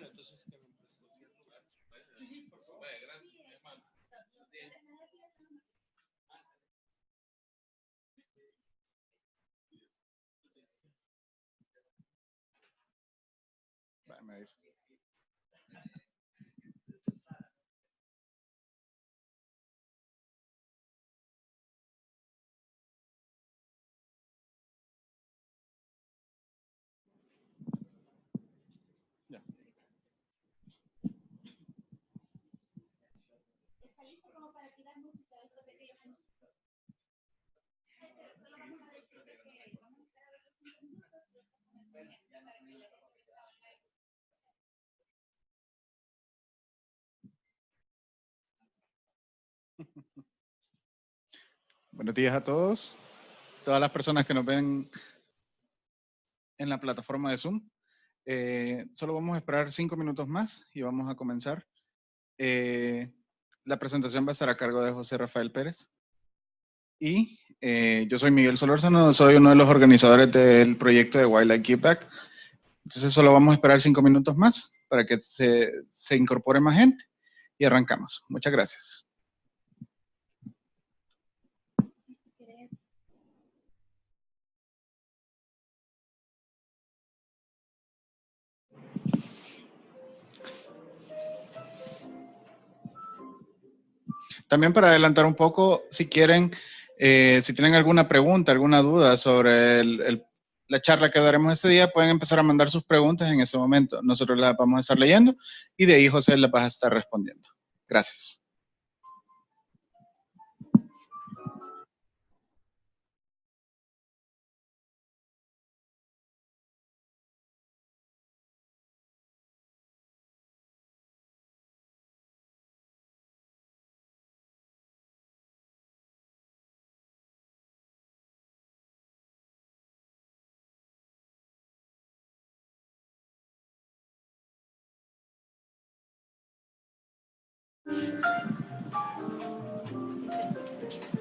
Bueno, entonces que me. Sí, sí, por favor. Vaya, gracias, hermano. Vaya, me dice. Buenos días a todos, todas las personas que nos ven en la plataforma de Zoom. Eh, solo vamos a esperar cinco minutos más y vamos a comenzar. Eh, la presentación va a estar a cargo de José Rafael Pérez. Y eh, yo soy Miguel Solórzano, soy uno de los organizadores del proyecto de Wildlife Give Back. Entonces solo vamos a esperar cinco minutos más para que se, se incorpore más gente y arrancamos. Muchas gracias. También para adelantar un poco, si quieren, eh, si tienen alguna pregunta, alguna duda sobre el, la charla que daremos este día, pueden empezar a mandar sus preguntas en ese momento. Nosotros las vamos a estar leyendo y de ahí José las va a estar respondiendo. Gracias. Thank you.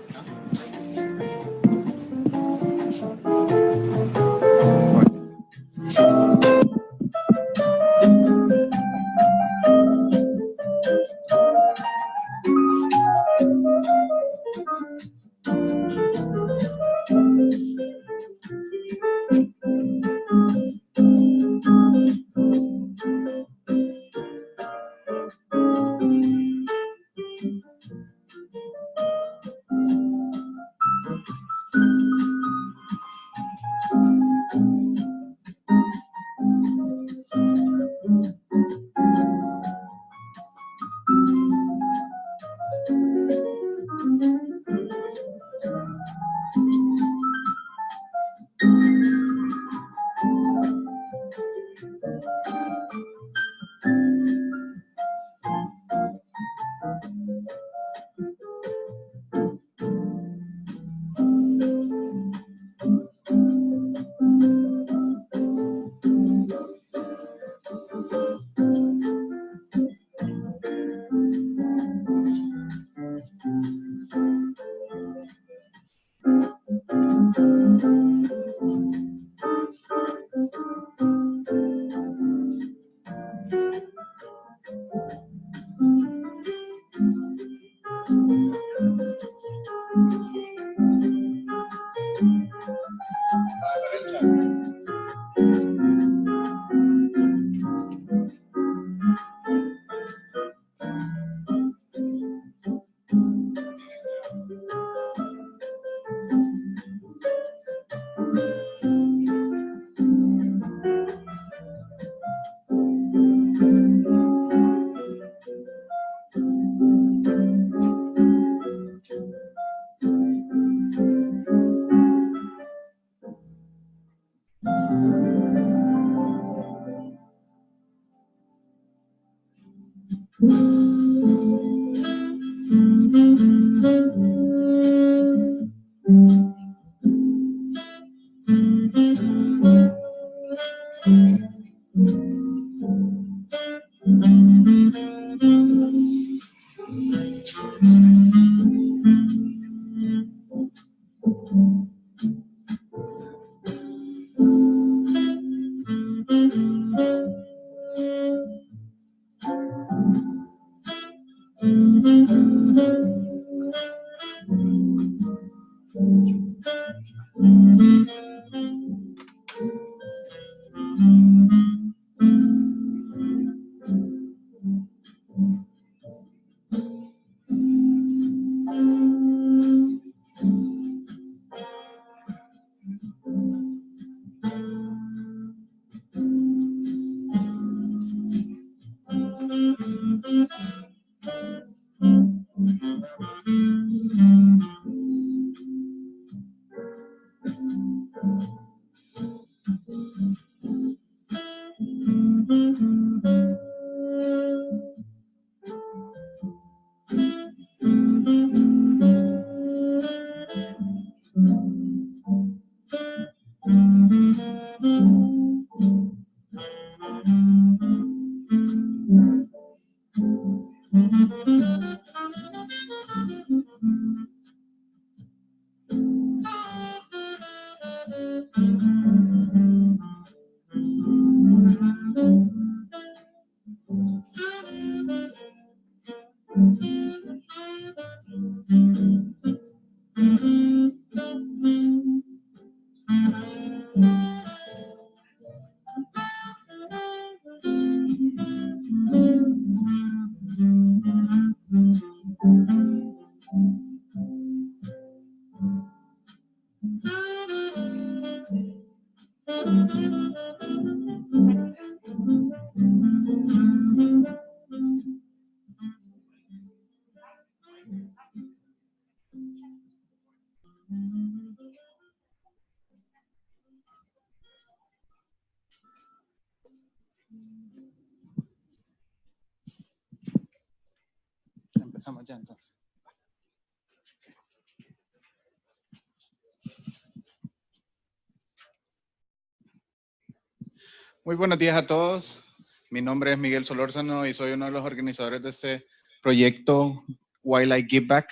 Empezamos Muy buenos días a todos. Mi nombre es Miguel Solórzano y soy uno de los organizadores de este proyecto Wildlife Give Back.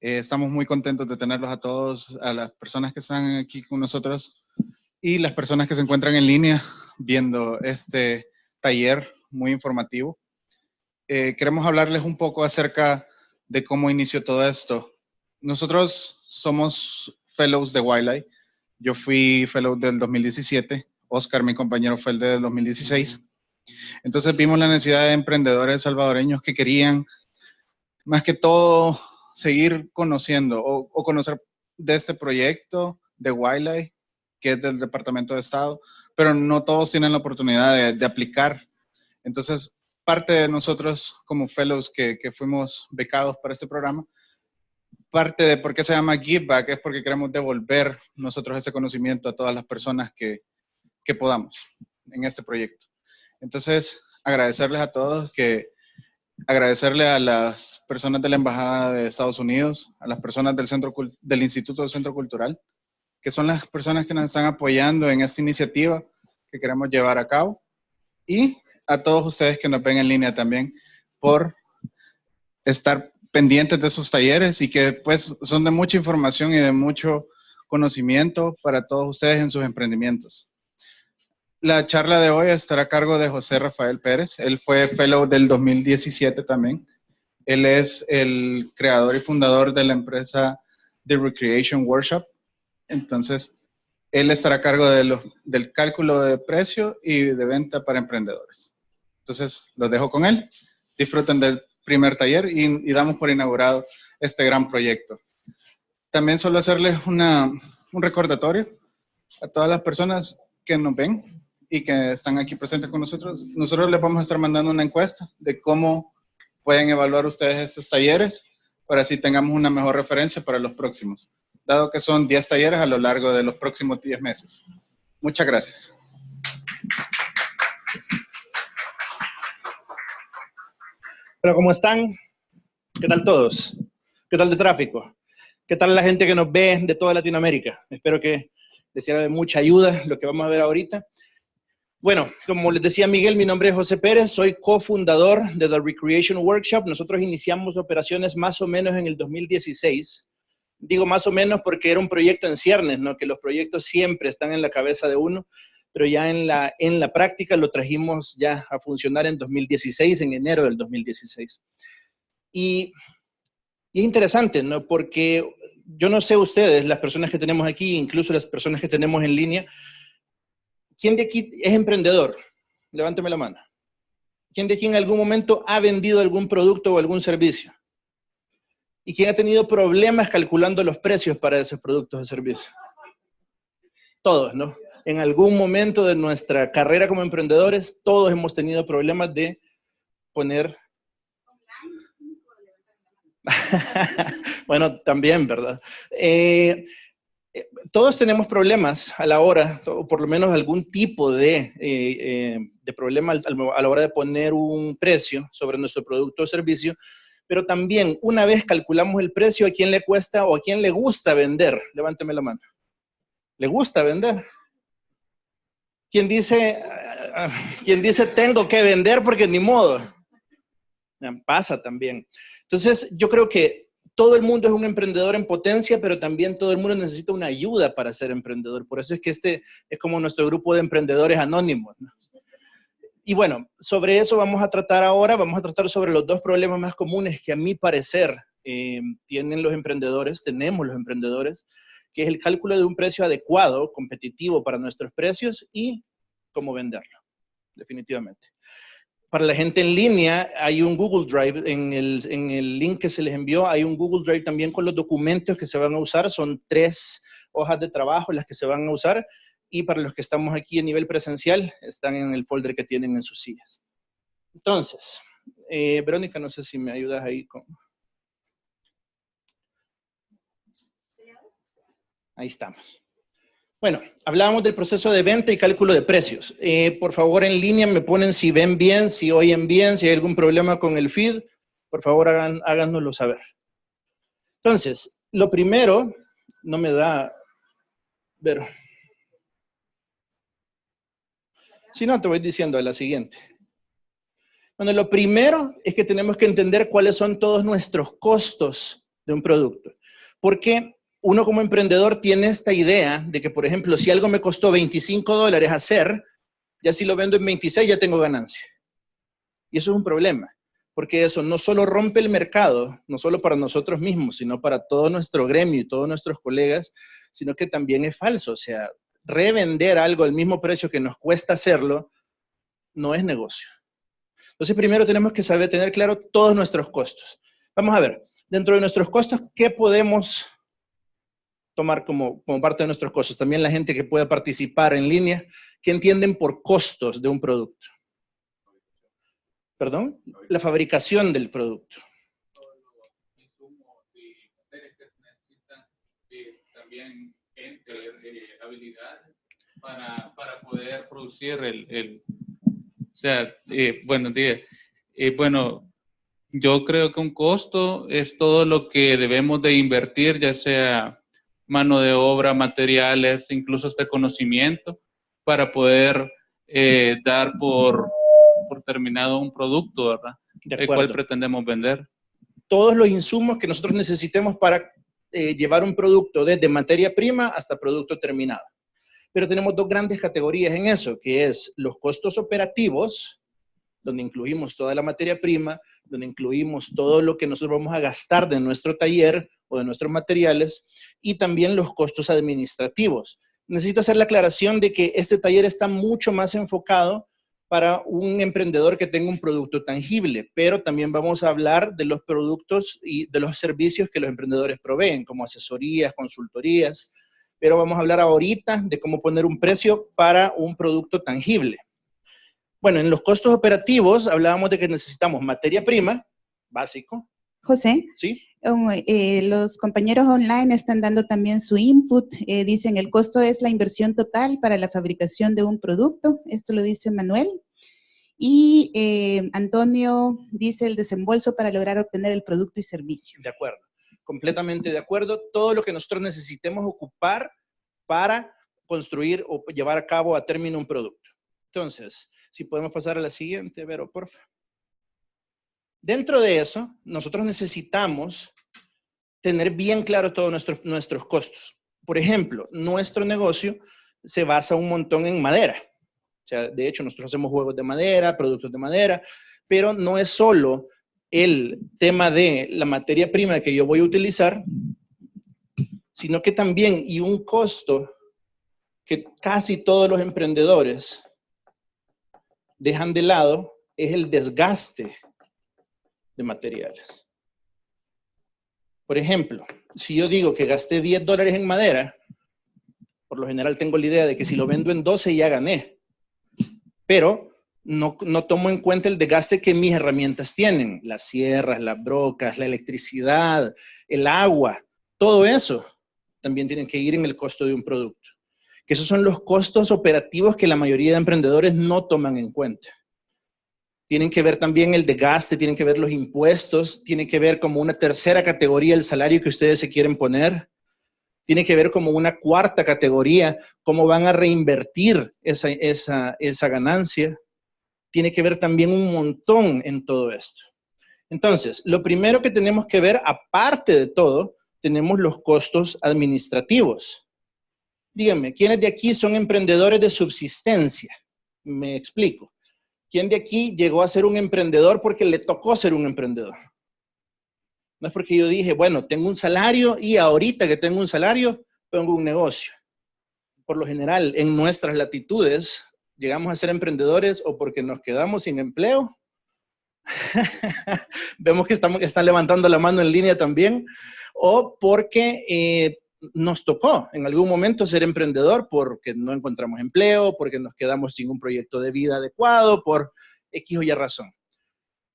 Eh, estamos muy contentos de tenerlos a todos, a las personas que están aquí con nosotros y las personas que se encuentran en línea viendo este taller muy informativo. Eh, queremos hablarles un poco acerca de cómo inició todo esto. Nosotros somos fellows de Wildlife. Yo fui fellow del 2017. Oscar, mi compañero, fue el del 2016. Entonces vimos la necesidad de emprendedores salvadoreños que querían, más que todo, seguir conociendo o, o conocer de este proyecto de Wildlife, que es del Departamento de Estado, pero no todos tienen la oportunidad de, de aplicar. Entonces, parte de nosotros como fellows que, que, fuimos becados para este programa, parte de por qué se llama Give Back es porque queremos devolver nosotros ese conocimiento a todas las personas que, que podamos en este proyecto. Entonces, agradecerles a todos, que agradecerle a las personas de la Embajada de Estados Unidos, a las personas del, centro, del Instituto del Centro Cultural, que son las personas que nos están apoyando en esta iniciativa que queremos llevar a cabo. Y a todos ustedes que nos ven en línea también por estar pendientes de esos talleres y que pues son de mucha información y de mucho conocimiento para todos ustedes en sus emprendimientos. La charla de hoy estará a cargo de José Rafael Pérez. Él fue fellow del 2017 también. Él es el creador y fundador de la empresa The Recreation Workshop. Entonces, él estará a cargo del cálculo de precio y de venta para emprendedores. Entonces, los dejo con él. Disfruten del primer taller y, damos por inaugurado este gran proyecto. También solo hacerles un recordatorio a todas las personas que nos ven y que están aquí presentes con nosotros. Nosotros les vamos a estar mandando una encuesta de cómo pueden evaluar ustedes estos talleres para así tengamos una mejor referencia para los próximos, dado que son 10 talleres a lo largo de los próximos 10 meses. Muchas gracias. Pero ¿cómo están? ¿Qué tal todos? ¿Qué tal de tráfico? ¿Qué tal la gente que nos ve de toda Latinoamérica? Espero que les sea de mucha ayuda lo que vamos a ver ahorita. Bueno, como les decía Miguel, mi nombre es José Pérez, soy cofundador de The Recreation Workshop. Nosotros iniciamos operaciones más o menos en el 2016. Digo más o menos porque era un proyecto en ciernes, ¿no? Que los proyectos siempre están en la cabeza de uno pero ya en la, en la práctica lo trajimos ya a funcionar en 2016, en enero del 2016. Y, y es interesante, ¿no? Porque yo no sé ustedes, las personas que tenemos aquí, incluso las personas que tenemos en línea, ¿quién de aquí es emprendedor? Levánteme la mano. ¿Quién de aquí en algún momento ha vendido algún producto o algún servicio? ¿Y quién ha tenido problemas calculando los precios para esos productos o servicios? Todos, ¿no? en algún momento de nuestra carrera como emprendedores, todos hemos tenido problemas de poner... bueno, también, ¿verdad? Eh, todos tenemos problemas a la hora, o por lo menos algún tipo de, eh, de problema a la hora de poner un precio sobre nuestro producto o servicio, pero también una vez calculamos el precio, ¿a quién le cuesta o a quién le gusta vender? Levánteme la mano. ¿Le gusta vender? ¿Quién dice, ¿quién dice tengo que vender porque ni modo? Pasa también. Entonces, yo creo que todo el mundo es un emprendedor en potencia, pero también todo el mundo necesita una ayuda para ser emprendedor. Por eso es que este es como nuestro grupo de emprendedores anónimos. Y bueno, sobre eso vamos a tratar ahora, vamos a tratar sobre los dos problemas más comunes que a mi parecer eh, tienen los emprendedores, tenemos los emprendedores, que es el cálculo de un precio adecuado, competitivo para nuestros precios y cómo venderlo, definitivamente. Para la gente en línea, hay un Google Drive, en el, en el link que se les envió, hay un Google Drive también con los documentos que se van a usar, son tres hojas de trabajo las que se van a usar, y para los que estamos aquí a nivel presencial, están en el folder que tienen en sus sillas. Entonces, eh, Verónica, no sé si me ayudas ahí con... Ahí estamos. Bueno, hablábamos del proceso de venta y cálculo de precios. Eh, por favor, en línea me ponen si ven bien, si oyen bien, si hay algún problema con el feed. Por favor, hagan, háganoslo saber. Entonces, lo primero, no me da... Pero, si no, te voy diciendo la siguiente. Bueno, lo primero es que tenemos que entender cuáles son todos nuestros costos de un producto. Porque uno como emprendedor tiene esta idea de que, por ejemplo, si algo me costó 25 dólares hacer, ya si lo vendo en 26 ya tengo ganancia. Y eso es un problema, porque eso no solo rompe el mercado, no solo para nosotros mismos, sino para todo nuestro gremio y todos nuestros colegas, sino que también es falso. O sea, revender algo al mismo precio que nos cuesta hacerlo, no es negocio. Entonces, primero tenemos que saber, tener claro todos nuestros costos. Vamos a ver, dentro de nuestros costos, ¿qué podemos tomar como, como parte de nuestros costos. También la gente que pueda participar en línea, que entienden por costos de un producto. ¿Perdón? La fabricación del producto. También gente, habilidad para, para, poder producir el, el o sea, eh, bueno, eh, bueno, yo creo que un costo es todo lo que debemos de invertir, ya sea mano de obra, materiales, incluso este conocimiento para poder eh, dar por, por, terminado un producto, ¿verdad? El cual pretendemos vender. Todos los insumos que nosotros necesitemos para eh, llevar un producto desde materia prima hasta producto terminado. Pero tenemos dos grandes categorías en eso, que es los costos operativos, donde incluimos toda la materia prima, donde incluimos todo lo que nosotros vamos a gastar de nuestro taller o de nuestros materiales, y también los costos administrativos. Necesito hacer la aclaración de que este taller está mucho más enfocado para un emprendedor que tenga un producto tangible, pero también vamos a hablar de los productos y de los servicios que los emprendedores proveen, como asesorías, consultorías, pero vamos a hablar ahorita de cómo poner un precio para un producto tangible. Bueno, en los costos operativos hablábamos de que necesitamos materia prima, básico. José. Sí. Eh, los compañeros online están dando también su input. Eh, dicen el costo es la inversión total para la fabricación de un producto. Esto lo dice Manuel. Y eh, Antonio dice el desembolso para lograr obtener el producto y servicio. De acuerdo, completamente de acuerdo. Todo lo que nosotros necesitemos ocupar para construir o llevar a cabo a término un producto. Entonces, si podemos pasar a la siguiente, Vero, por favor. Dentro de eso, nosotros necesitamos tener bien claro todos nuestros, nuestros costos. Por ejemplo, nuestro negocio se basa un montón en madera. O sea, de hecho, nosotros hacemos juegos de madera, productos de madera, pero no es solo el tema de la materia prima que yo voy a utilizar, sino que también, y un costo que casi todos los emprendedores dejan de lado es el desgaste de materiales. Por ejemplo, si yo digo que gasté 10 dólares en madera, por lo general tengo la idea de que si lo vendo en 12 ya gané. Pero no, no tomo en cuenta el desgaste que mis herramientas tienen, las sierras, las brocas, la electricidad, el agua, todo eso también tiene que ir en el costo de un producto. Que esos son los costos operativos que la mayoría de emprendedores no toman en cuenta. Tienen que ver también el desgaste, tienen que ver los impuestos, tiene que ver como una tercera categoría el salario que ustedes se quieren poner, tiene que ver como una cuarta categoría, cómo van a reinvertir esa, esa, esa ganancia. Tiene que ver también un montón en todo esto. Entonces, lo primero que tenemos que ver, aparte de todo, tenemos los costos administrativos. Díganme, ¿quiénes de aquí son emprendedores de subsistencia? Me explico. ¿Quién de aquí llegó a ser un emprendedor porque le tocó ser un emprendedor? No es porque yo dije, bueno, tengo un salario y ahorita que tengo un salario, tengo un negocio. Por lo general, en nuestras latitudes, llegamos a ser emprendedores o porque nos quedamos sin empleo. Vemos que estamos, están levantando la mano en línea también. O porque eh, nos tocó en algún momento ser emprendedor porque no encontramos empleo, porque nos quedamos sin un proyecto de vida adecuado, por X o Y razón.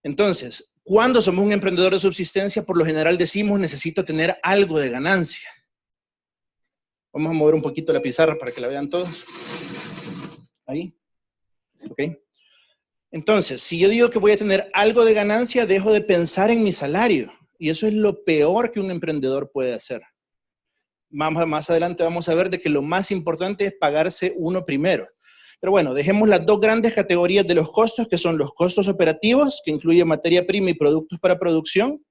Entonces, cuando somos un emprendedor de subsistencia, por lo general decimos, necesito tener algo de ganancia. Vamos a mover un poquito la pizarra para que la vean todos. Ahí. ¿Ok? Entonces, si yo digo que voy a tener algo de ganancia, dejo de pensar en mi salario. Y eso es lo peor que un emprendedor puede hacer. Más, más adelante vamos a ver de que lo más importante es pagarse uno primero. Pero bueno, dejemos las dos grandes categorías de los costos, que son los costos operativos, que incluyen materia prima y productos para producción,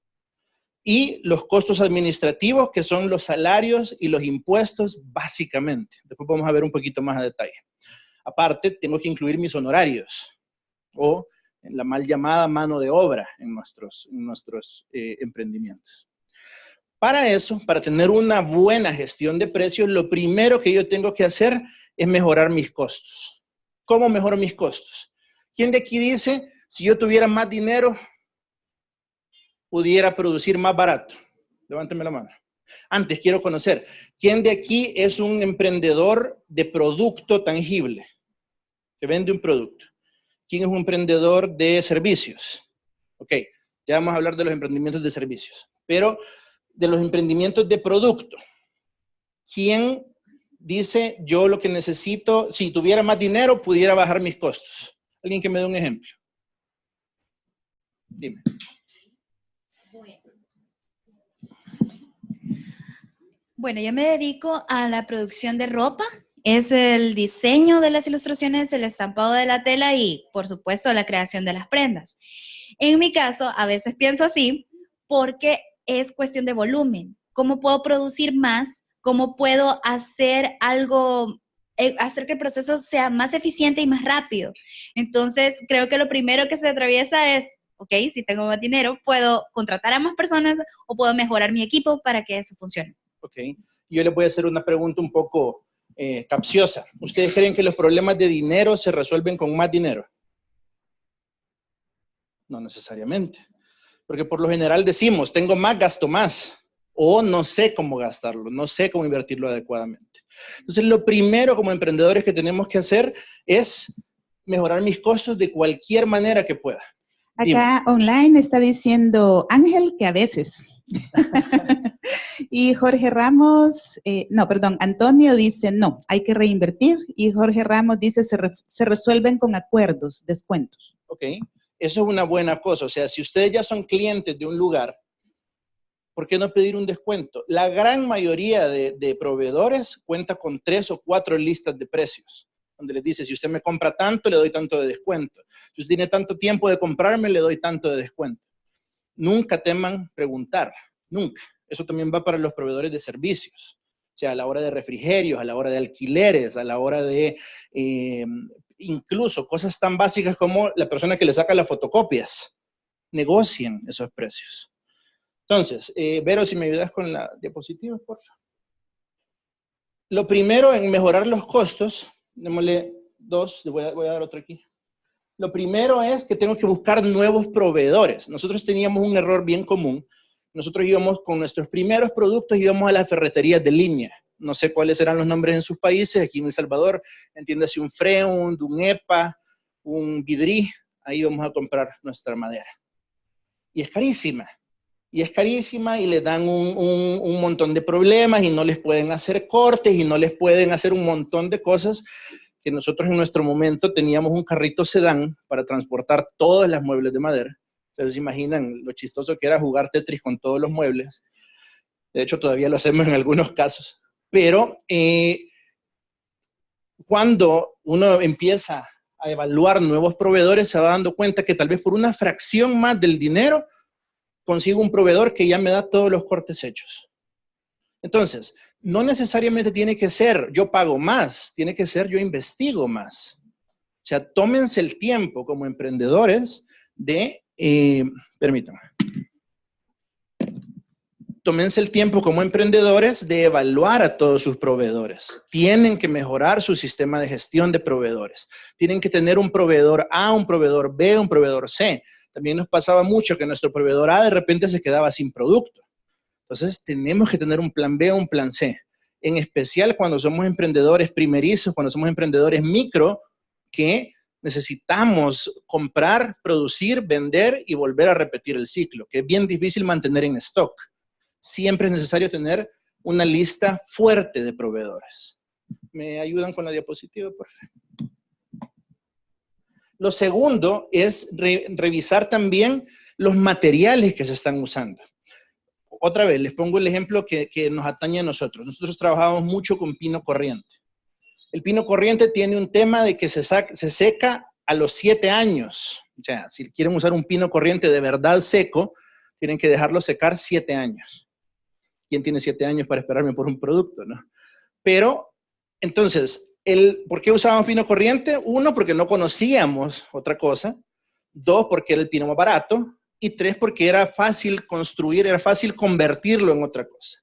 y los costos administrativos, que son los salarios y los impuestos, básicamente. Después vamos a ver un poquito más a detalle. Aparte, tengo que incluir mis honorarios, o la mal llamada mano de obra en nuestros, nuestros eh, emprendimientos. Para eso, para tener una buena gestión de precios, lo primero que yo tengo que hacer es mejorar mis costos. ¿Cómo mejoro mis costos? ¿Quién de aquí dice, si yo tuviera más dinero, pudiera producir más barato? Levánteme la mano. Antes quiero conocer, ¿quién de aquí es un emprendedor de producto tangible? Que vende un producto. ¿Quién es un emprendedor de servicios? Ok, ya vamos a hablar de los emprendimientos de servicios. Pero de los emprendimientos de producto, ¿quién dice, yo lo que necesito, si tuviera más dinero, pudiera bajar mis costos. Alguien que me dé un ejemplo. Dime. Bueno, yo me dedico a la producción de ropa. Es el diseño de las ilustraciones, el estampado de la tela y, por supuesto, la creación de las prendas. En mi caso, a veces pienso así porque es cuestión de volumen. ¿Cómo puedo producir más cómo puedo hacer algo, eh, hacer que el proceso sea más eficiente y más rápido. Entonces, creo que lo primero que se atraviesa es, ok, si tengo más dinero, puedo contratar a más personas o puedo mejorar mi equipo para que eso funcione. Ok, yo le voy a hacer una pregunta un poco eh, capciosa. ¿Ustedes creen que los problemas de dinero se resuelven con más dinero? No necesariamente. Porque por lo general decimos, tengo más, gasto más o no sé cómo gastarlo, no sé cómo invertirlo adecuadamente. Entonces, lo primero como emprendedores que tenemos que hacer es mejorar mis costos de cualquier manera que pueda. Acá online está diciendo Ángel que a veces. y Jorge Ramos, eh, no, perdón, Antonio dice no, hay que reinvertir. Y Jorge Ramos dice se, se resuelven con acuerdos, descuentos. Ok, eso es una buena cosa. O sea, si ustedes ya son clientes de un lugar, ¿por qué no pedir un descuento? La gran mayoría de, proveedores cuenta con tres o cuatro listas de precios, donde les dice, si usted me compra tanto, le doy tanto de descuento. Si usted tiene tanto tiempo de comprarme, le doy tanto de descuento. Nunca teman preguntar, nunca. Eso también va para los proveedores de servicios. O sea, a la hora de refrigerios, a la hora de alquileres, a la hora de eh, incluso cosas tan básicas como la persona que le saca las fotocopias. Negocien esos precios. Entonces, eh, Vero, si me ayudas con la diapositiva, por favor. Lo primero en mejorar los costos, démosle dos, le voy a, dar otro aquí. Lo primero es que tengo que buscar nuevos proveedores. Nosotros teníamos un error bien común. Nosotros íbamos con nuestros primeros productos, íbamos a las ferreterías de línea. No sé cuáles eran los nombres en sus países. Aquí en El Salvador, entiéndase un Freund, un EPA, un vidrí, ahí vamos a comprar nuestra madera. Y es carísima. Y es carísima y le dan un, un montón de problemas y no les pueden hacer cortes y no les pueden hacer un montón de cosas que nosotros en nuestro momento teníamos un carrito sedán para transportar todos los muebles de madera. Ustedes se imaginan lo chistoso que era jugar Tetris con todos los muebles. De hecho, todavía lo hacemos en algunos casos. Pero eh, cuando uno empieza a evaluar nuevos proveedores, se va dando cuenta que tal vez por una fracción más del dinero, consigo un proveedor que ya me da todos los cortes hechos. Entonces, no necesariamente tiene que ser yo pago más, tiene que ser yo investigo más. O sea, tómense el tiempo como emprendedores de, eh, permítanme, tómense el tiempo como emprendedores de evaluar a todos sus proveedores. Tienen que mejorar su sistema de gestión de proveedores. Tienen que tener un proveedor A, un proveedor B, un proveedor C. También nos pasaba mucho que nuestro proveedor A de repente se quedaba sin producto. Entonces, tenemos que tener un plan B un plan C. En especial cuando somos emprendedores primerizos, cuando somos emprendedores micro, que necesitamos comprar, producir, vender y volver a repetir el ciclo, que es bien difícil mantener en stock. Siempre es necesario tener una lista fuerte de proveedores. ¿Me ayudan con la diapositiva, por favor? Lo segundo es revisar también los materiales que se están usando otra vez, les pongo el ejemplo que, nos atañe a nosotros. Nosotros trabajamos mucho con pino corriente. El pino corriente tiene un tema de que se, se seca a los siete años. O sea, si quieren usar un pino corriente de verdad seco, tienen que dejarlo secar siete años. ¿Quién tiene siete años para esperarme por un producto, no? Pero, entonces, el, ¿por qué usábamos pino corriente? Uno, porque no conocíamos otra cosa. Dos, porque era el pino más barato y tres, porque era fácil construir, era fácil convertirlo en otra cosa.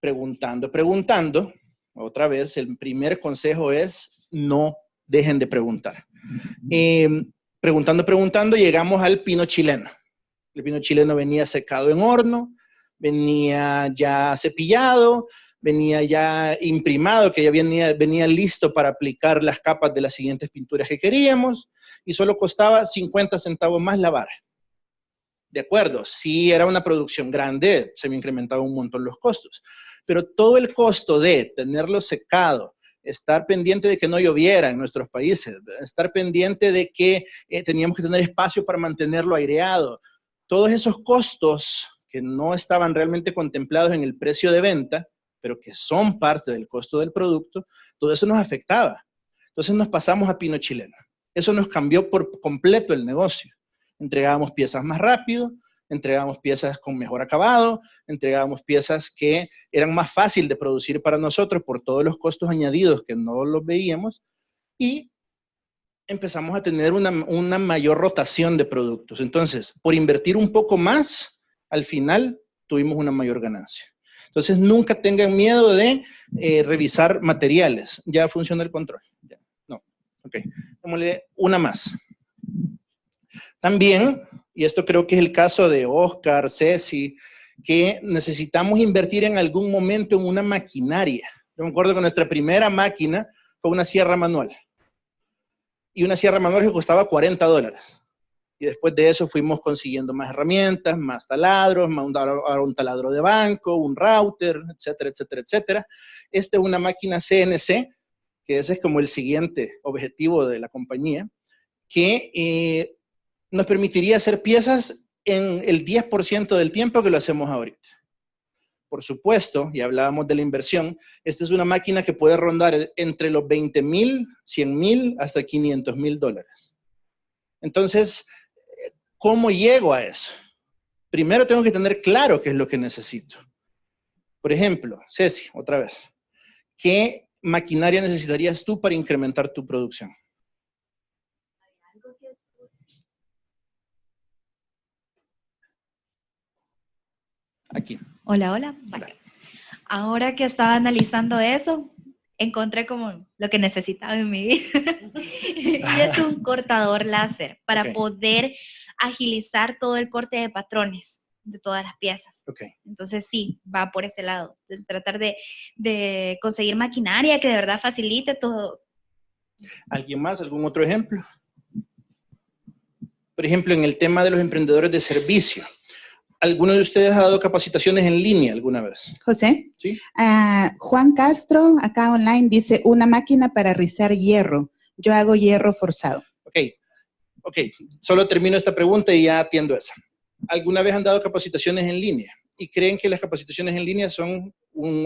Preguntando, preguntando, otra vez, el primer consejo es no dejen de preguntar. Em, preguntando, preguntando, llegamos al pino chileno. El pino chileno venía secado en horno, venía ya cepillado, venía ya imprimado, que ya venía, venía listo para aplicar las capas de las siguientes pinturas que queríamos, y solo costaba 50 centavos más la vara. De acuerdo, si era una producción grande, se me incrementaba un montón los costos, pero todo el costo de tenerlo secado, estar pendiente de que no lloviera en nuestros países, estar pendiente de que eh, teníamos que tener espacio para mantenerlo aireado, todos esos costos que no estaban realmente contemplados en el precio de venta, pero que son parte del costo del producto, todo eso nos afectaba. Entonces nos pasamos a pino chileno. Eso nos cambió por completo el negocio entregábamos piezas más rápido, entregábamos piezas con mejor acabado, entregábamos piezas que eran más fácil de producir para nosotros por todos los costos añadidos que no los veíamos y empezamos a tener una, mayor rotación de productos. Entonces, por invertir un poco más, al final tuvimos una mayor ganancia. Entonces, nunca tengan miedo de eh, revisar materiales. Ya funciona el control. No, ok. Una más. También, y esto creo que es el caso de Oscar, Ceci, que necesitamos invertir en algún momento en una maquinaria. Yo me acuerdo que nuestra primera máquina fue una sierra manual. Y una sierra manual que costaba 40 dólares. Y después de eso fuimos consiguiendo más herramientas, más taladros, más un, un taladro de banco, un router, etcétera, etcétera, etcétera. Esta es una máquina CNC, que ese es como el siguiente objetivo de la compañía, que eh, nos permitiría hacer piezas en el 10% del tiempo que lo hacemos ahorita. Por supuesto, y hablábamos de la inversión, esta es una máquina que puede rondar entre los 20 mil, 100 mil, hasta 500 mil dólares. Entonces, ¿cómo llego a eso? Primero tengo que tener claro qué es lo que necesito. Por ejemplo, Ceci, otra vez, ¿qué maquinaria necesitarías tú para incrementar tu producción? Aquí. Hola, hola. Ahora que estaba analizando eso, encontré como lo que necesitaba en mi vida. y es un cortador láser para poder agilizar todo el corte de patrones de todas las piezas. Okay. Entonces sí, va por ese lado, tratar de, de, conseguir maquinaria que de verdad facilite todo, ¿Alguien más? ¿Algún otro ejemplo? Por ejemplo, en el tema de los emprendedores de servicio. ¿Alguno de ustedes ha dado capacitaciones en línea alguna vez? José. Sí. Ah, Juan Castro, acá online, dice una máquina para rizar hierro. Yo hago hierro forzado. Ok, ok. Solo termino esta pregunta y ya atiendo esa. ¿Alguna vez han dado capacitaciones en línea? Y creen que las capacitaciones en línea son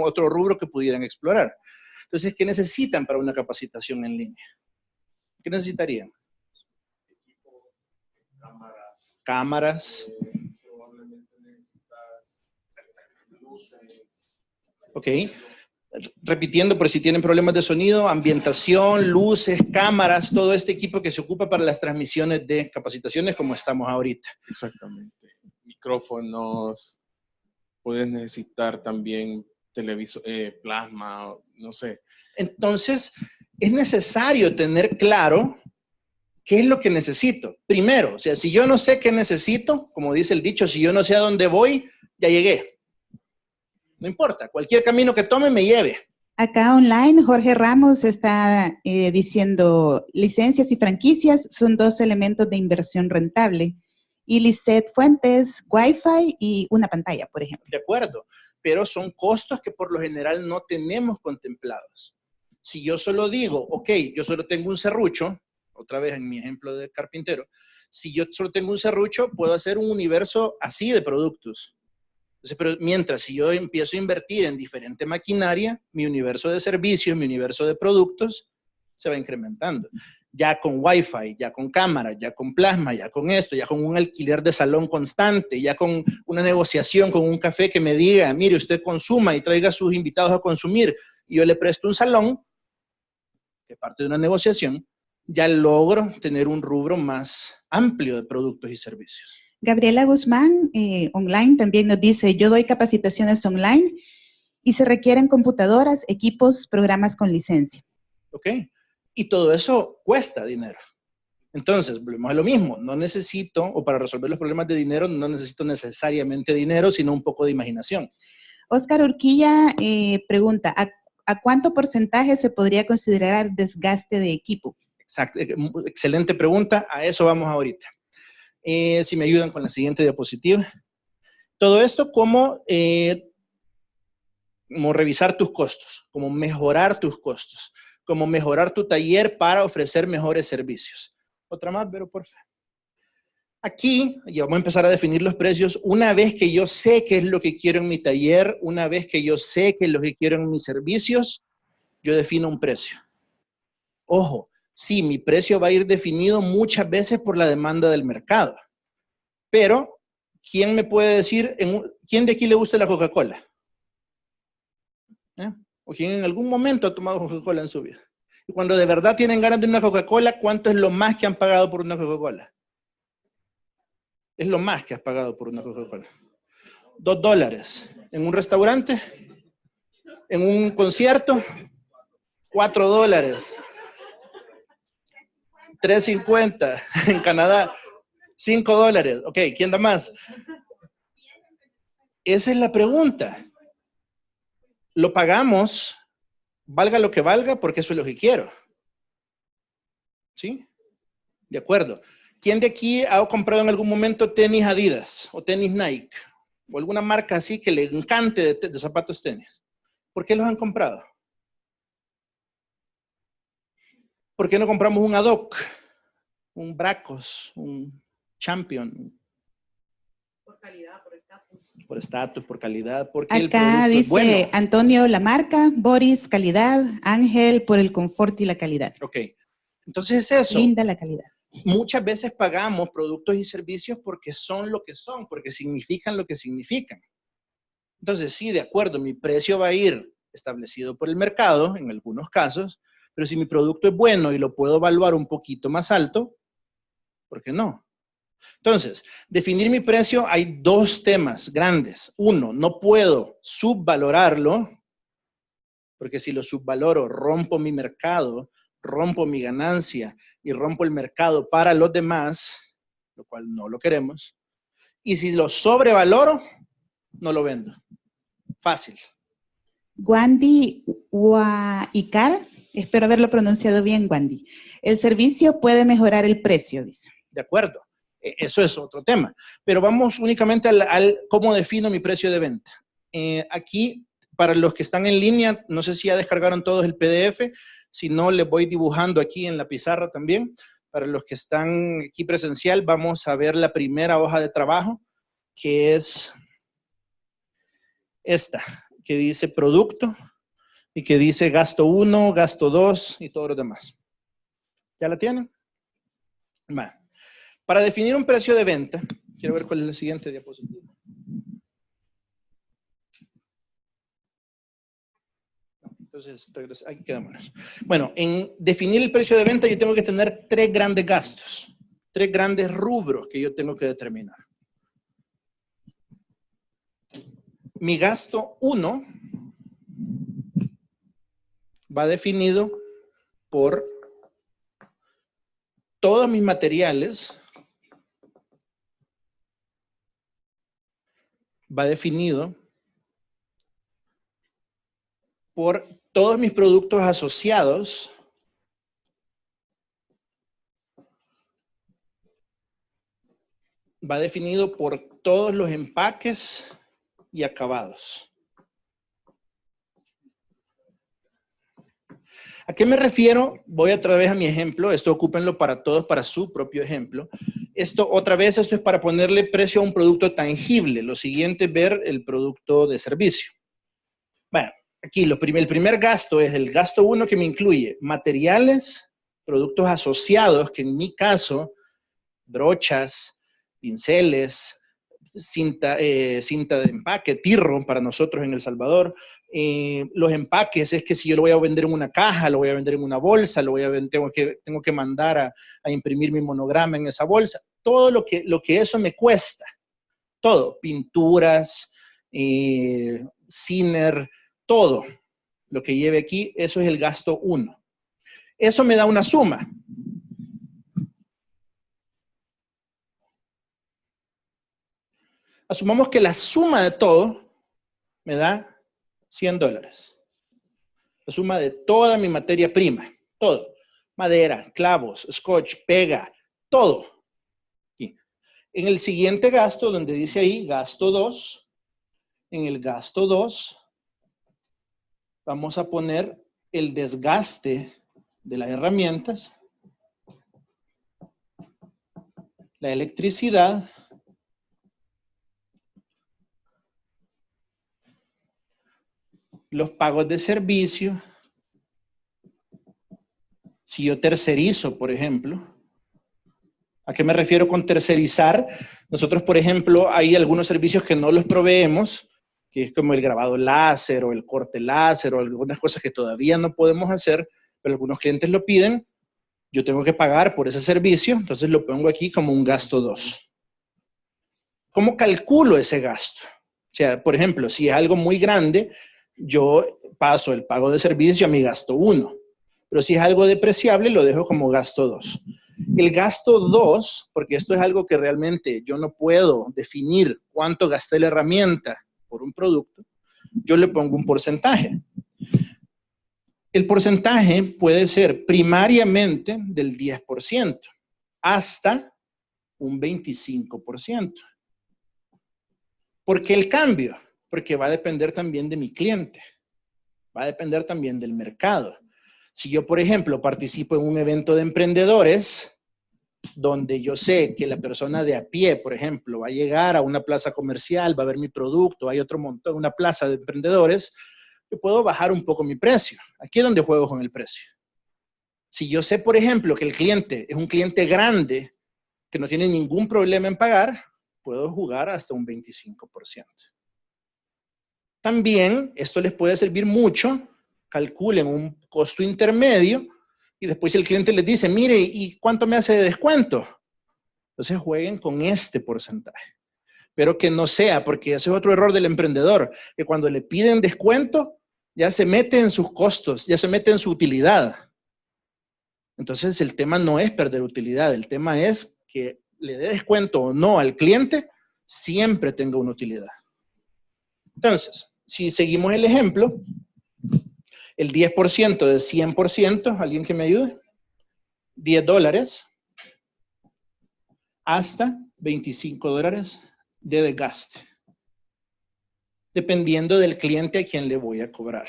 otro rubro que pudieran explorar. Entonces, ¿qué necesitan para una capacitación en línea? ¿Qué necesitarían? Cámaras. Ok. Repitiendo, por si tienen problemas de sonido, ambientación, luces, cámaras, todo este equipo que se ocupa para las transmisiones de capacitaciones como estamos ahorita. Exactamente. Micrófonos, puedes necesitar también televisor, eh, plasma, no sé. Entonces, es necesario tener claro qué es lo que necesito. Primero, o sea, si yo no sé qué necesito, como dice el dicho, si yo no sé a dónde voy, ya llegué. No importa, cualquier camino que tome me lleve. Acá online, Jorge Ramos está eh, diciendo, licencias y franquicias son dos elementos de inversión rentable. Y Lisette Fuentes, Wi-Fi y una pantalla, por ejemplo. De acuerdo, pero son costos que por lo general no tenemos contemplados. Si yo solo digo, ok, yo solo tengo un serrucho, otra vez en mi ejemplo de carpintero, si yo solo tengo un serrucho, puedo hacer un universo así de productos. Entonces, pero mientras si yo empiezo a invertir en diferente maquinaria, mi universo de servicios, mi universo de productos, se va incrementando. Ya con Wi-Fi, ya con cámara, ya con plasma, ya con esto, ya con un alquiler de salón constante, ya con una negociación con un café que me diga, mire, usted consuma y traiga a sus invitados a consumir, y yo le presto un salón, que parte de una negociación, ya logro tener un rubro más amplio de productos y servicios. Gabriela Guzmán, eh, online, también nos dice, yo doy capacitaciones online y se requieren computadoras, equipos, programas con licencia. ¿Ok? Y todo eso cuesta dinero. Entonces, volvemos a lo mismo. No necesito, o para resolver los problemas de dinero, no necesito necesariamente dinero, sino un poco de imaginación. Oscar Urquilla eh, pregunta, ¿a, ¿a cuánto porcentaje se podría considerar desgaste de equipo? Exacto. eh, Excelente pregunta. A eso vamos ahorita. Eh, si me ayudan con la siguiente diapositiva. Todo esto como, eh, como revisar tus costos, como mejorar tus costos, como mejorar tu taller para ofrecer mejores servicios. Otra más, pero por favor. Aquí, ya vamos a empezar a definir los precios. Una vez que yo sé qué es lo que quiero en mi taller, una vez que yo sé qué es lo que quiero en mis servicios, yo defino un precio. Ojo, sí, mi precio va a ir definido muchas veces por la demanda del mercado. Pero, ¿quién me puede decir, quién de aquí le gusta la Coca-Cola? ¿Eh? ¿O quién en algún momento ha tomado Coca-Cola en su vida? Y cuando de verdad tienen ganas de una Coca-Cola, ¿cuánto es lo más que han pagado por una Coca-Cola? Es lo más que has pagado por una Coca-Cola. Dos dólares. ¿En un restaurante? ¿En un concierto? Cuatro dólares. 3.50 en Canadá. 5 dólares. Ok, ¿quién da más? Esa es la pregunta. Lo pagamos, valga lo que valga, porque eso es lo que quiero. ¿Sí? De acuerdo. ¿Quién de aquí ha comprado en algún momento tenis Adidas o tenis Nike? O alguna marca así que le encante de, de zapatos tenis. ¿Por qué los han comprado? ¿Por qué no compramos un Adoc, un Bracos, un Champion? Por calidad, por estatus. Por estatus, por calidad, porque Acá dice es bueno. Antonio, la marca, Boris, calidad, Ángel, por el confort y la calidad. Ok. Entonces es eso. Linda la calidad. Muchas veces pagamos productos y servicios porque son lo que son, porque significan lo que significan. Entonces, sí, de acuerdo, mi precio va a ir establecido por el mercado en algunos casos, pero si mi producto es bueno y lo puedo evaluar un poquito más alto, ¿por qué no? Entonces, definir mi precio hay dos temas grandes. Uno, no puedo subvalorarlo, porque si lo subvaloro, rompo mi mercado, rompo mi ganancia y rompo el mercado para los demás, lo cual no lo queremos. Y si lo sobrevaloro, no lo vendo. Fácil. Guandi Huaicar Espero haberlo pronunciado bien, Wandy. El servicio puede mejorar el precio, dice. De acuerdo. E- Eso es otro tema. Pero vamos únicamente al, al cómo defino mi precio de venta. Eh, aquí, para los que están en línea, no sé si ya descargaron todos el PDF. Si no, les voy dibujando aquí en la pizarra también. Para los que están aquí presencial, vamos a ver la primera hoja de trabajo, que es esta, que dice producto y que dice gasto 1, gasto 2 y todo lo demás. ¿Ya la tienen? Va. Para definir un precio de venta, quiero ver cuál es la siguiente diapositiva. Entonces, aquí quedámonos. Bueno, en definir el precio de venta yo tengo que tener tres grandes gastos, tres grandes rubros que yo tengo que determinar. Mi gasto 1 va definido por todos mis materiales, va definido por todos mis productos asociados va definido por todos los empaques y acabados. ¿A qué me refiero? Voy otra vez a mi ejemplo. Esto ocúpenlo para todos, para su propio ejemplo. Esto, otra vez, esto es para ponerle precio a un producto tangible. Lo siguiente ver el producto de servicio. Bueno, aquí lo el primer gasto es el gasto uno que me incluye materiales, productos asociados, que en mi caso, brochas, pinceles, cinta, eh, cinta de empaque, tirro para nosotros en El Salvador. Eh, los empaques es que si yo lo voy a vender en una caja, lo voy a vender en una bolsa, lo voy a tengo que, tengo que mandar a, imprimir mi monograma en esa bolsa. Todo lo que, lo que eso me cuesta, todo, pinturas, eh, todo lo que lleve aquí, eso es el gasto 1. Eso me da una suma. Asumamos que la suma de todo me da 100 dólares. La suma de toda mi materia prima, todo. Madera, clavos, scotch, pega, todo. Aquí. En el siguiente gasto, donde dice ahí, gasto 2, en el gasto 2, vamos a poner el desgaste de las herramientas, la electricidad, los pagos de servicio, si yo tercerizo, por ejemplo, ¿a qué me refiero con tercerizar? Nosotros, por ejemplo, hay algunos servicios que no los proveemos, que es como el grabado láser o el corte láser o algunas cosas que todavía no podemos hacer, pero algunos clientes lo piden, yo tengo que pagar por ese servicio, entonces lo pongo aquí como un gasto 2. ¿Cómo calculo ese gasto? O sea, por ejemplo, si es algo muy grande, yo paso el pago de servicio a mi gasto 1. Pero si es algo depreciable, lo dejo como gasto 2. El gasto 2, porque esto es algo que realmente yo no puedo definir cuánto gasté la herramienta por un producto, yo le pongo un porcentaje. El porcentaje puede ser primariamente del 10% hasta un 25%. ¿Por qué el cambio? Porque va a depender también de mi cliente. Va a depender también del mercado. Si yo, por ejemplo, participo en un evento de emprendedores, donde yo sé que la persona de a pie, por ejemplo, va a llegar a una plaza comercial, va a ver mi producto, hay otro montón, una plaza de emprendedores, yo puedo bajar un poco mi precio. Aquí es donde juego con el precio. Si yo sé, por ejemplo, que el cliente es un cliente grande, que no tiene ningún problema en pagar, puedo jugar hasta un 25%. También esto les puede servir mucho, calculen un costo intermedio y después si el cliente les dice, mire, ¿y cuánto me hace de descuento? Entonces jueguen con este porcentaje. Pero que no sea, porque ese es otro error del emprendedor, que cuando le piden descuento, ya se mete en sus costos, ya se mete en su utilidad. Entonces el tema no es perder utilidad, el tema es que le dé descuento o no al cliente, siempre tenga una utilidad. Entonces, si seguimos el ejemplo, El 10% de 100%, ¿alguien que me ayude? 10 dólares hasta 25 dólares de desgaste. Dependiendo del cliente a quien le voy a cobrar.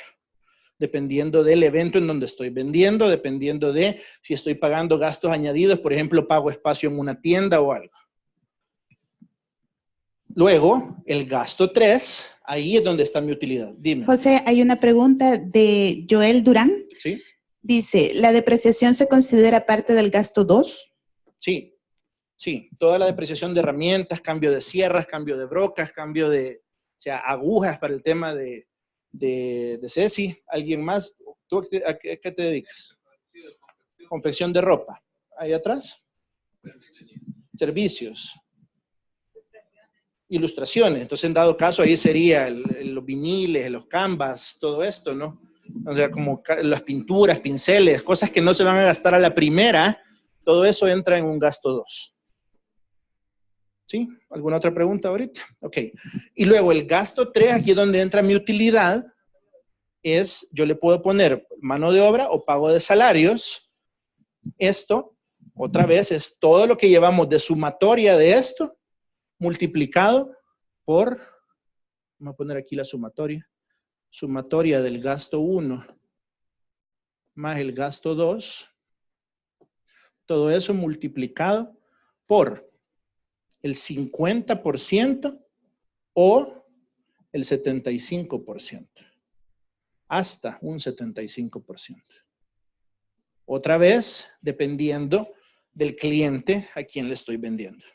Dependiendo del evento en donde estoy vendiendo, dependiendo de si estoy pagando gastos añadidos, por ejemplo, pago espacio en una tienda o algo. Luego, el gasto 3, ahí es donde está mi utilidad. Dime. José, hay una pregunta de Joel Durán. ¿Sí? Dice, ¿la depreciación se considera parte del gasto 2? Sí, sí. Toda la depreciación de herramientas, cambio de sierras, cambio de brocas, cambio de o sea, agujas para el tema de, de, de Ceci. ¿Alguien más? ¿Tú a qué, a qué- a qué te dedicas? Confección de ropa. Ahí atrás. Servicios. Ilustraciones. Entonces, en dado caso, ahí sería el- los viniles, los canvas, todo esto, ¿no? O sea, como las pinturas, pinceles, cosas que no se van a gastar a la primera, todo eso entra en un gasto 2. ¿Sí? ¿Alguna otra pregunta ahorita? Ok. Y luego el gasto 3, aquí es donde entra mi utilidad, es, yo le puedo poner mano de obra o pago de salarios. Esto, otra vez, es todo lo que llevamos de sumatoria de esto, multiplicado por, vamos a poner aquí la sumatoria, sumatoria del gasto 1 más el gasto 2, todo eso multiplicado por el 50% o el 75%, hasta un 75%. Otra vez, dependiendo del cliente a quien le estoy vendiendo.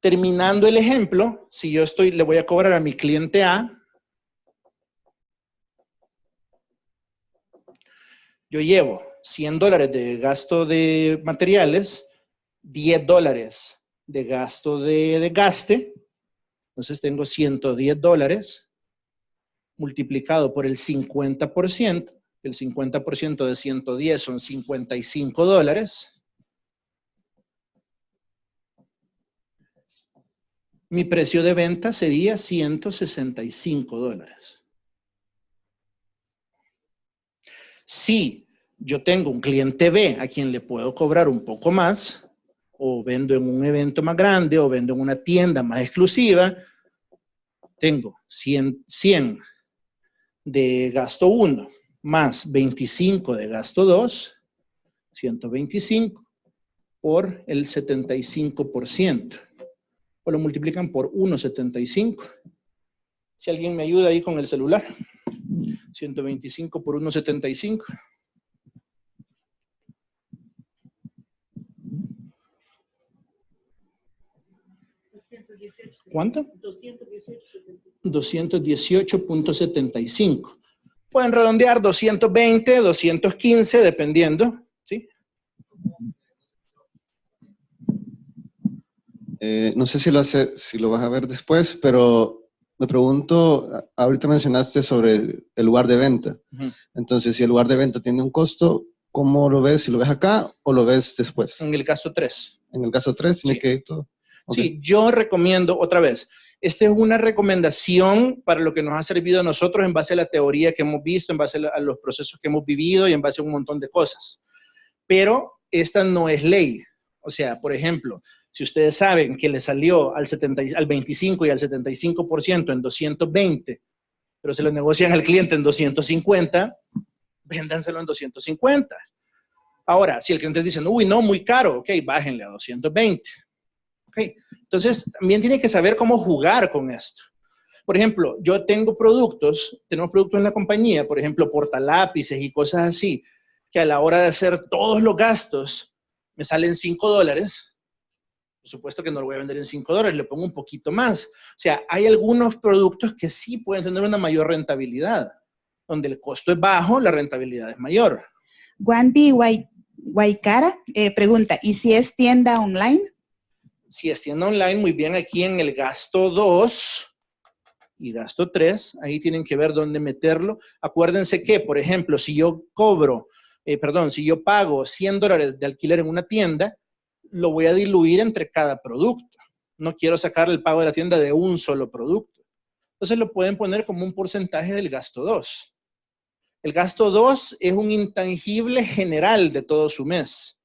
Terminando el ejemplo, si yo estoy, le voy a cobrar a mi cliente A, yo llevo 100 dólares de gasto de materiales, 10 dólares de gasto de desgaste, entonces tengo 110 dólares multiplicado por el 50%, el 50% de 110 son 55 dólares. Mi precio de venta sería 165 dólares. Si yo tengo un cliente B a quien le puedo cobrar un poco más, o vendo en un evento más grande, o vendo en una tienda más exclusiva, tengo 100, 100 de gasto 1 más 25 de gasto 2, 125 por el 75%. O lo multiplican por 1,75. Si alguien me ayuda ahí con el celular. 125 por 1,75. ¿Cuánto? 218.75. Pueden redondear 220, 215, dependiendo, ¿sí? Eh, no sé si lo, hace, si lo vas a ver después, pero me pregunto, ahorita mencionaste sobre el lugar de venta. Entonces, si el lugar de venta tiene un costo, ¿cómo lo ves? ¿Si lo ves acá o lo ves después? En el caso 3. En el caso 3 tiene Sí. que ir todo. Sí, yo recomiendo, otra vez, esta es una recomendación para lo que nos ha servido a nosotros en base a la teoría que hemos visto, en base a los procesos que hemos vivido y en base a un montón de cosas. Pero esta no es ley. O sea, por ejemplo, si ustedes saben que le salió al, 70, y- al 25 y al 75% en 220, pero se lo negocian al cliente en 250, véndanselo en 250. Ahora, si el cliente dice, uy, no, muy caro, ok, bájenle a 220. Ok, entonces también tiene que saber cómo jugar con esto. Por ejemplo, yo tengo productos, tenemos productos en la compañía, por ejemplo, portalápices y cosas así, que a la hora de hacer todos los gastos me salen 5 dólares. Por supuesto que no lo voy a vender en 5 dólares, le pongo un poquito más. O sea, hay algunos productos que sí pueden tener una mayor rentabilidad, donde el costo es bajo, la rentabilidad es mayor. Wandy Guay- Guaycara eh, pregunta, ¿y si es tienda online? si es tienda online, muy bien, aquí en el gasto 2 y gasto 3, ahí tienen que ver dónde meterlo. Acuérdense que, por ejemplo, si yo cobro, eh, perdón, si yo pago 100 dólares de alquiler en una tienda, lo voy a diluir entre cada producto. No quiero sacar el pago de la tienda de un solo producto. Entonces lo pueden poner como un porcentaje del gasto 2. El gasto 2 es un intangible general de todo su mes.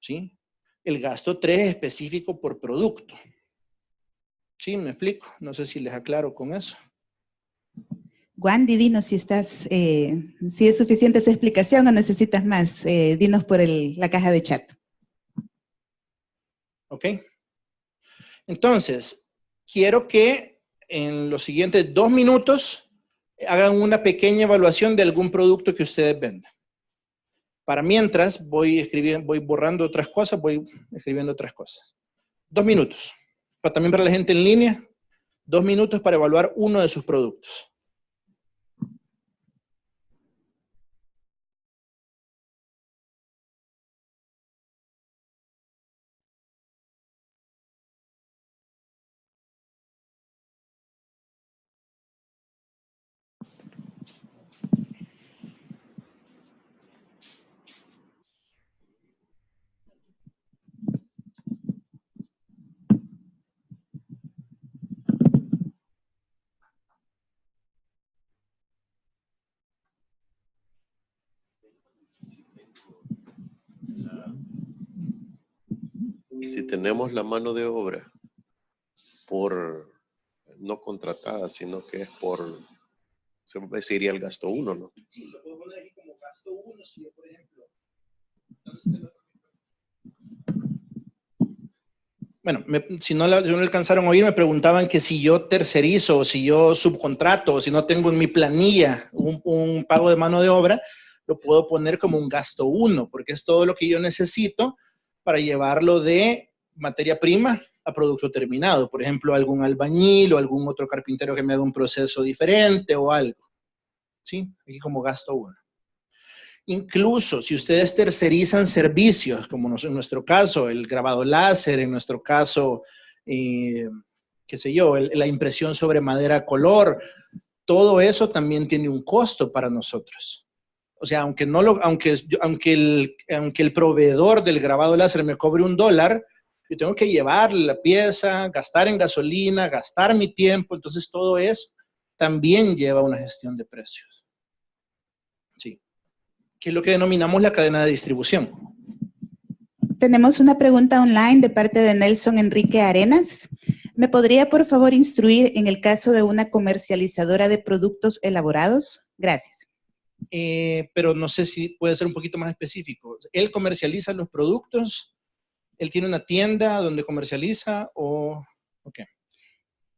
¿Sí? El gasto 3 es específico por producto. ¿Sí? ¿Me explico? No sé si les aclaro con eso. Wandy, dinos si estás, eh, si es suficiente esa explicación o necesitas más. Eh, dinos por la caja de chat. ¿Ok? Entonces, quiero que en los siguientes dos minutos hagan una pequeña evaluación de algún producto que ustedes vendan. Para mientras, voy escribiendo, voy borrando otras cosas, voy escribiendo otras cosas. Dos minutos. Para, también para la gente en línea, dos minutos para evaluar uno de sus productos. Si tenemos la mano de obra por no contratada, sino que es por, se iría el gasto uno, ¿no? Sí, lo puedo poner aquí como gasto uno, si yo, por ejemplo. Bueno, me- si, no la- si no alcanzaron a oír, me preguntaban que si yo tercerizo, si yo subcontrato, si no tengo en mi planilla un, un pago de mano de obra, lo puedo poner como un gasto uno, porque es todo lo que yo necesito para llevarlo de materia prima a producto terminado. Por ejemplo, algún albañil o algún otro carpintero que me haga un proceso diferente o algo. ¿sí? Aquí como gasto uno. Incluso si ustedes tercerizan servicios, como en nuestro caso, el grabado láser, en nuestro caso, eh, qué sé yo, la impresión sobre madera color, todo eso también tiene un costo para nosotros. O sea, aunque, no lo, aunque, aunque, el, aunque el proveedor del grabado láser me cobre un dólar, yo tengo que llevarle la pieza, gastar en gasolina, gastar mi tiempo, entonces todo eso también lleva una gestión de precios. Sí. Que es lo que denominamos la cadena de distribución. Tenemos una pregunta online de parte de Nelson Enrique Arenas. ¿Me podría, por favor, instruir en el caso de una comercializadora de productos elaborados? Gracias. Eh, pero no sé si puede ser un poquito más específico. ¿Él comercializa los productos? ¿Él tiene una tienda donde comercializa? O... Ok.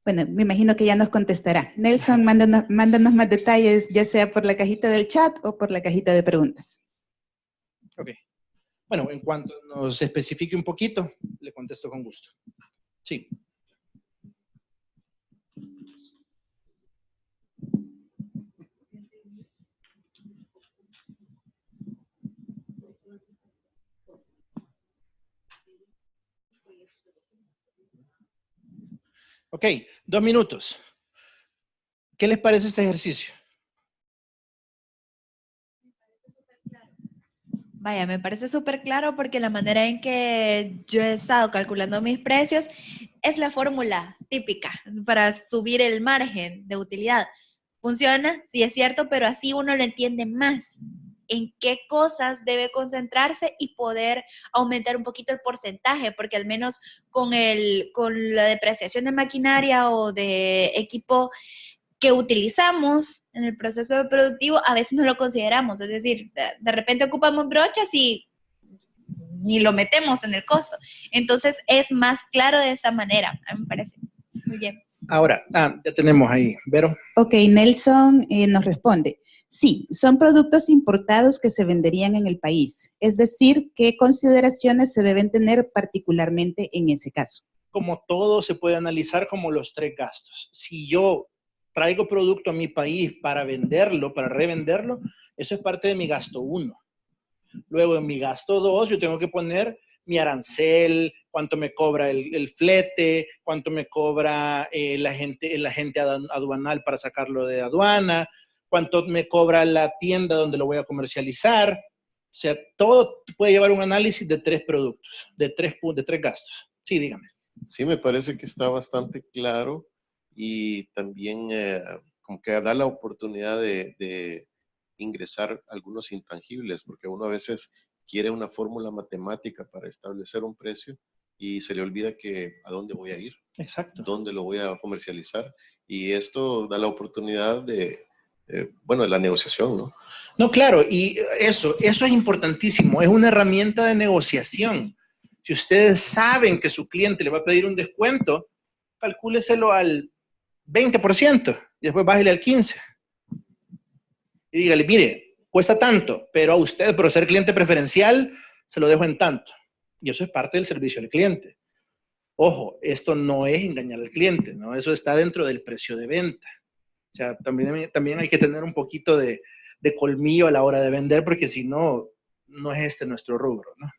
Bueno, me imagino que ya nos contestará. Nelson, mándanos, mándanos más detalles, ya sea por la cajita del chat o por la cajita de preguntas. Ok. Bueno, en cuanto nos especifique un poquito, le contesto con gusto. Sí. Ok, dos minutos. ¿Qué les parece este ejercicio? Vaya, me parece súper claro porque la manera en que yo he estado calculando mis precios es la fórmula típica para subir el margen de utilidad. Funciona, sí es cierto, pero así uno lo entiende más en qué cosas debe concentrarse y poder aumentar un poquito el porcentaje, porque al menos con, el, con la depreciación de maquinaria o de equipo que utilizamos en el proceso productivo, a veces no lo consideramos. Es decir, de, repente ocupamos brochas y ni lo metemos en el costo. Entonces es más claro de esa manera, a mí me parece. Muy bien. Ahora, ah, ya tenemos ahí, Vero. Ok, Nelson eh, nos responde. Sí, son productos importados que se venderían en el país. Es decir, ¿qué consideraciones se deben tener particularmente en ese caso? Como todo se puede analizar como los tres gastos. Si yo traigo producto a mi país para venderlo, para revenderlo, eso es parte de mi gasto uno. Luego en mi gasto dos, yo tengo que poner mi arancel, cuánto me cobra el, el flete, cuánto me cobra eh, la, gente, el agente aduanal para sacarlo de aduana, cuánto me cobra la tienda donde lo voy a comercializar. O sea, todo puede llevar un análisis de tres productos, de tres, de tres gastos. Sí, dígame. Sí, me parece que está bastante claro y también, eh, como que da la oportunidad de, de ingresar algunos intangibles, porque uno a veces quiere una fórmula matemática para establecer un precio y se le olvida que a dónde voy a ir, Exacto. dónde lo voy a comercializar. Y esto da la oportunidad de, de, bueno, de la negociación, ¿no? No, claro, y eso, eso es importantísimo, es una herramienta de negociación. Si ustedes saben que su cliente le va a pedir un descuento, calcúleselo al 20% y después bájele al 15%. Y dígale, mire, cuesta tanto, pero a usted, por ser cliente preferencial, se lo dejo en tanto. Y eso es parte del servicio al cliente. Ojo, esto no es engañar al cliente, ¿no? Eso está dentro del precio de venta. O sea, también, también hay que tener un poquito de, de colmillo a la hora de vender, porque si no, no es este nuestro rubro, ¿no?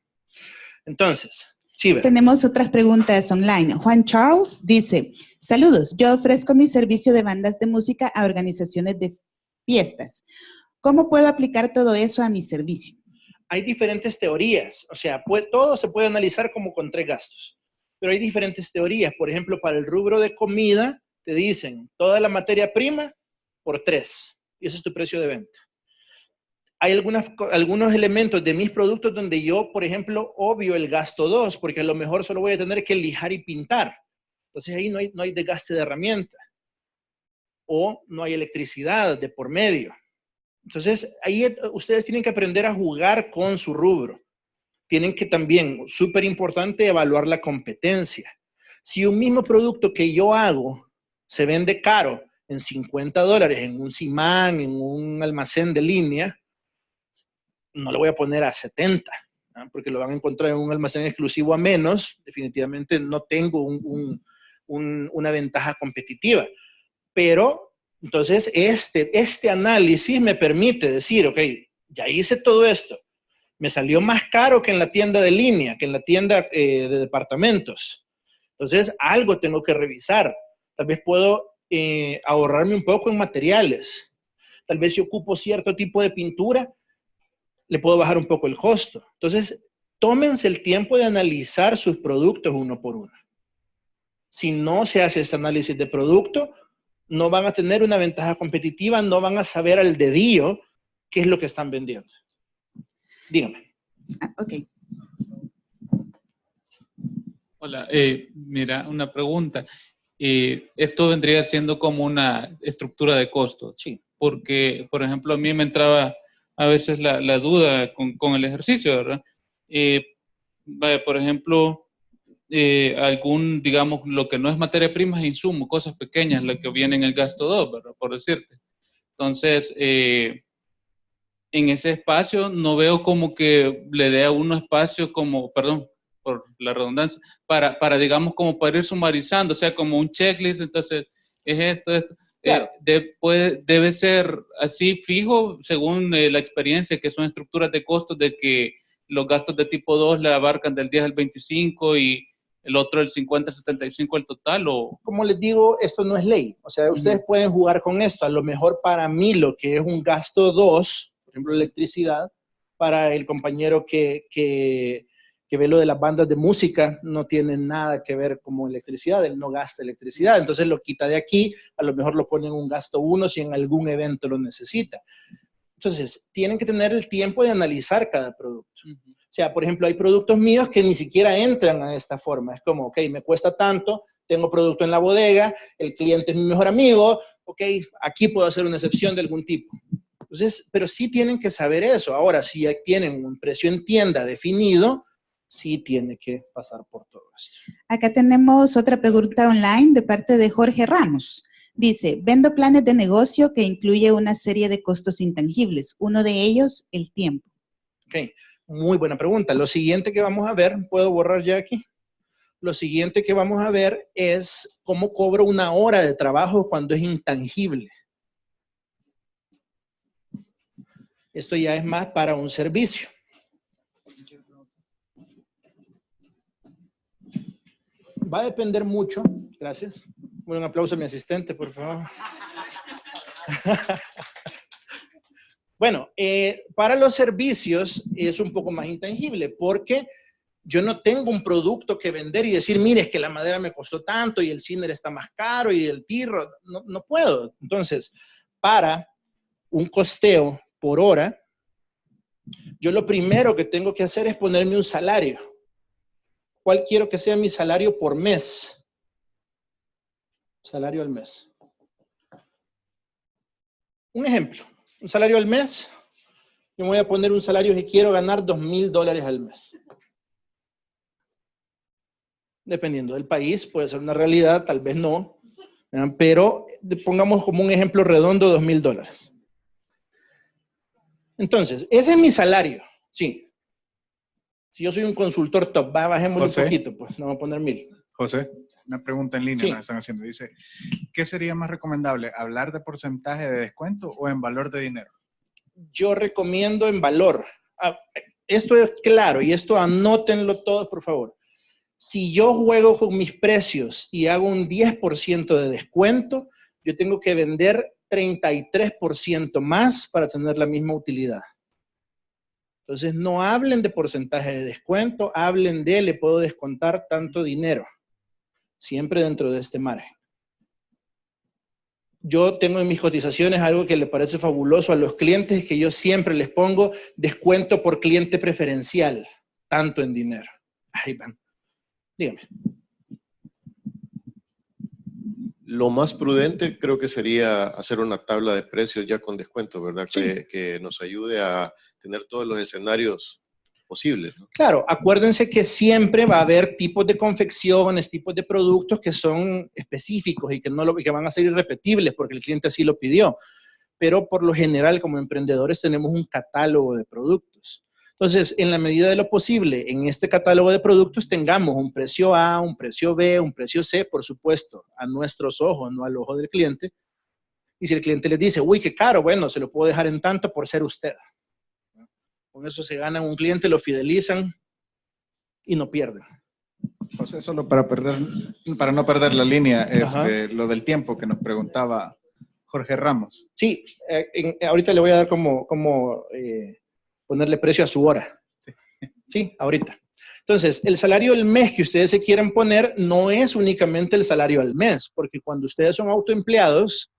Entonces, sí. Tenemos otras preguntas online. Juan Charles dice, saludos, yo ofrezco mi servicio de bandas de música a organizaciones de fiestas. ¿Cómo puedo aplicar todo eso a mi servicio? Hay diferentes teorías, o sea, puede, todo se puede analizar como con tres gastos, pero hay diferentes teorías. Por ejemplo, para el rubro de comida, te dicen toda la materia prima por tres, y ese es tu precio de venta hay algunas, algunos elementos de mis productos donde yo, por ejemplo, obvio el gasto 2, porque a lo mejor solo voy a tener que lijar y pintar. Entonces ahí no hay, no hay desgaste de herramienta. O no hay electricidad de por medio. Entonces ahí ustedes tienen que aprender a jugar con su rubro. Tienen que también, súper importante, evaluar la competencia. Si un mismo producto que yo hago se vende caro en 50 dólares en un CIMAN, en un almacén de línea, no lo voy a poner a 70, ¿no? porque lo van a encontrar en un almacén exclusivo a menos, definitivamente no tengo un, un, un, una ventaja competitiva. Pero, entonces, este, este análisis me permite decir, ok, ya hice todo esto, me salió más caro que en la tienda de línea, que en la tienda eh, de departamentos. Entonces, algo tengo que revisar. Tal vez puedo eh, ahorrarme un poco en materiales. Tal vez si ocupo cierto tipo de pintura, le puedo bajar un poco el costo. Entonces, tómense el tiempo de analizar sus productos uno por uno. Si no se hace ese análisis de producto, no van a tener una ventaja competitiva, no van a saber al dedillo qué es lo que están vendiendo. Dígame. Ah, ok. Hola, eh, mira, una pregunta. Eh, esto vendría siendo como una estructura de costos. Sí. Porque, por ejemplo, a mí me entraba a veces la, la duda con, con, el ejercicio, ¿verdad? Eh, vaya, por ejemplo, eh, algún, digamos, lo que no es materia prima es insumo, cosas pequeñas, lo que viene en el gasto 2, ¿verdad? Por decirte. Entonces, eh, en ese espacio no veo como que le dé a uno espacio como, perdón, por la redundancia, para, para, digamos, como para ir sumarizando, o sea, como un checklist, entonces, es esto, esto. Claro. Eh, de, puede, debe ser así fijo, según eh, la experiencia, que son estructuras de costos de que los gastos de tipo 2 le abarcan del 10 al 25 y el otro el 50 al 75 el total. O... Como les digo, esto no es ley. O sea, ustedes uh -huh. pueden jugar con esto. A lo mejor para mí lo que es un gasto 2, por ejemplo, electricidad, para el compañero que, que, que ve lo de las bandas de música, no tiene nada que ver como electricidad, él no gasta electricidad, entonces lo quita de aquí, a lo mejor lo pone en un gasto uno si en algún evento lo necesita. Entonces, tienen que tener el tiempo de analizar cada producto. Uh -huh. O sea, por ejemplo, hay productos míos que ni siquiera entran a esta forma. Es como, ok, me cuesta tanto, tengo producto en la bodega, el cliente es mi mejor amigo, ok, aquí puedo hacer una excepción de algún tipo. Entonces, pero sí tienen que saber eso. Ahora, si ya tienen un precio en tienda definido, sí tiene que pasar por todo esto. Acá tenemos otra pregunta online de parte de Jorge Ramos. Dice, vendo planes de negocio que incluye una serie de costos intangibles. Uno de ellos, el tiempo. Ok, muy buena pregunta. Lo siguiente que vamos a ver, ¿puedo borrar ya aquí? Lo siguiente que vamos a ver es cómo cobro una hora de trabajo cuando es intangible. Esto ya es más para un servicio. Va a depender mucho, gracias. Un aplauso a mi asistente, por favor. bueno, eh, para los servicios es un poco más intangible porque Yo no tengo un producto que vender y decir, mire, es que la madera me costó tanto y el cinder está más caro y el tirro, no, no puedo. Entonces, para un costeo por hora, yo lo primero que tengo que hacer es ponerme un salario. ¿Cuál quiero que sea mi salario por mes? Salario al mes. Un ejemplo, un salario al mes, yo me voy a poner un salario que quiero ganar dos mil dólares al mes. Dependiendo del país, puede ser una realidad, tal vez no, pero pongamos como un ejemplo redondo dos mil dólares. Entonces, ese es mi salario, sí. Si yo soy un consultor top, va, bajémosle José. un poquito, pues, no voy a poner mil. José, una pregunta en línea Sí. nos están haciendo. Dice, ¿qué sería más recomendable, hablar de porcentaje de descuento o en valor de dinero? yo recomiendo en valor. Ah, Esto es claro y esto anótenlo todos, por favor. Si yo juego con mis precios y hago un 10% de descuento, yo tengo que vender 33% más para tener la misma utilidad. Entonces, no hablen de porcentaje de descuento, hablen de le puedo descontar tanto dinero, siempre dentro de este margen yo tengo en mis cotizaciones algo que le parece fabuloso a los clientes, es que yo siempre les pongo descuento por cliente preferencial, tanto en dinero. Ahí van. Dígame. Lo más prudente creo que sería hacer una tabla de precios ya con descuento, ¿verdad? Sí. Que, que nos ayude a tener todos los escenarios Claro, acuérdense que siempre va a haber tipos de confecciones, tipos de productos que son específicos y que, no lo, que van a ser irrepetibles porque el cliente así lo pidió. Pero por lo general, como emprendedores, tenemos un catálogo de productos. Entonces, en la medida de lo posible, en este catálogo de productos tengamos un precio A, un precio B, un precio C, por supuesto, a nuestros ojos, no al ojo del cliente. Y si el cliente les dice, uy, qué caro, bueno, se lo puedo dejar en tanto por ser usted. Con eso se ganan un cliente, lo fidelizan y no pierden. José, solo para, perder, para no perder la línea, este, lo del tiempo que nos preguntaba Jorge Ramos. Sí, eh, en- ahorita le voy a dar como, como eh, ponerle precio a su hora. Sí, ahorita. Entonces, el salario al mes que ustedes se quieran poner no es únicamente el salario al mes, porque cuando ustedes son autoempleados,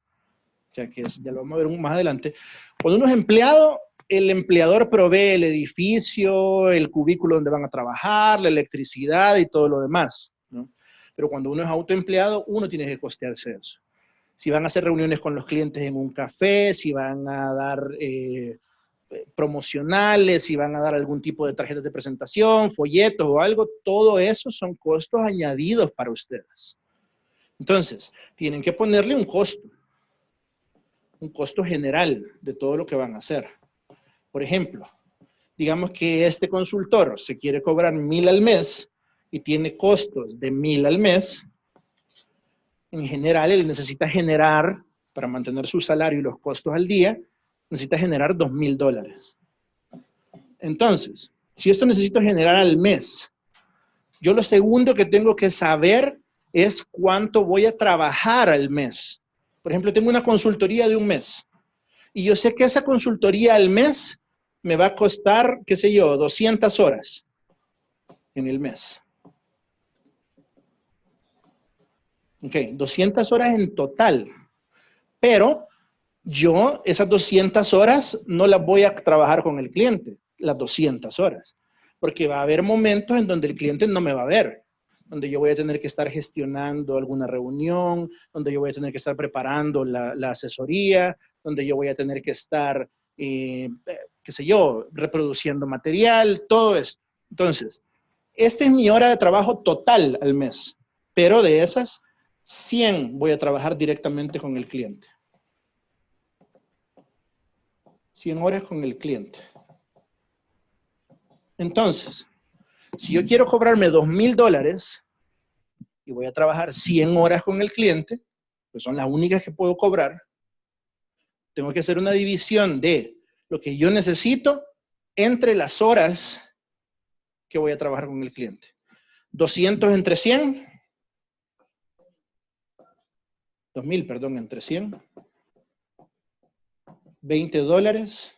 ya que es- ya lo vamos a ver más adelante, cuando uno es empleado, el empleador provee el edificio, el cubículo donde van a trabajar, la electricidad y todo lo demás. Pero cuando uno es autoempleado, uno tiene que costearse eso si van a hacer reuniones con los clientes en un café, si van a dar eh, promocionales, si van a dar algún tipo de tarjetas de presentación, folletos o algo, todo eso son costos añadidos para ustedes. Entonces, tienen que ponerle un costo, un costo general de todo lo que van a hacer. Por ejemplo, digamos que este consultor se quiere cobrar mil al mes y tiene costos de mil al mes, en general, él necesita generar, para mantener su salario y los costos al día, necesita generar dos mil dólares. Entonces, si esto necesito generar al mes, yo lo segundo que tengo que saber es cuánto voy a trabajar al mes. Por ejemplo, tengo una consultoría de un mes y yo sé que esa consultoría al mes me va a costar, qué sé yo, 200 horas en el mes. Ok, 200 horas en total. Pero yo esas 200 horas no las voy a trabajar con el cliente, las 200 horas. Porque va a haber momentos en donde el cliente no me va a ver, donde yo voy a tener que estar gestionando alguna reunión, donde yo voy a tener que estar preparando la, asesoría, donde yo voy a tener que estar, eh, eh, qué sé yo, reproduciendo material, todo esto. Entonces, esta es mi hora de trabajo total al mes, pero de esas 100 voy a trabajar directamente con el cliente. 100 horas con el cliente. Entonces, si yo quiero cobrarme 2 mil dólares y voy a trabajar 100 horas con el cliente, pues son las únicas que puedo cobrar, tengo que hacer una división de lo que yo necesito entre las horas que voy a trabajar con el cliente. 200 entre 100, 2000, perdón, entre 100, 20 dólares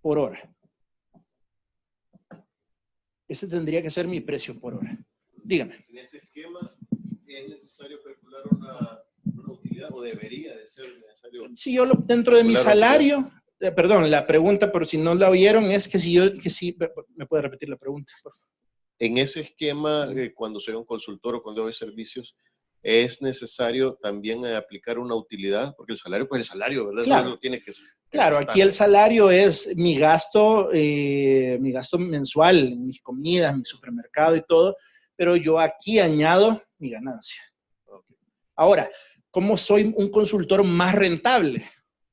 por hora. Ese tendría que ser mi precio por hora. Dígame. En ese esquema es necesario calcular una, una utilidad o debería de ser necesario. Si yo lo, dentro de mi salario, eh, perdón, la pregunta, pero si no la oyeron, es que si yo, que si, me puede repetir la pregunta, por favor? En ese esquema, eh, cuando soy un consultor o cuando doy servicios, es necesario también eh, aplicar una utilidad, porque el salario, pues el salario, ¿verdad? Claro. no tiene que ser. Claro, aquí el salario es mi gasto, eh, mi gasto mensual, mis comidas, mi supermercado y todo, pero yo aquí añado mi ganancia. Ahora, ¿cómo soy un consultor más rentable?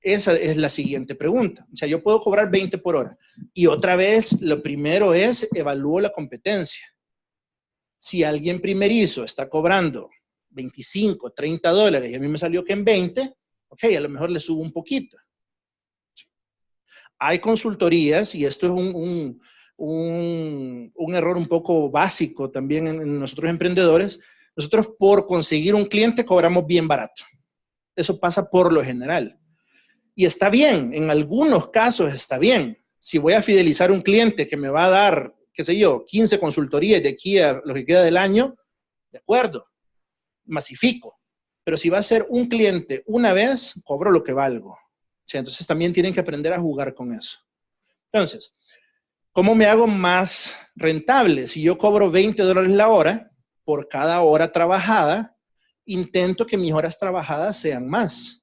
Esa es la siguiente pregunta. O sea, yo puedo cobrar 20 por hora. Y otra vez, lo primero es, evalúo la competencia. Si alguien primerizo está cobrando 25, 30 dólares y a mí me salió que en 20, ok, a lo mejor le subo un poquito. Hay consultorías, y esto es un, un- un- error un poco básico también en, en nosotros emprendedores, nosotros por conseguir un cliente cobramos bien barato. Eso pasa por lo general. Y está bien, en algunos casos está bien. Si voy a fidelizar un cliente que me va a dar, qué sé yo, 15 consultorías de aquí a lo que queda del año, de acuerdo, masifico. Pero si va a ser un cliente una vez, cobro lo que valgo. Sea, entonces también tienen que aprender a jugar con eso. Entonces, ¿cómo me hago más rentable? Si yo cobro 20 dólares la hora por cada hora trabajada, intento que mis horas trabajadas sean más.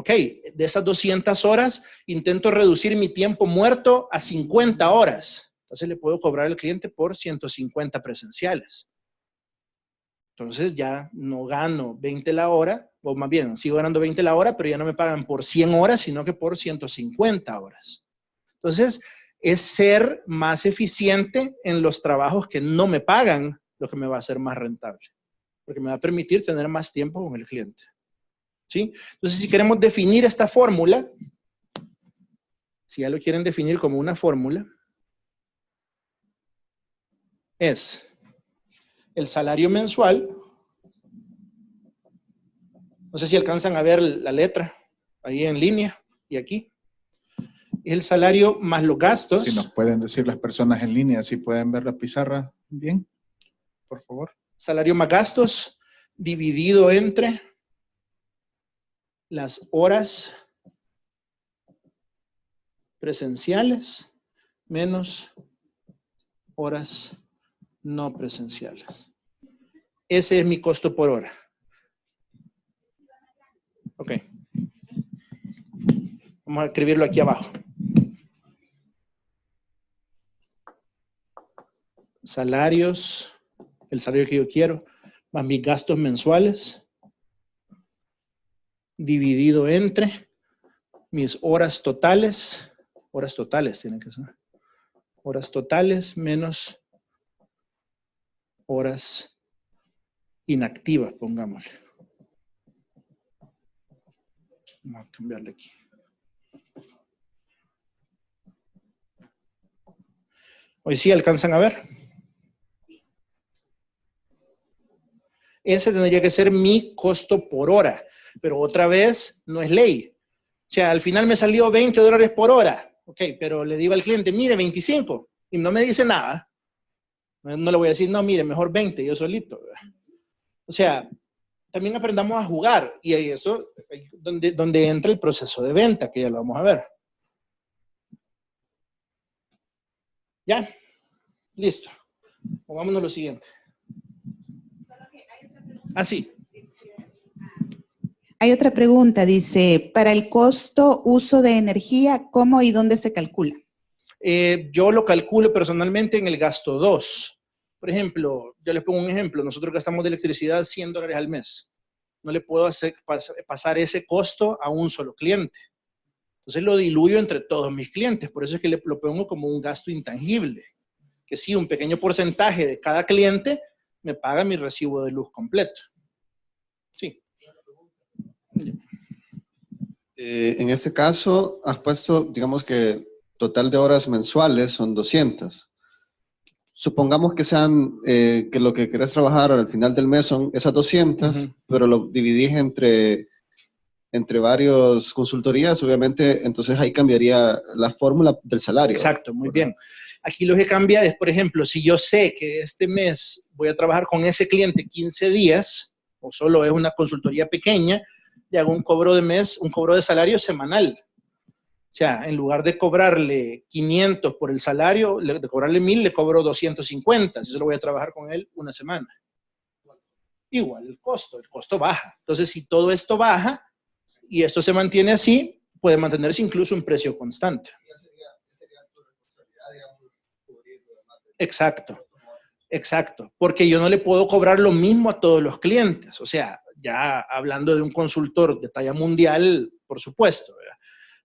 Ok, de esas 200 horas, intento reducir mi tiempo muerto a 50 horas. Entonces le puedo cobrar al cliente por 150 presenciales. Entonces ya no gano 20 la hora, o más bien, sigo ganando 20 la hora, pero ya no me pagan por 100 horas, sino que por 150 horas. Entonces, es ser más eficiente en los trabajos que no me pagan, lo que me va a hacer más rentable, porque me va a permitir tener más tiempo con el cliente. ¿Sí? Entonces, si queremos definir esta fórmula, si ya lo quieren definir como una fórmula, es el salario mensual. No sé si alcanzan a ver la letra ahí en línea y aquí. Es el salario más los gastos. Si nos pueden decir las personas en línea, si pueden ver la pizarra bien, por favor. Salario más gastos dividido entre las horas presenciales menos horas no presenciales. Ese es mi costo por hora. Ok. Vamos a escribirlo aquí abajo. Salarios, el salario que yo quiero, más mis gastos mensuales, dividido entre mis horas totales, horas totales tienen que ser, horas totales menos horas inactivas, pongámosle. Vamos a cambiarle aquí. Hoy sí alcanzan a ver. Ese tendría que ser mi costo por hora, pero otra vez no es ley. O sea, al final me salió 20 dólares por hora. Ok, pero le digo al cliente, mire, 25, y no me dice nada. No le voy a decir, no, mire, mejor 20, yo solito. O sea, también aprendamos a jugar y ahí eso, donde, donde entra el proceso de venta, que ya lo vamos a ver. ¿Ya? Listo. Pongámonos lo siguiente. Ah, sí. Hay otra pregunta, dice, para el costo uso de energía, ¿cómo y dónde se calcula? Eh, yo lo calculo personalmente en el gasto 2. Por ejemplo, yo les pongo un ejemplo, nosotros gastamos de electricidad 100 dólares al mes. No le puedo hacer, pas, pasar ese costo a un solo cliente. Entonces lo diluyo entre todos mis clientes, por eso es que le, lo pongo como un gasto intangible. Que sí, un pequeño porcentaje de cada cliente me paga mi recibo de luz completo. Sí. Eh, en este caso, has puesto, digamos que total de horas mensuales son 200. Supongamos que sean, eh, que lo que querés trabajar al final del mes son esas 200, Ujú. pero lo dividís entre entre varios consultorías, obviamente, entonces ahí cambiaría la fórmula del salario. Exacto, muy bien. Aquí lo que cambia es, por ejemplo, si yo sé que este mes voy a trabajar con ese cliente 15 días, o solo es una consultoría pequeña, le hago un cobro de mes, un cobro de salario semanal. O sea, en lugar de cobrarle 500 por el salario, de cobrarle 1000, le cobro 250. Si solo voy a trabajar con él una semana. Igual el costo, el costo baja. Entonces, si todo esto baja y esto se mantiene así, puede mantenerse incluso un precio constante. Exacto, exacto, porque yo no le puedo cobrar lo mismo a todos los clientes, o sea, ya hablando de un consultor de talla mundial, por supuesto,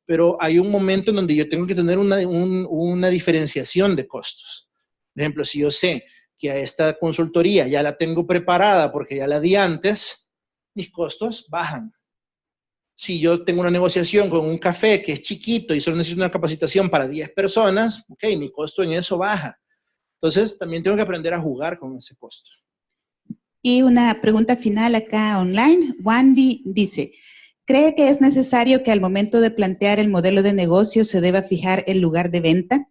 pero hay un momento en donde yo tengo que tener una, un- una diferenciación de costos. Por ejemplo, si yo sé que a esta consultoría ya la tengo preparada porque ya la di antes, mis costos bajan. Si yo tengo una negociación con un café que es chiquito y solo necesito una capacitación para 10 personas, ok, mi costo en eso baja. Entonces, también tengo que aprender a jugar con ese costo. Y una pregunta final acá online. Wandy dice, ¿cree que es necesario que al momento de plantear el modelo de negocio se deba fijar el lugar de venta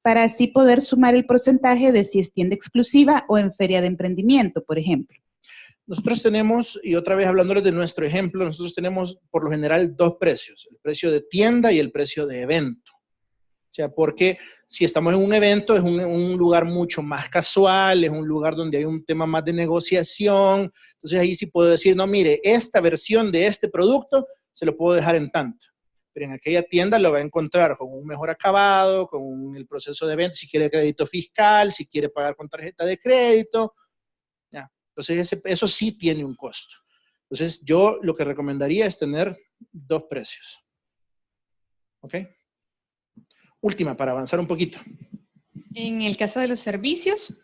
para así poder sumar el porcentaje de si es tienda exclusiva o en feria de emprendimiento, por ejemplo? Nosotros tenemos, y otra vez hablándoles de nuestro ejemplo, nosotros tenemos por lo general dos precios, el precio de tienda y el precio de evento. O sea, porque si estamos en un evento es un, lugar mucho más casual, es un lugar donde hay un tema más de negociación. Entonces ahí sí puedo decir, no, mire, esta versión de este producto se lo puedo dejar en tanto. Pero en aquella tienda lo va a encontrar con un mejor acabado, con el proceso de venta, si quiere crédito fiscal, si quiere pagar con tarjeta de crédito. Entonces eso sí tiene un costo. Entonces yo lo que recomendaría es tener dos precios. ¿Ok? Última, para avanzar un poquito. En el caso de los servicios,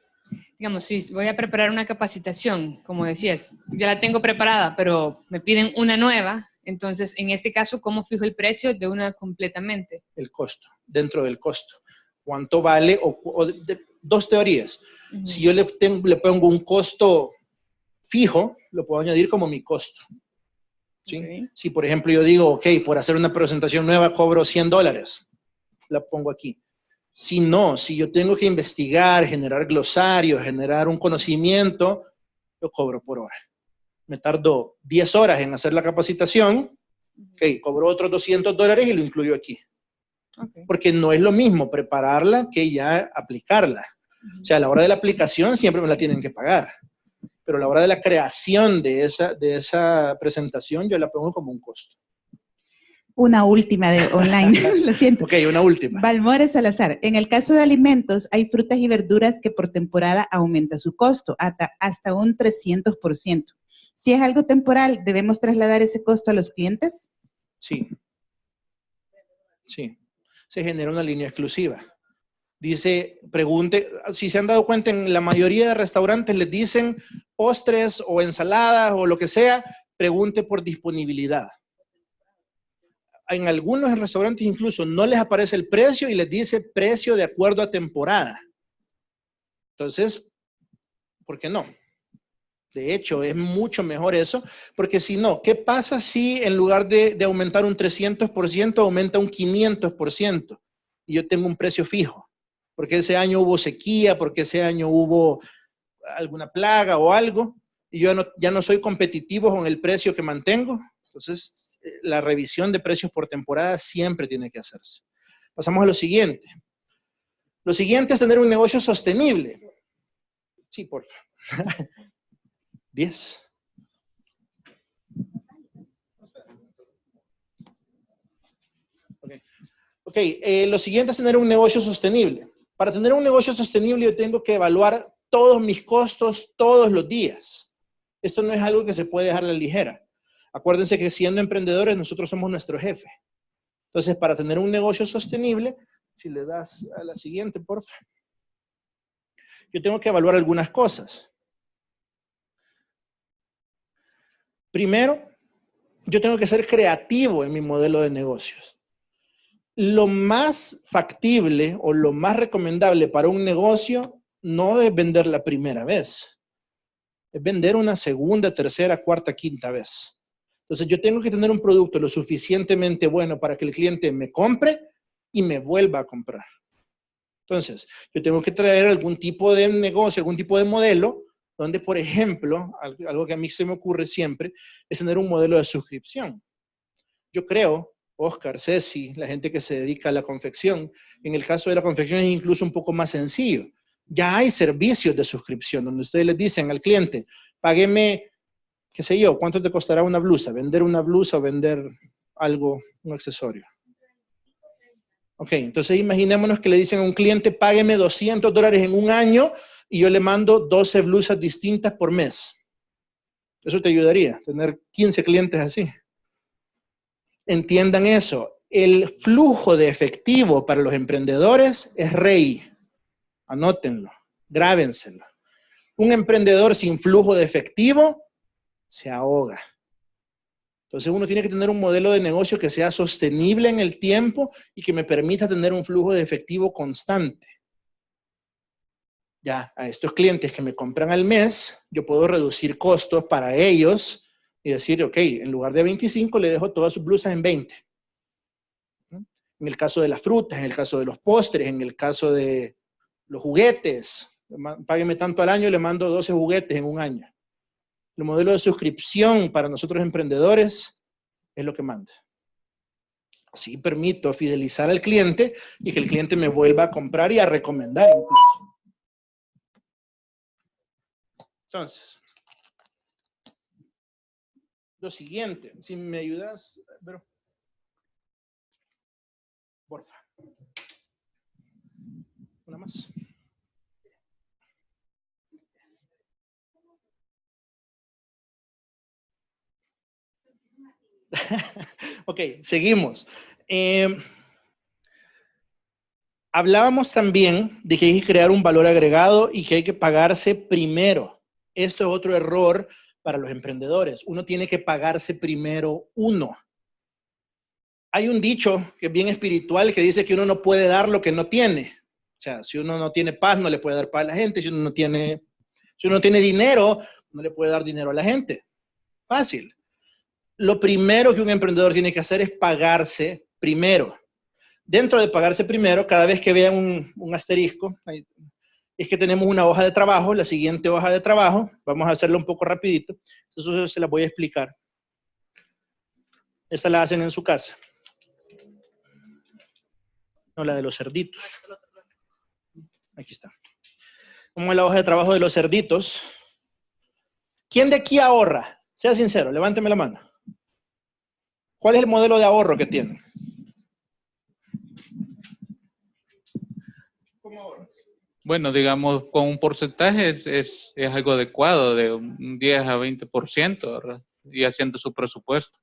digamos, si voy a preparar una capacitación, como decías, ya la tengo preparada, pero me piden una nueva, entonces en este caso, ¿cómo fijo el precio de una completamente? el costo, dentro del costo. ¿Cuánto vale? O, o de- dos teorías. Si yo le, tengo- le pongo un costo fijo, lo puedo añadir como mi costo. ¿sí? Si, por ejemplo, yo digo, ok, por hacer una presentación nueva cobro 100 dólares, la pongo aquí. Si no, si yo tengo que investigar, generar glosarios, generar un conocimiento, lo cobro por hora. Me tardo 10 horas en hacer la capacitación, ok, cobro otros 200 dólares y lo incluyo aquí porque no es lo mismo prepararla que ya aplicarla. O sea, a la hora de la aplicación siempre me la tienen que pagar, pero a la hora de la creación de esa, de esa presentación yo la pongo como un costo. Una última de online, lo siento. Ok, una última. Valmores Salazar, en el caso de alimentos, hay frutas y verduras que por temporada aumenta su costo hasta, hasta un 300%. Si es algo temporal, ¿debemos trasladar ese costo a los clientes? Sí. Sí. Se genera una línea exclusiva. Dice, pregunte, si se han dado cuenta, en la mayoría de restaurantes les dicen postres o ensaladas o lo que sea, pregunte por disponibilidad. En algunos restaurantes incluso no les aparece el precio y les dice precio de acuerdo a temporada. Entonces, ¿por qué no? De hecho, es mucho mejor eso, porque si no, ¿qué pasa si en lugar de, aumentar un 300% aumenta un 500% y yo tengo un precio fijo? Porque ese año hubo sequía, porque ese año hubo alguna plaga o algo, y yo ya no soy competitivo con el precio que mantengo. Entonces, eh, la revisión de precios por temporada siempre tiene que hacerse. Pasamos a lo siguiente. Lo siguiente es tener un negocio sostenible. Sí, por favor. 10. Ok, eh, lo siguiente es tener un negocio sostenible. Para tener un negocio sostenible yo tengo que evaluar todos mis costos todos los días. Esto no es algo que se puede dejar a la ligera. Acuérdense que siendo emprendedores nosotros somos nuestro jefe. Entonces, para tener un negocio sostenible, si le das a la siguiente, por favor. Yo tengo que evaluar algunas cosas. Primero, yo tengo que ser creativo en mi modelo de negocios. Lo más factible o lo más recomendable para un negocio no es vender la primera vez, es vender una segunda, tercera, cuarta, quinta vez. Entonces yo tengo que tener un producto lo suficientemente bueno para que el cliente me compre y me vuelva a comprar. Entonces, yo tengo que traer algún tipo de negocio, algún tipo de modelo, donde, por ejemplo, algo que a mí se me ocurre siempre, es tener un modelo de suscripción. Yo creo, Oscar, Ceci, la gente que se dedica a la confección, en el caso de la confección es incluso un poco más sencillo. Ya hay servicios de suscripción donde ustedes les dicen al cliente, págueme, qué sé yo, ¿cuánto te costará una blusa? Vender una blusa o vender algo, un accesorio. Ok, entonces imaginémonos que le dicen a un cliente, págueme 200 dólares en un año y yo le mando 12 blusas distintas por mes. Eso te ayudaría, tener 15 clientes así. Entiendan eso. El flujo de efectivo para los emprendedores es rey. Anótenlo, grábenselo. Un emprendedor sin flujo de efectivo se ahoga. Entonces uno tiene que tener un modelo de negocio que sea sostenible en el tiempo y que me permita tener un flujo de efectivo constante. Ya, a estos clientes que me compran al mes, yo puedo reducir costos para ellos y decir, ok, en lugar de 25 le dejo todas sus blusas en 20. En el caso de las frutas, en el caso de los postres, en el caso de los juguetes, págueme tanto al año y le mando 12 juguetes en un año. El modelo de suscripción para nosotros emprendedores es lo que manda. Así permito fidelizar al cliente y que el cliente me vuelva a comprar y a recomendar incluso. Entonces, lo siguiente, si me ayudas, pero, porfa. Una más. ok, seguimos. Eh, hablábamos también de que hay que crear un valor agregado y que hay que pagarse primero. Esto es otro error para los emprendedores. Uno tiene que pagarse primero uno. Hay un dicho que es bien espiritual que dice que uno no puede dar lo que no tiene. O sea, si uno no tiene paz, no le puede dar paz a la gente. Si uno no tiene, si uno no tiene dinero, no le puede dar dinero a la gente. Fácil lo primero que un emprendedor tiene que hacer es pagarse primero. Dentro de pagarse primero, cada vez que vean un, asterisco, es que tenemos una hoja de trabajo, la siguiente hoja de trabajo, vamos a hacerlo un poco rapidito, eso se la voy a explicar. Esta la hacen en su casa. No, la de los cerditos. Aquí está. Como la hoja de trabajo de los cerditos. ¿Quién de aquí ahorra? Sea sincero, levánteme la mano. ¿Cuál es el modelo de ahorro que tienen? Bueno, digamos, con un porcentaje es, algo adecuado, de un 10 a 20%, ¿verdad? Y haciendo su presupuesto.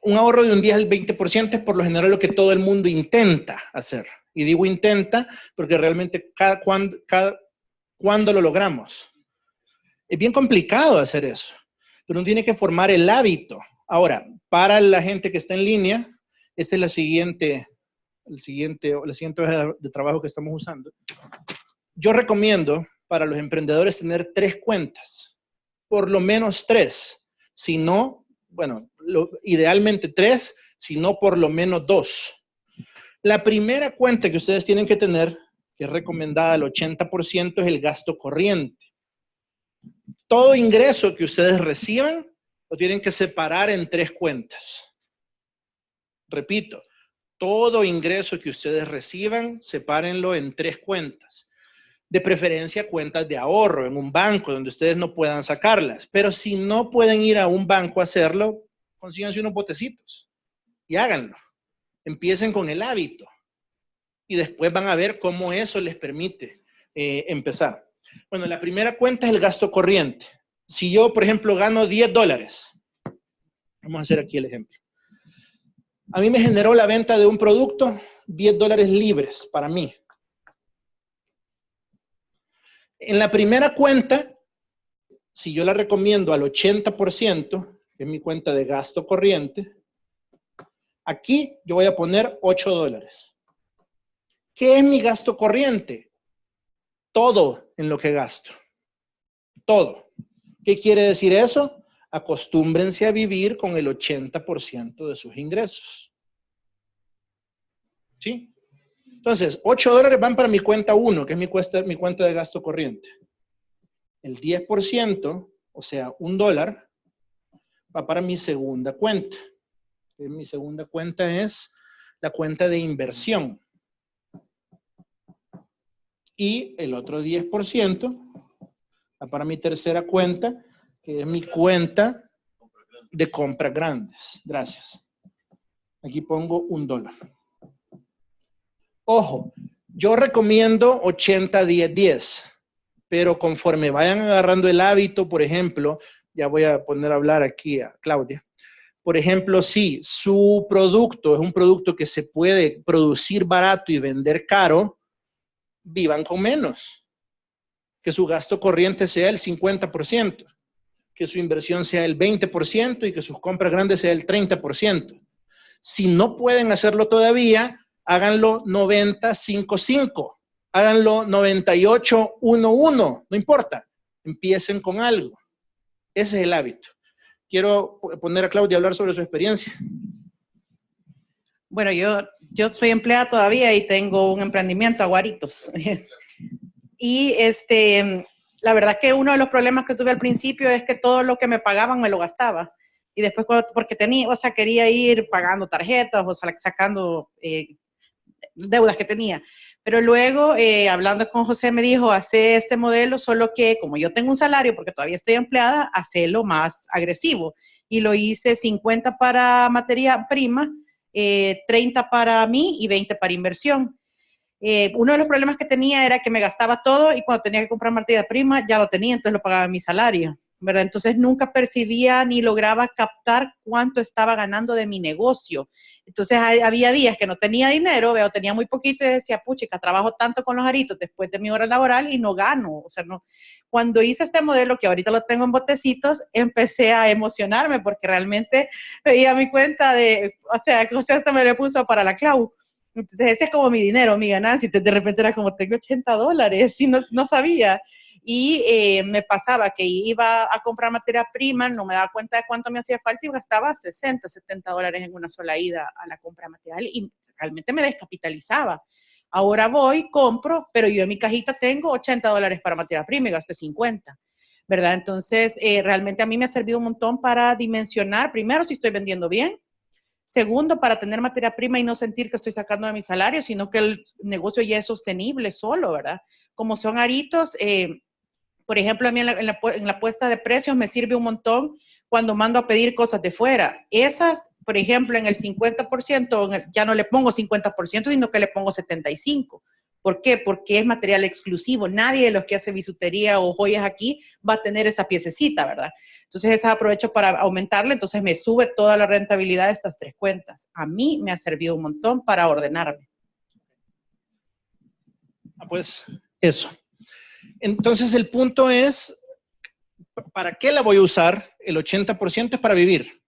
Un ahorro de un 10 al 20% es por lo general lo que todo el mundo intenta hacer. Y digo intenta porque realmente cada, cuando, cada, ¿cuándo lo logramos? Es bien complicado hacer eso, pero uno tiene que formar el hábito. Ahora, para la gente que está en línea, esta es la siguiente, el siguiente, la siguiente hoja de trabajo que estamos usando. Yo recomiendo para los emprendedores tener tres cuentas, por lo menos tres. Si no, bueno, idealmente tres, si no por lo menos dos. La primera cuenta que ustedes tienen que tener, que es recomendada al 80%, es el gasto corriente. Todo ingreso que ustedes reciban lo tienen que separar en tres cuentas. Repito, todo ingreso que ustedes reciban, sepárenlo en tres cuentas. De preferencia, cuentas de ahorro en un banco donde ustedes no puedan sacarlas. Pero si no pueden ir a un banco a hacerlo, consíganse unos botecitos y háganlo. Empiecen con el hábito y después van a ver cómo eso les permite eh, empezar. Bueno, la primera cuenta es el gasto corriente. Si yo, por ejemplo, gano 10 dólares, vamos a hacer aquí el ejemplo. A mí me generó la venta de un producto 10 dólares libres para mí. En la primera cuenta, si yo la recomiendo al 80%, que es mi cuenta de gasto corriente, aquí yo voy a poner 8 dólares. ¿Qué es mi gasto corriente? Todo en lo que gasto. Todo. ¿Qué quiere decir eso? Acostúmbrense a vivir con el 80% de sus ingresos. ¿Sí? Entonces, 8 dólares van para mi cuenta 1, que es mi, cuesta, mi cuenta de gasto corriente. El 10%, o sea, un dólar, va para mi segunda cuenta. Mi segunda cuenta es la cuenta de inversión. Y el otro 10% va para mi tercera cuenta, que es mi cuenta de compras grandes. Gracias. Aquí pongo un dólar. Ojo, yo recomiendo 80, 10, 10, pero conforme vayan agarrando el hábito, por ejemplo, ya voy a poner a hablar aquí a Claudia. Por ejemplo, si su producto es un producto que se puede producir barato y vender caro, vivan con menos. Que su gasto corriente sea el 50%, que su inversión sea el 20% y que sus compras grandes sea el 30%. Si no pueden hacerlo todavía, háganlo 90-5-5, háganlo 98-1-1, no importa, empiecen con algo. Ese es el hábito. Quiero poner a Claudia a hablar sobre su experiencia. Bueno, yo, yo soy empleada todavía y tengo un emprendimiento, Aguaritos. y este, la verdad que uno de los problemas que tuve al principio es que todo lo que me pagaban me lo gastaba. Y después, porque tenía, o sea, quería ir pagando tarjetas o sacando eh, deudas que tenía. Pero luego, eh, hablando con José, me dijo, hace este modelo, solo que como yo tengo un salario, porque todavía estoy empleada, hacerlo más agresivo. Y lo hice 50 para materia prima, 30 eh, para mí y 20 para inversión. Eh, uno de los problemas que tenía era que me gastaba todo y cuando tenía que comprar materia prima ya lo tenía, entonces lo pagaba mi salario. ¿Verdad? Entonces nunca percibía ni lograba captar cuánto estaba ganando de mi negocio. Entonces había días que no tenía dinero, veo, tenía muy poquito y decía, puchica, trabajo tanto con los aritos después de mi hora laboral y no gano. O sea, no. Cuando hice este modelo, que ahorita lo tengo en botecitos, empecé a emocionarme porque realmente veía mi cuenta de, o sea, José hasta me lo puso para la clau. Entonces ese es como mi dinero, mi ganancia. Y de repente era como, tengo 80 dólares y no, no sabía y eh, me pasaba que iba a comprar materia prima, no me daba cuenta de cuánto me hacía falta y gastaba 60, 70 dólares en una sola ida a la compra material y realmente me descapitalizaba. Ahora voy, compro, pero yo en mi cajita tengo 80 dólares para materia prima y gasté 50. ¿Verdad? Entonces, eh, realmente a mí me ha servido un montón para dimensionar, primero, si estoy vendiendo bien, Segundo, para tener materia prima y no sentir que estoy sacando de mi salario, sino que el negocio ya es sostenible solo, ¿verdad? Como son aritos, eh, por ejemplo, a mí en la, puesta de precios me sirve un montón cuando mando a pedir cosas de fuera. Esas, por ejemplo, en el 50%, ya no le pongo 50%, sino que le pongo 75%. ¿Por qué? Porque es material exclusivo. Nadie de los que hace bisutería o joyas aquí va a tener esa piececita, ¿verdad? Entonces, esa aprovecho para aumentarle, entonces me sube toda la rentabilidad de estas tres cuentas. A mí me ha servido un montón para ordenarme. Ah, pues eso. Entonces el punto es, ¿para qué la voy a usar? El 80% es para vivir.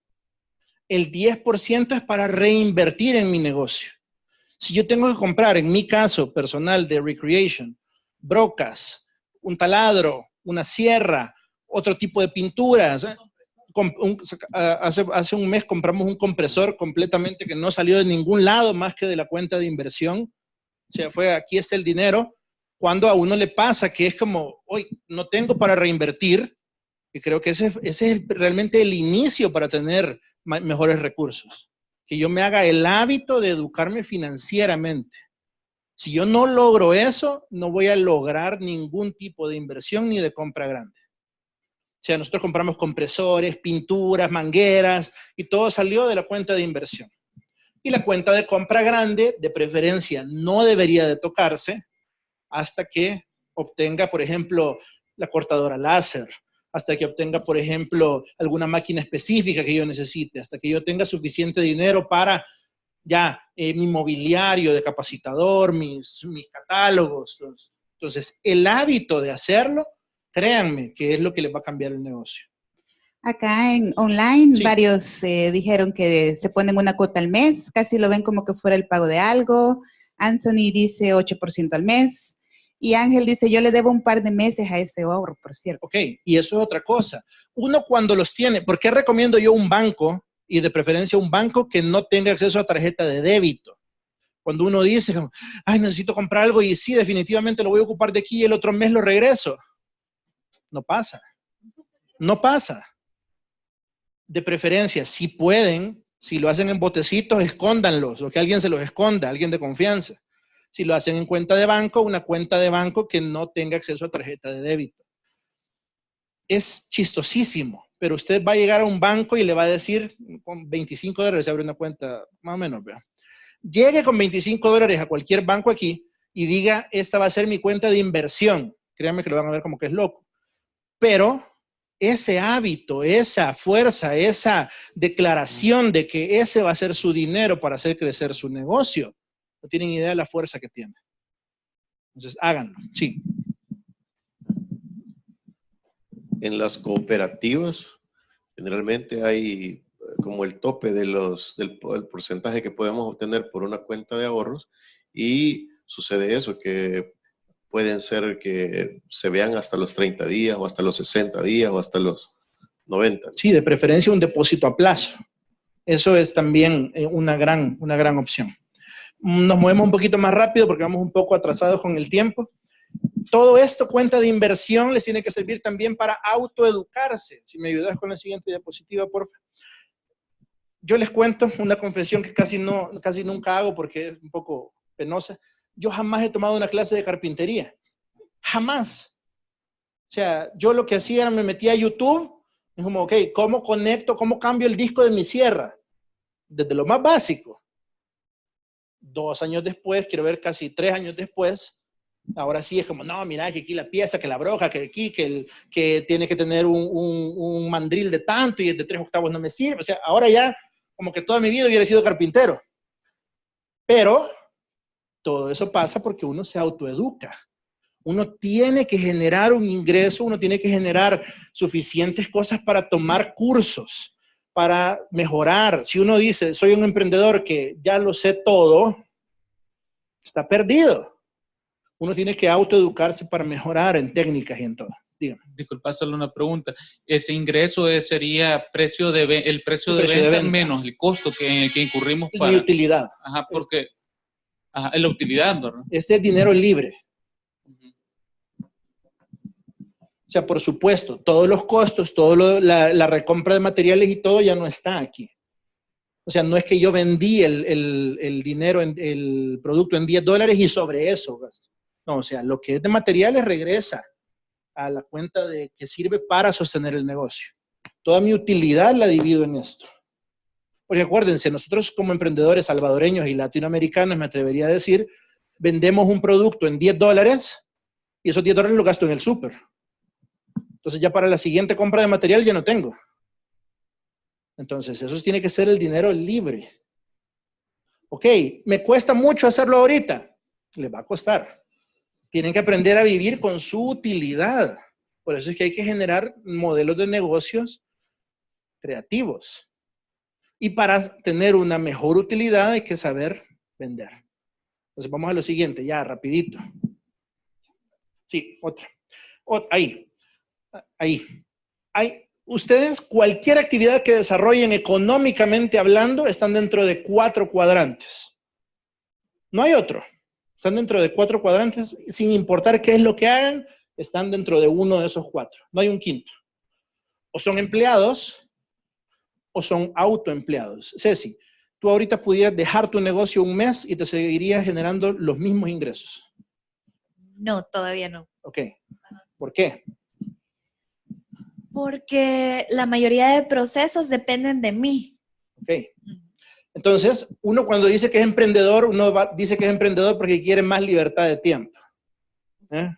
El 10% es para reinvertir en mi negocio. Si yo tengo que comprar, en mi caso personal de recreation, brocas, un taladro, una sierra, otro tipo de pinturas. hace, hace un mes compramos un compresor completamente que no salió de ningún lado más que de la cuenta de inversión. O sea, fue aquí está el dinero cuando a uno le pasa que es como, hoy no tengo para reinvertir, y creo que ese, es realmente el inicio para tener mejores recursos. Que yo me haga el hábito de educarme financieramente. Si yo no logro eso, no voy a lograr ningún tipo de inversión ni de compra grande. O sea, nosotros compramos compresores, pinturas, mangueras, y todo salió de la cuenta de inversión. Y la cuenta de compra grande, de preferencia, no debería de tocarse, hasta que obtenga, por ejemplo, la cortadora láser, hasta que obtenga, por ejemplo, alguna máquina específica que yo necesite, hasta que yo tenga suficiente dinero para ya eh, mi mobiliario de capacitador, mis, mis catálogos. Entonces, el hábito de hacerlo, créanme que es lo que les va a cambiar el negocio. Acá en online, varios eh, dijeron que se ponen una cuota al mes, casi lo ven como que fuera el pago de algo. Anthony dice 8% al mes. Y Ángel dice, yo le debo un par de meses a ese ahorro, por cierto. Ok, y eso es otra cosa. Uno cuando los tiene, ¿por qué recomiendo yo un banco y de preferencia un banco que no tenga acceso a tarjeta de débito? Cuando uno dice, ay, necesito comprar algo y sí, definitivamente lo voy a ocupar de aquí y el otro mes lo regreso. No pasa. No pasa. De preferencia, si pueden, si lo hacen en botecitos, escóndanlos, o que alguien se los esconda, alguien de confianza. Si lo hacen en cuenta de banco, una cuenta de banco que no tenga acceso a tarjeta de débito. Es chistosísimo, pero usted va a llegar a un banco y le va a decir, con 25 dólares abre una cuenta, más o menos, vea. Llegue con 25 dólares a cualquier banco aquí y diga, esta va a ser mi cuenta de inversión. Créanme que lo van a ver como que es loco. Pero ese hábito, esa fuerza, esa declaración de que ese va a ser su dinero para hacer crecer su negocio, no tienen idea de la fuerza que tiene. Entonces, háganlo, sí. En las cooperativas, generalmente hay eh, como el tope de los, del, porcentaje que podemos obtener por una cuenta de ahorros y sucede eso, que pueden ser que se vean hasta los 30 días o hasta los 60 días o hasta los 90. Sí, de preferencia un depósito a plazo. Eso es también eh, una gran, una gran opción. Nos movemos un poquito más rápido porque vamos un poco atrasados con el tiempo. Todo esto, cuenta de inversión, les tiene que servir también para autoeducarse. Si me ayudas con la siguiente diapositiva, por favor. Yo les cuento una confesión que casi, no, casi nunca hago porque es un poco penosa. Yo jamás he tomado una clase de carpintería. Jamás. O sea, yo lo que hacía era me metía a YouTube y como, ok, ¿cómo conecto, cómo cambio el disco de mi sierra? Desde lo más básico. Dos años después, quiero ver casi tres años después, ahora sí es como, no, mira, que aquí la pieza, que la broja, que aquí, que, el, que tiene que tener un, un, mandril de tanto y el de tres octavos no me sirve. O sea, ahora ya como que toda mi vida hubiera sido carpintero. Pero todo eso pasa porque uno se autoeduca. Uno tiene que generar un ingreso, uno tiene que generar suficientes cosas para tomar cursos, para mejorar. Si uno dice, soy un emprendedor que ya lo sé todo, está perdido. Uno tiene que autoeducarse para mejorar en técnicas y en todo. Dígame. Disculpa, solo una pregunta. Ese ingreso es- sería precio de el precio, El de, precio de venta menos el costo que, en el que incurrimos Mi para. utilidad. Ajá, porque. Ajá, es la utilidad, ¿verdad? Este es dinero libre. O sea, por supuesto, todos los costos, todo lo- la, recompra de materiales y todo ya no está aquí. O sea, no es que yo vendí el, el- dinero, en, el producto en 10 dólares y sobre eso gasto. No, o sea, lo que es de materiales regresa a la cuenta de que sirve para sostener el negocio. Toda mi utilidad la divido en esto. Porque acuérdense, nosotros como emprendedores salvadoreños y latinoamericanos, me atrevería a decir, vendemos un producto en 10 dólares y esos 10 dólares los gasto en el súper. Entonces ya para la siguiente compra de material ya no tengo. Entonces eso tiene que ser el dinero libre. Ok, me cuesta mucho hacerlo ahorita. Les va a costar. Tienen que aprender a vivir con su utilidad. Por eso es que hay que generar modelos de negocios creativos. Y para tener una mejor utilidad hay que saber vender. Entonces vamos a lo siguiente, ya, rapidito. Sí, otra. Ot- ahí. Ahí. Hay, ustedes, cualquier actividad que desarrollen económicamente hablando, están dentro de cuatro cuadrantes. No hay otro. Están dentro de cuatro cuadrantes, sin importar qué es lo que hagan, están dentro de uno de esos cuatro. No hay un quinto. O son empleados o son autoempleados. Ceci, tú ahorita pudieras dejar tu negocio un mes y te seguirías generando los mismos ingresos. No, todavía no. Ok. ¿Por qué? Porque la mayoría de procesos dependen de mí. Ok. Entonces, uno cuando dice que es emprendedor, uno dice que es emprendedor porque quiere más libertad de tiempo. ¿Eh?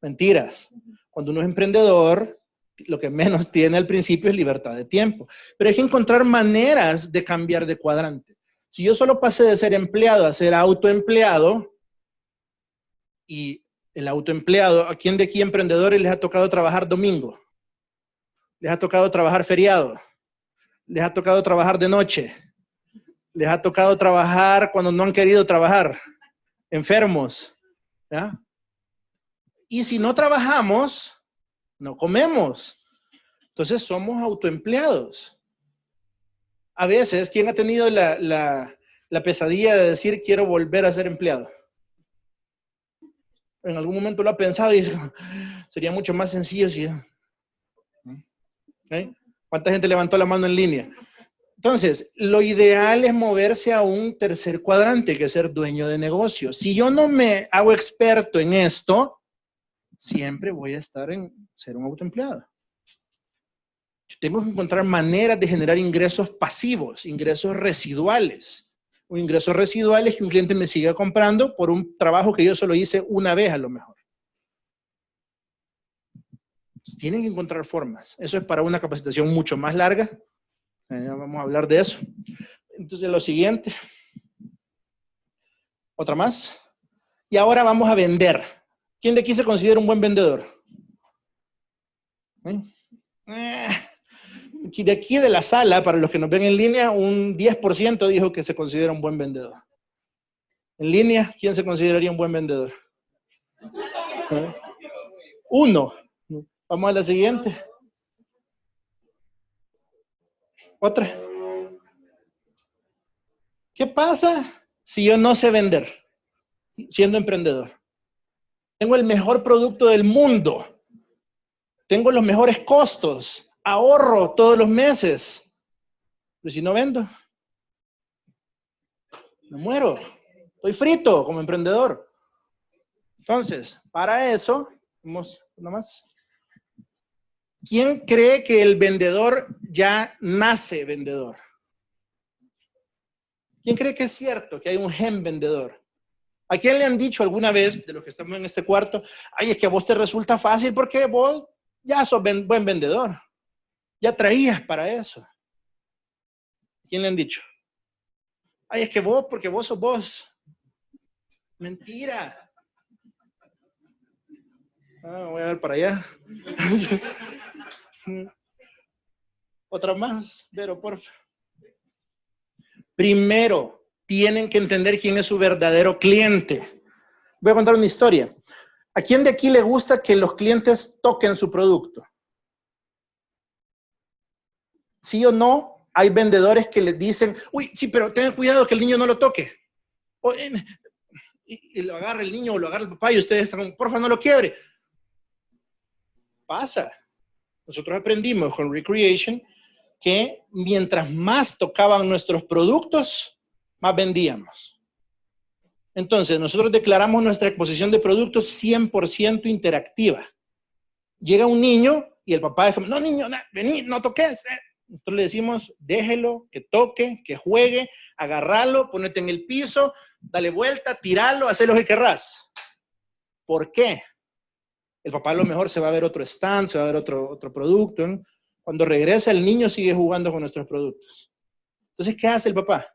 Mentiras. Cuando uno es emprendedor, lo que menos tiene al principio es libertad de tiempo. Pero hay que encontrar maneras de cambiar de cuadrante. Si yo solo pasé de ser empleado a ser autoempleado, y el autoempleado, ¿a quién de aquí emprendedores les ha tocado trabajar domingo? ¿Les ha tocado trabajar feriado? ¿Les ha tocado trabajar de noche? les ha tocado trabajar cuando no han querido trabajar, enfermos, ¿ya? Y si no trabajamos, no comemos. Entonces somos autoempleados. A veces, ¿quién ha tenido la, la, la pesadilla de decir quiero volver a ser empleado? En algún momento lo ha pensado y dice, sería mucho más sencillo si... ¿Cuánta gente levantó la mano en línea? Entonces, lo ideal es moverse a un tercer cuadrante, que es ser dueño de negocio. Si yo no me hago experto en esto, siempre voy a estar en ser un autoempleado. Tengo que encontrar maneras de generar ingresos pasivos, ingresos residuales. Un ingreso residual es que un cliente me siga comprando por un trabajo que yo solo hice una vez a lo mejor. Tienen que encontrar formas. Eso es para una capacitación mucho más larga. Eh, vamos a hablar de eso. Entonces, lo siguiente. Otra más. Y ahora vamos a vender. ¿Quién de aquí se considera un buen vendedor? ¿Eh? Eh, de aquí de la sala, para los que nos ven en línea, un 10% dijo que se considera un buen vendedor. En línea, ¿quién se consideraría un buen vendedor? Uno. Vamos a la siguiente. Otra. ¿Qué pasa si yo no sé vender siendo emprendedor? Tengo el mejor producto del mundo. Tengo los mejores costos. Ahorro todos los meses. Pero si no vendo, me muero. Estoy frito como emprendedor. Entonces, para eso, vamos más. ¿Quién cree que el vendedor ya nace vendedor? ¿Quién cree que es cierto que hay un gen vendedor? ¿A quién le han dicho alguna vez, de los que estamos en este cuarto, ay, es que a vos te resulta fácil porque vos ya sos buen vendedor? Ya traías para eso. ¿Quién le han dicho? Ay, es que vos, porque vos sos vos. Mentira. Ah, voy a ver para allá. Otra más, pero por Primero, tienen que entender quién es su verdadero cliente. Voy a contar una historia. ¿A quién de aquí le gusta que los clientes toquen su producto? ¿Sí o no? Hay vendedores que les dicen, uy, sí, pero tengan cuidado que el niño no lo toque. y, lo agarra el niño o lo agarra el papá y ustedes están, porfa, no lo quiebre. Pasa. Nosotros aprendimos con Recreation que mientras más tocaban nuestros productos, más vendíamos. Entonces, nosotros declaramos nuestra exposición de productos 100% interactiva. Llega un niño y el papá dice, no niño, vení, no toques. Eh". Nosotros le decimos, déjelo, que toque, que juegue, agarralo, ponete en el piso, dale vuelta, tiralo, haz lo que querrás. ¿Por qué? El papá a lo mejor se va a ver otro stand, se va a ver otro, otro producto. Cuando regresa el niño sigue jugando con nuestros productos. Entonces, ¿qué hace el papá?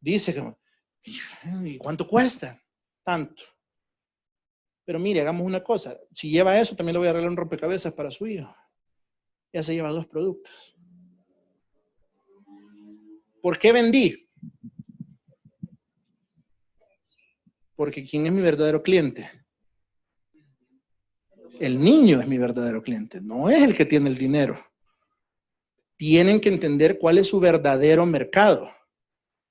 Dice, ¿y cuánto cuesta? Tanto. Pero mire, hagamos una cosa. Si lleva eso, también le voy a arreglar un rompecabezas para su hijo. Ya se lleva dos productos. ¿Por qué vendí? Porque ¿quién es mi verdadero cliente? El niño es mi verdadero cliente, no es el que tiene el dinero. Tienen que entender cuál es su verdadero mercado.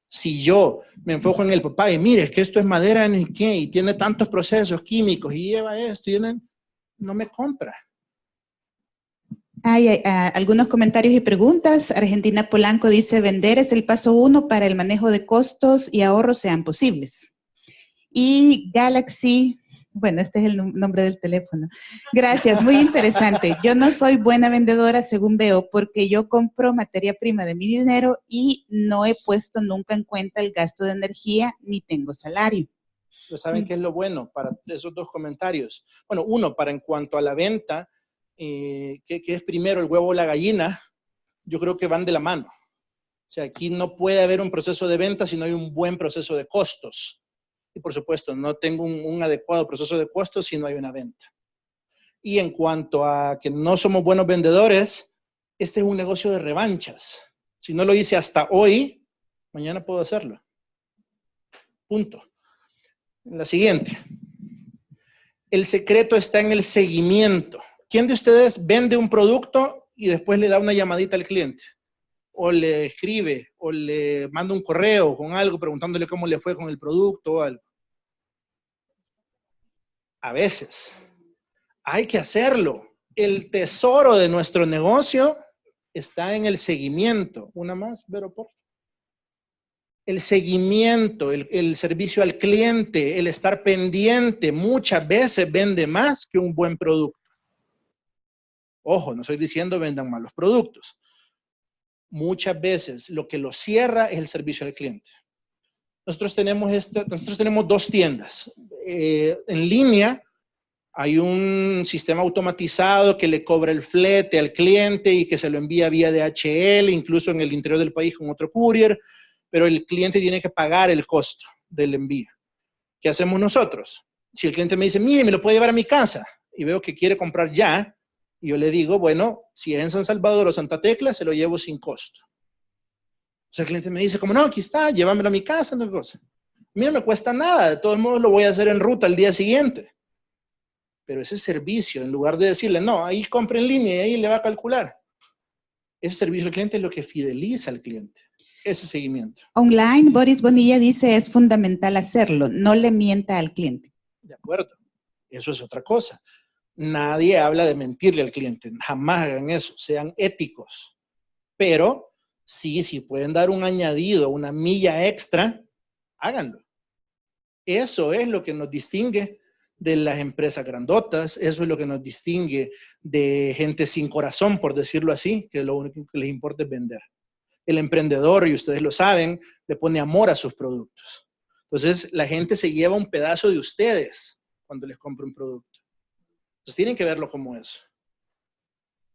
Si yo me enfoco en el papá y mire, es que esto es madera en qué y tiene tantos procesos químicos y lleva esto, y no me compra. Hay ah, algunos comentarios y preguntas. Argentina Polanco dice, vender es el paso uno para el manejo de costos y ahorros sean posibles. Y Galaxy bueno, este es el nombre del teléfono. Gracias, muy interesante. Yo no soy buena vendedora según veo porque yo compro materia prima de mi dinero y no he puesto nunca en cuenta el gasto de energía ni tengo salario. Pues saben qué es lo bueno para esos dos comentarios. Bueno, uno, para en cuanto a la venta, eh, ¿qué, es primero el huevo o la gallina? Yo creo que van de la mano. O sea, aquí no puede haber un proceso de venta si no hay un buen proceso de costos y por supuesto no tengo un, adecuado proceso de costos si no hay una venta. Y en cuanto a que no somos buenos vendedores, este es un negocio de revanchas. Si no lo hice hasta hoy, mañana puedo hacerlo. Punto. La siguiente. El secreto está en el seguimiento. ¿Quién de ustedes vende un producto y después le da una llamadita al cliente? O le escribe, o le manda un correo con algo preguntándole cómo le fue con el producto o algo. A veces. Hay que hacerlo. El tesoro de nuestro negocio está en el seguimiento. Una más, pero por el seguimiento, el, el, servicio al cliente, el estar pendiente, muchas veces vende más que un buen producto. Ojo, no estoy diciendo vendan malos productos. Muchas veces lo que lo cierra es el servicio al cliente. Nosotros tenemos, esta, nosotros tenemos dos tiendas. Eh, en línea hay un sistema automatizado que le cobra el flete al cliente y que se lo envía vía DHL, incluso en el interior del país con otro courier pero el cliente tiene que pagar el costo del envío. ¿Qué hacemos nosotros? Si el cliente me dice, mire, me lo puede llevar a mi casa, y veo que quiere comprar ya, y yo le digo, bueno, si es en San Salvador o Santa Tecla, se lo llevo sin costo. O sea, el cliente me dice, como no, aquí está, llévamelo a mi casa, no cosa. No me cuesta nada, de todos modos lo voy a hacer en ruta el día siguiente. Pero ese servicio, en lugar de decirle, no, ahí compre en línea y ahí le va a calcular. Ese servicio al cliente es lo que fideliza al cliente ese seguimiento. Online, Boris Bonilla dice es fundamental hacerlo, no le mienta al cliente. De acuerdo, eso es otra cosa. Nadie habla de mentirle al cliente, jamás hagan eso, sean éticos. Pero sí, si pueden dar un añadido, una milla extra, háganlo. Eso es lo que nos distingue de las empresas grandotas, eso es lo que nos distingue de gente sin corazón, por decirlo así, que lo único que les importa es vender el emprendedor, y ustedes lo saben, le pone amor a sus productos. Entonces, la gente se lleva un pedazo de ustedes cuando les compra un producto. Entonces, tienen que verlo como eso.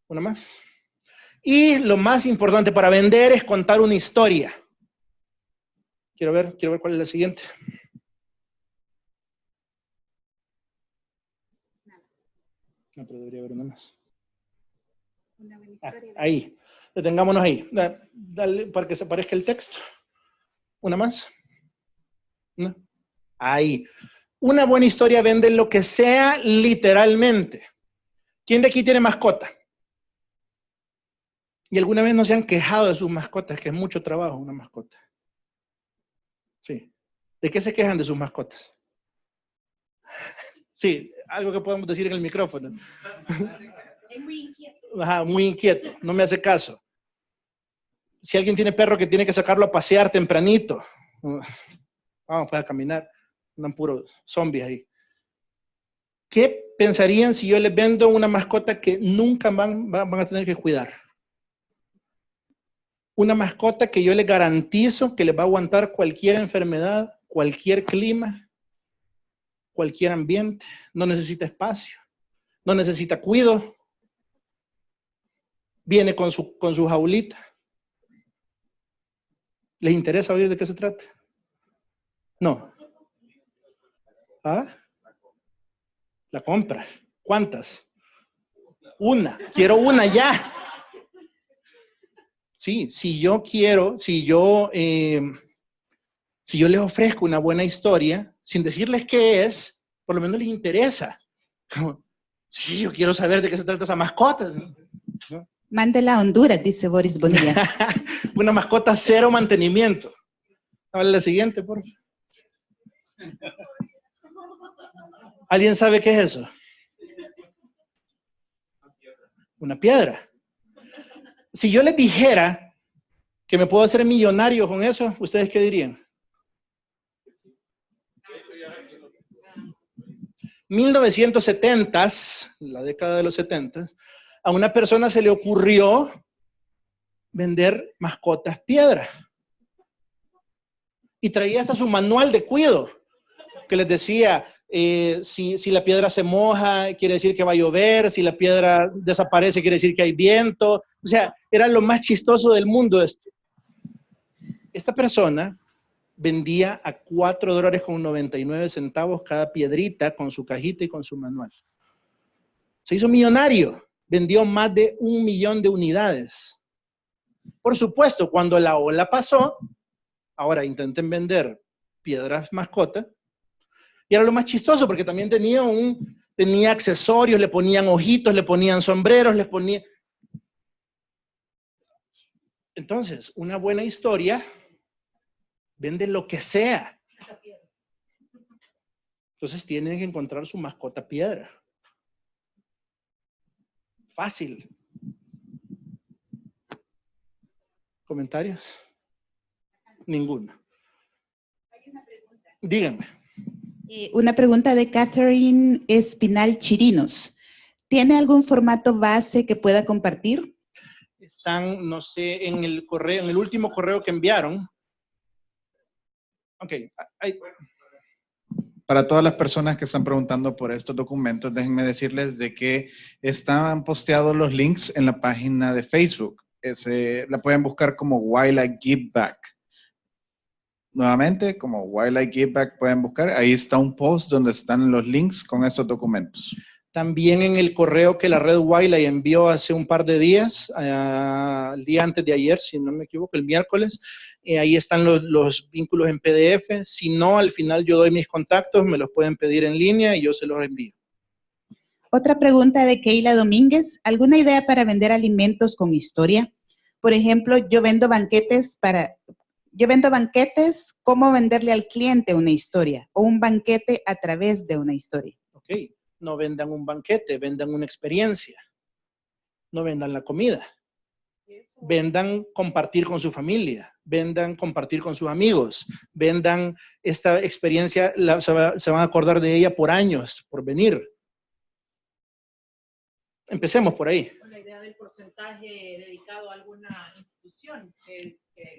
Una más. Y lo más importante para vender es contar una historia. Quiero ver, quiero ver cuál es la siguiente. No, pero debería haber una más. Ah, ahí. Detengámonos ahí. Dale para que se parezca el texto. Una más. Ahí. Una buena historia vende lo que sea literalmente. ¿Quién de aquí tiene mascota? ¿Y alguna vez no se han quejado de sus mascotas? Que es mucho trabajo una mascota. Sí. ¿De qué se quejan de sus mascotas? Sí, algo que podemos decir en el micrófono. Es muy inquieto. Ajá, muy inquieto, no me hace caso si alguien tiene perro que tiene que sacarlo a pasear tempranito, vamos pues, a caminar, andan puros zombies ahí. ¿Qué pensarían si yo les vendo una mascota que nunca van, van a tener que cuidar? Una mascota que yo les garantizo que les va a aguantar cualquier enfermedad, cualquier clima, cualquier ambiente, no necesita espacio, no necesita cuido, viene con su, con su jaulita. ¿Les interesa oír de qué se trata? No. ¿Ah? La compra. ¿Cuántas? Una. Quiero una ya. Sí, si yo quiero, si yo, eh, si yo les ofrezco una buena historia, sin decirles qué es, por lo menos les interesa. sí, yo quiero saber de qué se trata esa mascota. Mándela a Honduras, dice Boris Bonilla. Una mascota cero mantenimiento. Vale, la siguiente, por favor. ¿Alguien sabe qué es eso? Una piedra. Si yo les dijera que me puedo hacer millonario con eso, ¿ustedes qué dirían? 1970, la década de los 70, a una persona se le ocurrió vender mascotas piedra. Y traía hasta su manual de cuido, que les decía, eh, si, si, la piedra se moja, quiere decir que va a llover, si la piedra desaparece, quiere decir que hay viento. O sea, era lo más chistoso del mundo esto. Esta persona vendía a 4 dólares con 99 centavos cada piedrita con su cajita y con su manual. Se hizo millonario vendió más de un millón de unidades. Por supuesto, cuando la ola pasó, ahora intenten vender piedras mascota, y era lo más chistoso porque también tenía un tenía accesorios, le ponían ojitos, le ponían sombreros, le ponían... Entonces, una buena historia vende lo que sea. Entonces tienen que encontrar su mascota piedra. Fácil. ¿Comentarios? Ninguna. Díganme. Eh, una pregunta de Catherine Espinal Chirinos. ¿Tiene algún formato base que pueda compartir? Están, no sé, en el correo, en el último correo que enviaron. Ok, Para todas las personas que están preguntando por estos documentos, déjenme decirles de que están posteados los links en la página de Facebook. Ese, la pueden buscar como Wildlife Give Back. Nuevamente, como Wildlife Give Back pueden buscar. Ahí está un post donde están los links con estos documentos. También en el correo que la red Wiley envió hace un par de días, ah, el día antes de ayer, si no me equivoco, el miércoles, eh, ahí están los, los vínculos en PDF. Si no, al final yo doy mis contactos, me los pueden pedir en línea y yo se los envío. Otra pregunta de Keila Domínguez. ¿Alguna idea para vender alimentos con historia? Por ejemplo, yo vendo banquetes para... Yo vendo banquetes, ¿cómo venderle al cliente una historia? O un banquete a través de una historia. ¿ok? No vendan un banquete, vendan una experiencia. No vendan la comida. Vendan compartir con su familia, vendan compartir con sus amigos, vendan esta experiencia, la- se, va- se van a acordar de ella por años, por venir. Empecemos por ahí. la idea del porcentaje dedicado a alguna institución. Que, que-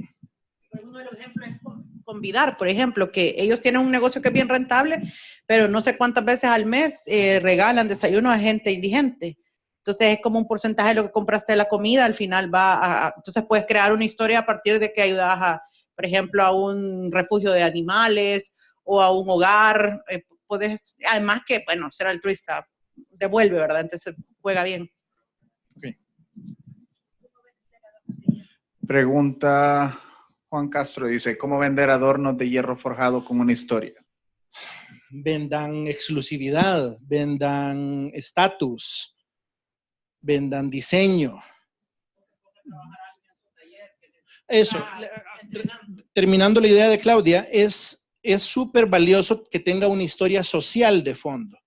uno de los ejemplos es con- convidar, por ejemplo, que ellos tienen un negocio que es bien rentable, pero no sé cuántas veces al mes eh, regalan desayuno a gente indigente. Entonces es como un porcentaje de lo que compraste de la comida, al final va a, entonces puedes crear una historia a partir de que ayudas a, por ejemplo, a un refugio de animales o a un hogar. eh, puedes, además que, bueno, ser altruista devuelve, ¿verdad? Entonces juega bien. Pregunta Juan Castro, dice, ¿cómo vender adornos de hierro forjado con una historia? vendan exclusividad, vendan estatus, vendan diseño. Eso, terminando la idea de Claudia, es es valioso que tenga una historia social de fondo.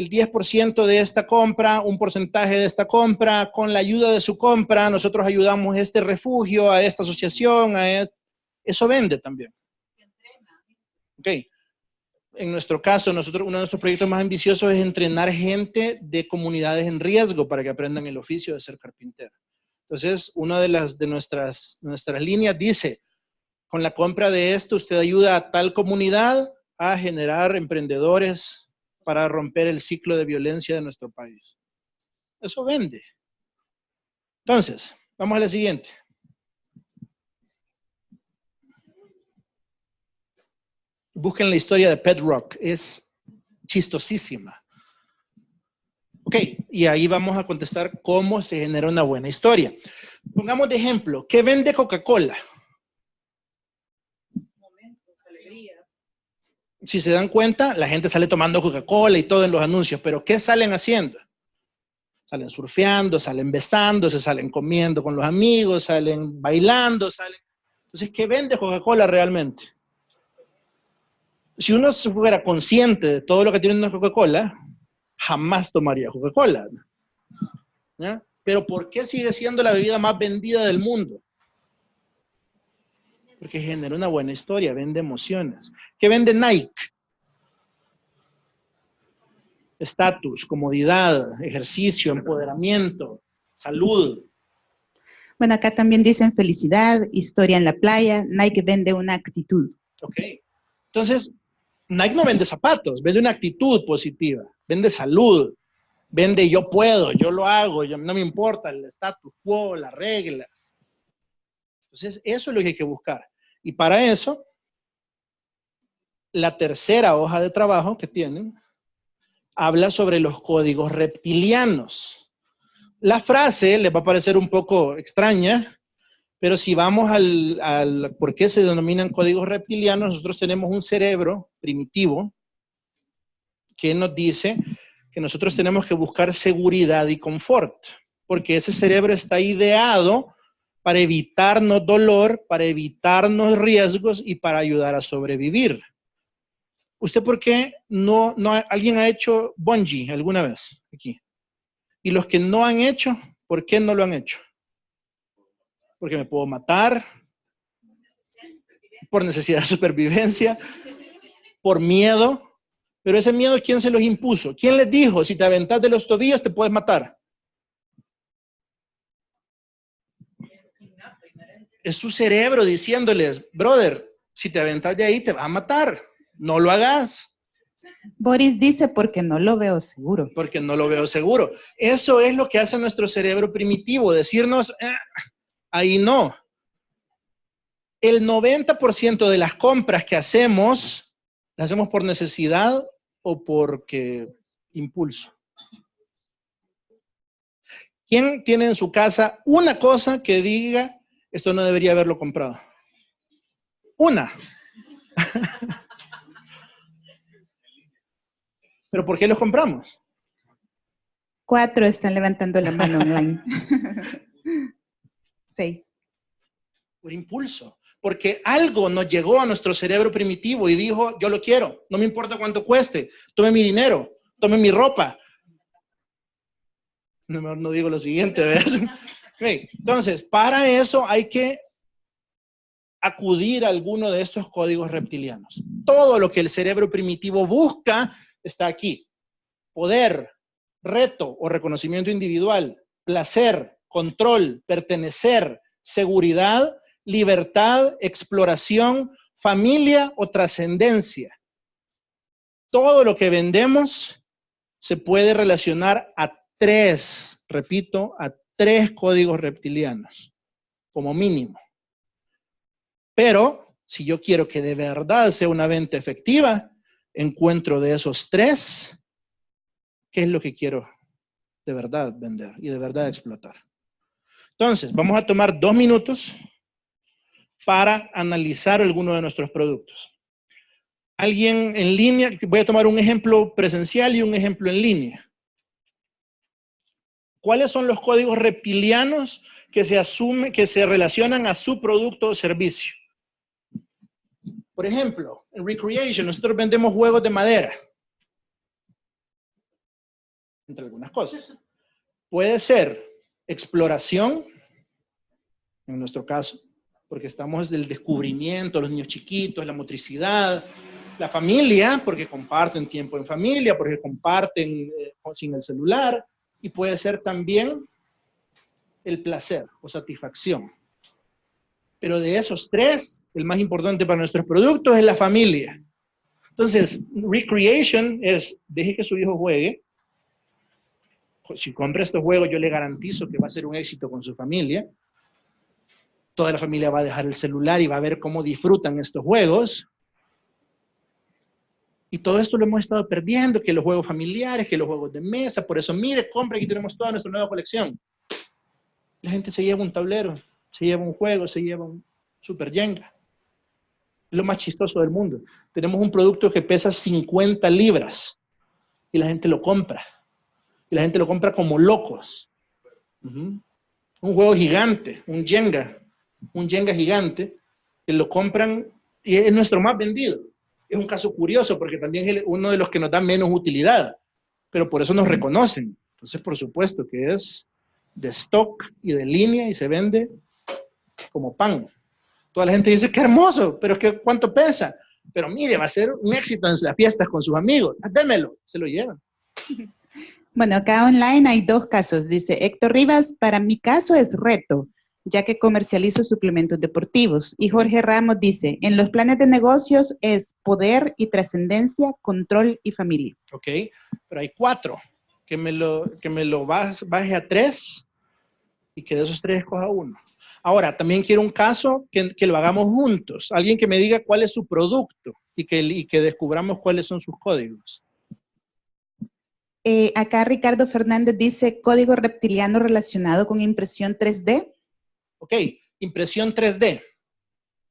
El 10% de esta compra, un porcentaje de esta compra, con la ayuda de su compra, nosotros ayudamos a este refugio, a esta asociación, a es- eso vende también. Ok. En nuestro caso, nosotros, uno de nuestros proyectos más ambiciosos es entrenar gente de comunidades en riesgo para que aprendan el oficio de ser carpintero. Entonces, una de las de nuestras, nuestras líneas dice, con la compra de esto, usted ayuda a tal comunidad a generar emprendedores para romper el ciclo de violencia de nuestro país. Eso vende. Entonces, vamos a la siguiente. Busquen la historia de Pet Rock, es chistosísima. Ok, y ahí vamos a contestar cómo se genera una buena historia. Pongamos de ejemplo, ¿qué vende Coca-Cola? Si se dan cuenta, la gente sale tomando Coca-Cola y todo en los anuncios, pero ¿qué salen haciendo? Salen surfeando, salen besándose, salen comiendo con los amigos, salen bailando, salen... Entonces, ¿qué vende Coca-Cola realmente? Si uno fuera consciente de todo lo que tiene una Coca-Cola, jamás tomaría Coca-Cola. ¿ya? Pero ¿por qué sigue siendo la bebida más vendida del mundo? Porque genera una buena historia, vende emociones. ¿Qué vende Nike? Estatus, comodidad, ejercicio, empoderamiento, salud. Bueno, acá también dicen felicidad, historia en la playa, Nike vende una actitud. Ok. Entonces, Nike no vende zapatos, vende una actitud positiva, vende salud, vende yo puedo, yo lo hago, yo, no me importa el status quo, la regla. Entonces, eso es lo que hay que buscar. Y para eso, la tercera hoja de trabajo que tienen habla sobre los códigos reptilianos. La frase les va a parecer un poco extraña, pero si vamos al, al por qué se denominan códigos reptilianos, nosotros tenemos un cerebro primitivo que nos dice que nosotros tenemos que buscar seguridad y confort, porque ese cerebro está ideado para evitarnos dolor, para evitarnos riesgos y para ayudar a sobrevivir. ¿Usted por qué no, no alguien ha hecho bungee alguna vez aquí? Y los que no han hecho, ¿por qué no lo han hecho? Porque me puedo matar, por necesidad de supervivencia, por miedo. Pero ese miedo, ¿quién se los impuso? ¿Quién les dijo, si te aventas de los tobillos te puedes matar? Es su cerebro diciéndoles, brother, si te aventas de ahí te va a matar. No lo hagas. Boris dice porque no lo veo seguro. Porque no lo veo seguro. Eso es lo que hace nuestro cerebro primitivo, decirnos, "Ah, ahí no. El 90% de las compras que hacemos, las hacemos por necesidad o porque impulso. ¿Quién tiene en su casa una cosa que diga, esto no debería haberlo comprado? Una. ¿Pero por qué los compramos? Cuatro están levantando la mano online. Seis. Por impulso. Porque algo nos llegó a nuestro cerebro primitivo y dijo, yo lo quiero, no me importa cuánto cueste, tome mi dinero, tome mi ropa. No, no digo lo siguiente, ¿ves? Entonces, para eso hay que acudir a alguno de estos códigos reptilianos. Todo lo que el cerebro primitivo busca está aquí. Poder, reto o reconocimiento individual, placer, control, pertenecer, seguridad, libertad, exploración, familia o trascendencia. Todo lo que vendemos se puede relacionar a tres, repito, a tres códigos reptilianos, como mínimo. Pero si yo quiero que de verdad sea una venta efectiva, encuentro de esos tres, ¿qué es lo que quiero de verdad vender y de verdad explotar? Entonces, vamos a tomar dos minutos para analizar alguno de nuestros productos. Alguien en línea, voy a tomar un ejemplo presencial y un ejemplo en línea. ¿Cuáles son los códigos reptilianos que se asume, que se relacionan a su producto o servicio? Por ejemplo, en Recreation nosotros vendemos juegos de madera. Entre algunas cosas. Puede ser exploración, en nuestro caso, porque estamos del descubrimiento, los niños chiquitos, la motricidad, la familia, porque comparten tiempo en familia, porque comparten eh, sin el celular, y puede ser también el placer o satisfacción. Pero de esos tres, el más importante para nuestros productos es la familia. Entonces, recreation es, deje que su hijo juegue. Si compra estos juegos, yo le garantizo que va a ser un éxito con su familia. Toda la familia va a dejar el celular y va a ver cómo disfrutan estos juegos. Y todo esto lo hemos estado perdiendo, que los juegos familiares, que los juegos de mesa. Por eso, mire, compra, aquí tenemos toda nuestra nueva colección. La gente se lleva un tablero, se lleva un juego, se lleva un super Jenga. Lo más chistoso del mundo. Tenemos un producto que pesa 50 libras y la gente lo compra. Y la gente lo compra como locos. Un juego gigante, un Jenga, un Jenga gigante, que lo compran y es nuestro más vendido. Es un caso curioso porque también es uno de los que nos da menos utilidad, pero por eso nos reconocen. Entonces, por supuesto que es de stock y de línea y se vende como pan. Toda la gente dice, qué hermoso, pero que ¿cuánto pesa? Pero mire, va a ser un éxito en las fiestas con sus amigos. Ah, Démelo, se lo llevan. Bueno, acá online hay dos casos. Dice Héctor Rivas, para mi caso es reto, ya que comercializo suplementos deportivos. Y Jorge Ramos dice, en los planes de negocios es poder y trascendencia, control y familia. ¿ok? Pero hay cuatro. Que me lo, que me lo bas- baje a tres y que de esos tres escoja uno. Ahora, también quiero un caso que, que lo hagamos juntos. Alguien que me diga cuál es su producto y que, y que descubramos cuáles son sus códigos. Eh, acá Ricardo Fernández dice, código reptiliano relacionado con impresión 3D. Ok, impresión 3D.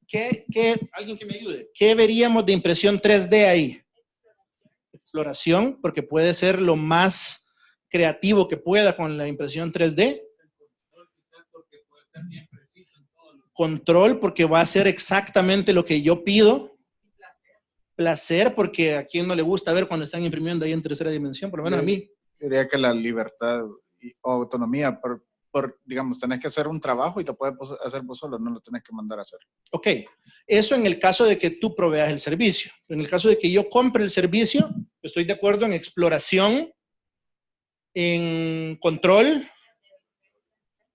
¿Qué, qué, alguien que me ayude. ¿Qué veríamos de impresión 3D ahí? exploración, porque puede ser lo más creativo que pueda con la impresión 3D. Control, porque va a ser exactamente lo que yo pido. Placer, porque a quien no le gusta ver cuando están imprimiendo ahí en tercera dimensión, por lo menos a mí. Diría que la libertad o autonomía, por, digamos, tenés que hacer un trabajo y lo puedes hacer vos solo, no lo tenés que mandar a hacer. Ok, eso en el caso de que tú proveas el servicio. En el caso de que yo compre el servicio, estoy de acuerdo en exploración, en control,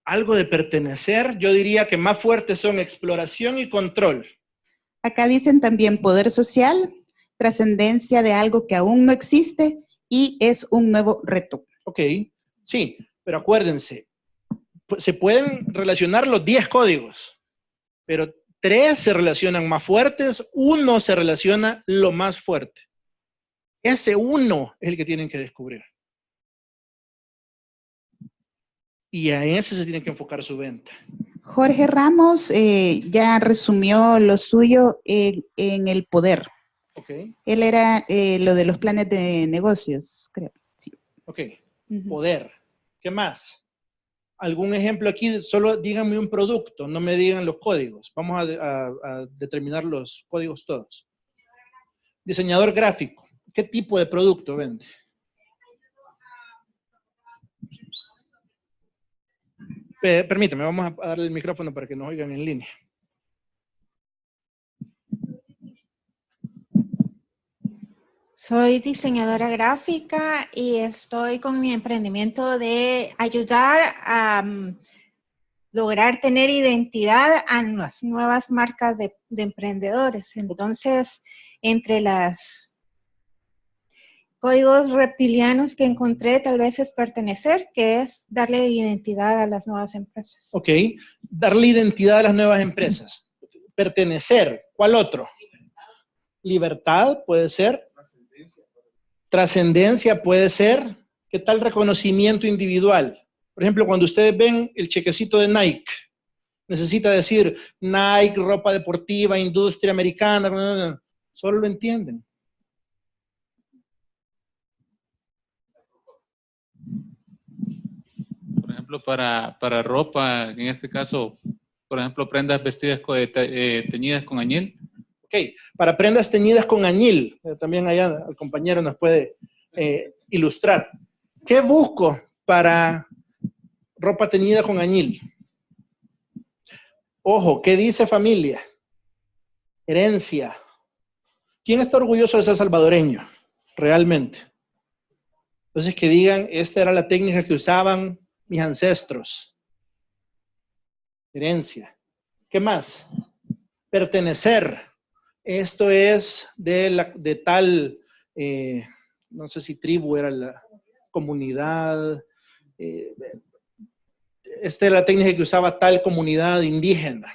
algo de pertenecer. Yo diría que más fuertes son exploración y control. Acá dicen también poder social, trascendencia de algo que aún no existe y es un nuevo reto. Ok, sí, pero acuérdense, se pueden relacionar los 10 códigos, pero tres se relacionan más fuertes, uno se relaciona lo más fuerte. Ese uno es el que tienen que descubrir. Y a ese se tiene que enfocar su venta. Jorge Ramos eh, ya resumió lo suyo en, en el poder. Ok, Él era eh, lo de los planes de negocios, creo. Sí. ok, poder. ¿Qué más? ¿Algún ejemplo aquí? Solo díganme un producto, no me digan los códigos. Vamos a, de- a- a determinar los códigos todos. Diseñador gráfico. ¿Qué tipo de producto vende? Pe- Permíteme, vamos a darle el micrófono para que nos oigan en línea. Soy diseñadora gráfica y estoy con mi emprendimiento de ayudar a mm, lograr tener identidad a las nuevas marcas de, de emprendedores. Entonces, entre las códigos reptilianos que encontré, tal vez es pertenecer, que es darle identidad a las nuevas empresas. Ok, darle identidad a las nuevas empresas. Pertenecer, ¿cuál otro? Libertad puede ser. Trascendencia puede ser. ¿Qué tal reconocimiento individual? Por ejemplo, cuando ustedes ven el chequecito de Nike, necesita decir Nike, ropa deportiva, industria americana, solo lo entienden. Por ejemplo, para, para ropa, en este caso, por ejemplo, prendas vestidas co- eh, eh, teñidas con añil. Para prendas teñidas con añil, eh, también allá el compañero nos puede eh, ilustrar. ¿Qué busco para ropa teñida con añil? Ojo, ¿qué dice familia? Herencia. ¿Quién está orgulloso de ser salvadoreño? Realmente. Entonces que digan, esta era la técnica que usaban mis ancestros. Herencia. ¿Qué más? Pertenecer. Esto es de, la, de tal, eh, no sé si tribu era la comunidad, eh, esta es la técnica que usaba tal comunidad indígena.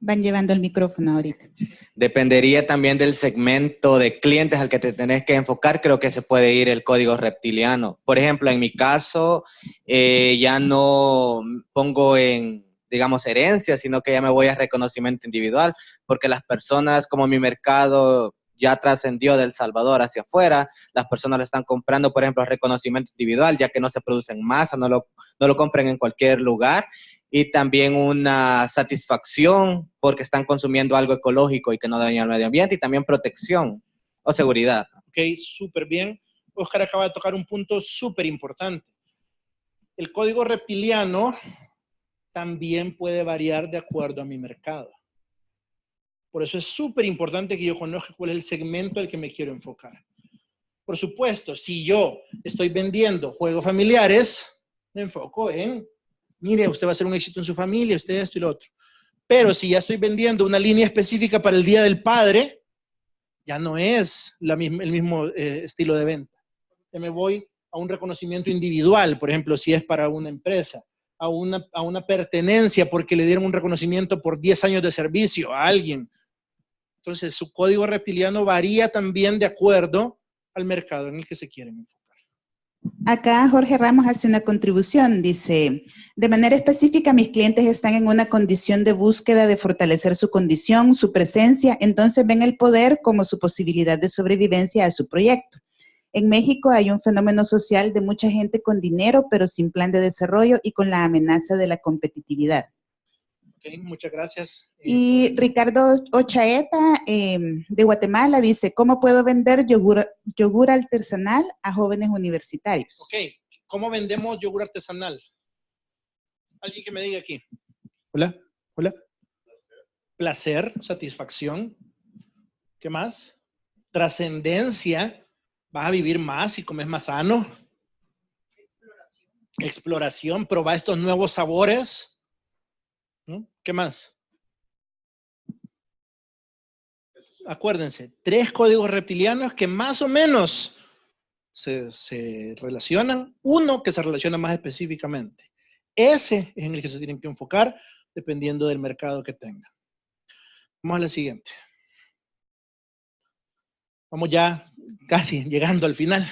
Van llevando el micrófono ahorita. Dependería también del segmento de clientes al que te tenés que enfocar, creo que se puede ir el código reptiliano. Por ejemplo, en mi caso, eh, ya no pongo en, digamos, herencia, sino que ya me voy a reconocimiento individual, porque las personas, como mi mercado ya trascendió del Salvador hacia afuera, las personas lo están comprando, por ejemplo, reconocimiento individual, ya que no se produce en masa, no lo, no lo compran en cualquier lugar, y también una satisfacción porque están consumiendo algo ecológico y que no daña al medio ambiente, y también protección o seguridad. Ok, súper bien. Oscar acaba de tocar un punto súper importante. El código reptiliano también puede variar de acuerdo a mi mercado. Por eso es súper importante que yo conozca cuál es el segmento al que me quiero enfocar. Por supuesto, si yo estoy vendiendo juegos familiares, me enfoco en, mire, usted va a ser un éxito en su familia, usted esto y lo otro. Pero si ya estoy vendiendo una línea específica para el Día del Padre, ya no es el mismo eh, estilo de venta. Ya me voy a un reconocimiento individual, por ejemplo, si es para una empresa, a una, a una pertenencia porque le dieron un reconocimiento por 10 años de servicio a alguien. Entonces, su código reptiliano varía también de acuerdo al mercado en el que se quieren enfocar. Acá Jorge Ramos hace una contribución, dice, de manera específica mis clientes están en una condición de búsqueda de fortalecer su condición, su presencia, entonces ven el poder como su posibilidad de sobrevivencia a su proyecto. En México hay un fenómeno social de mucha gente con dinero, pero sin plan de desarrollo y con la amenaza de la competitividad. Ok, muchas gracias. Eh, Y Ricardo Ochaeta em, de Guatemala dice, ¿cómo puedo vender yogur, yogur artesanal a jóvenes universitarios? Ok, ¿cómo vendemos yogur artesanal? Alguien que me diga aquí. Hola, hola. Placer, satisfacción. ¿Qué más? Trascendencia. Vas a vivir más y comes más sano. Exploración. Exploración, probar estos nuevos sabores. ¿Qué más? Acuérdense, tres códigos reptilianos que más o menos se, se relacionan. Uno que se relaciona más específicamente. Ese es en el que se tienen que enfocar dependiendo del mercado que tengan. Vamos a la siguiente. Vamos ya casi llegando al final.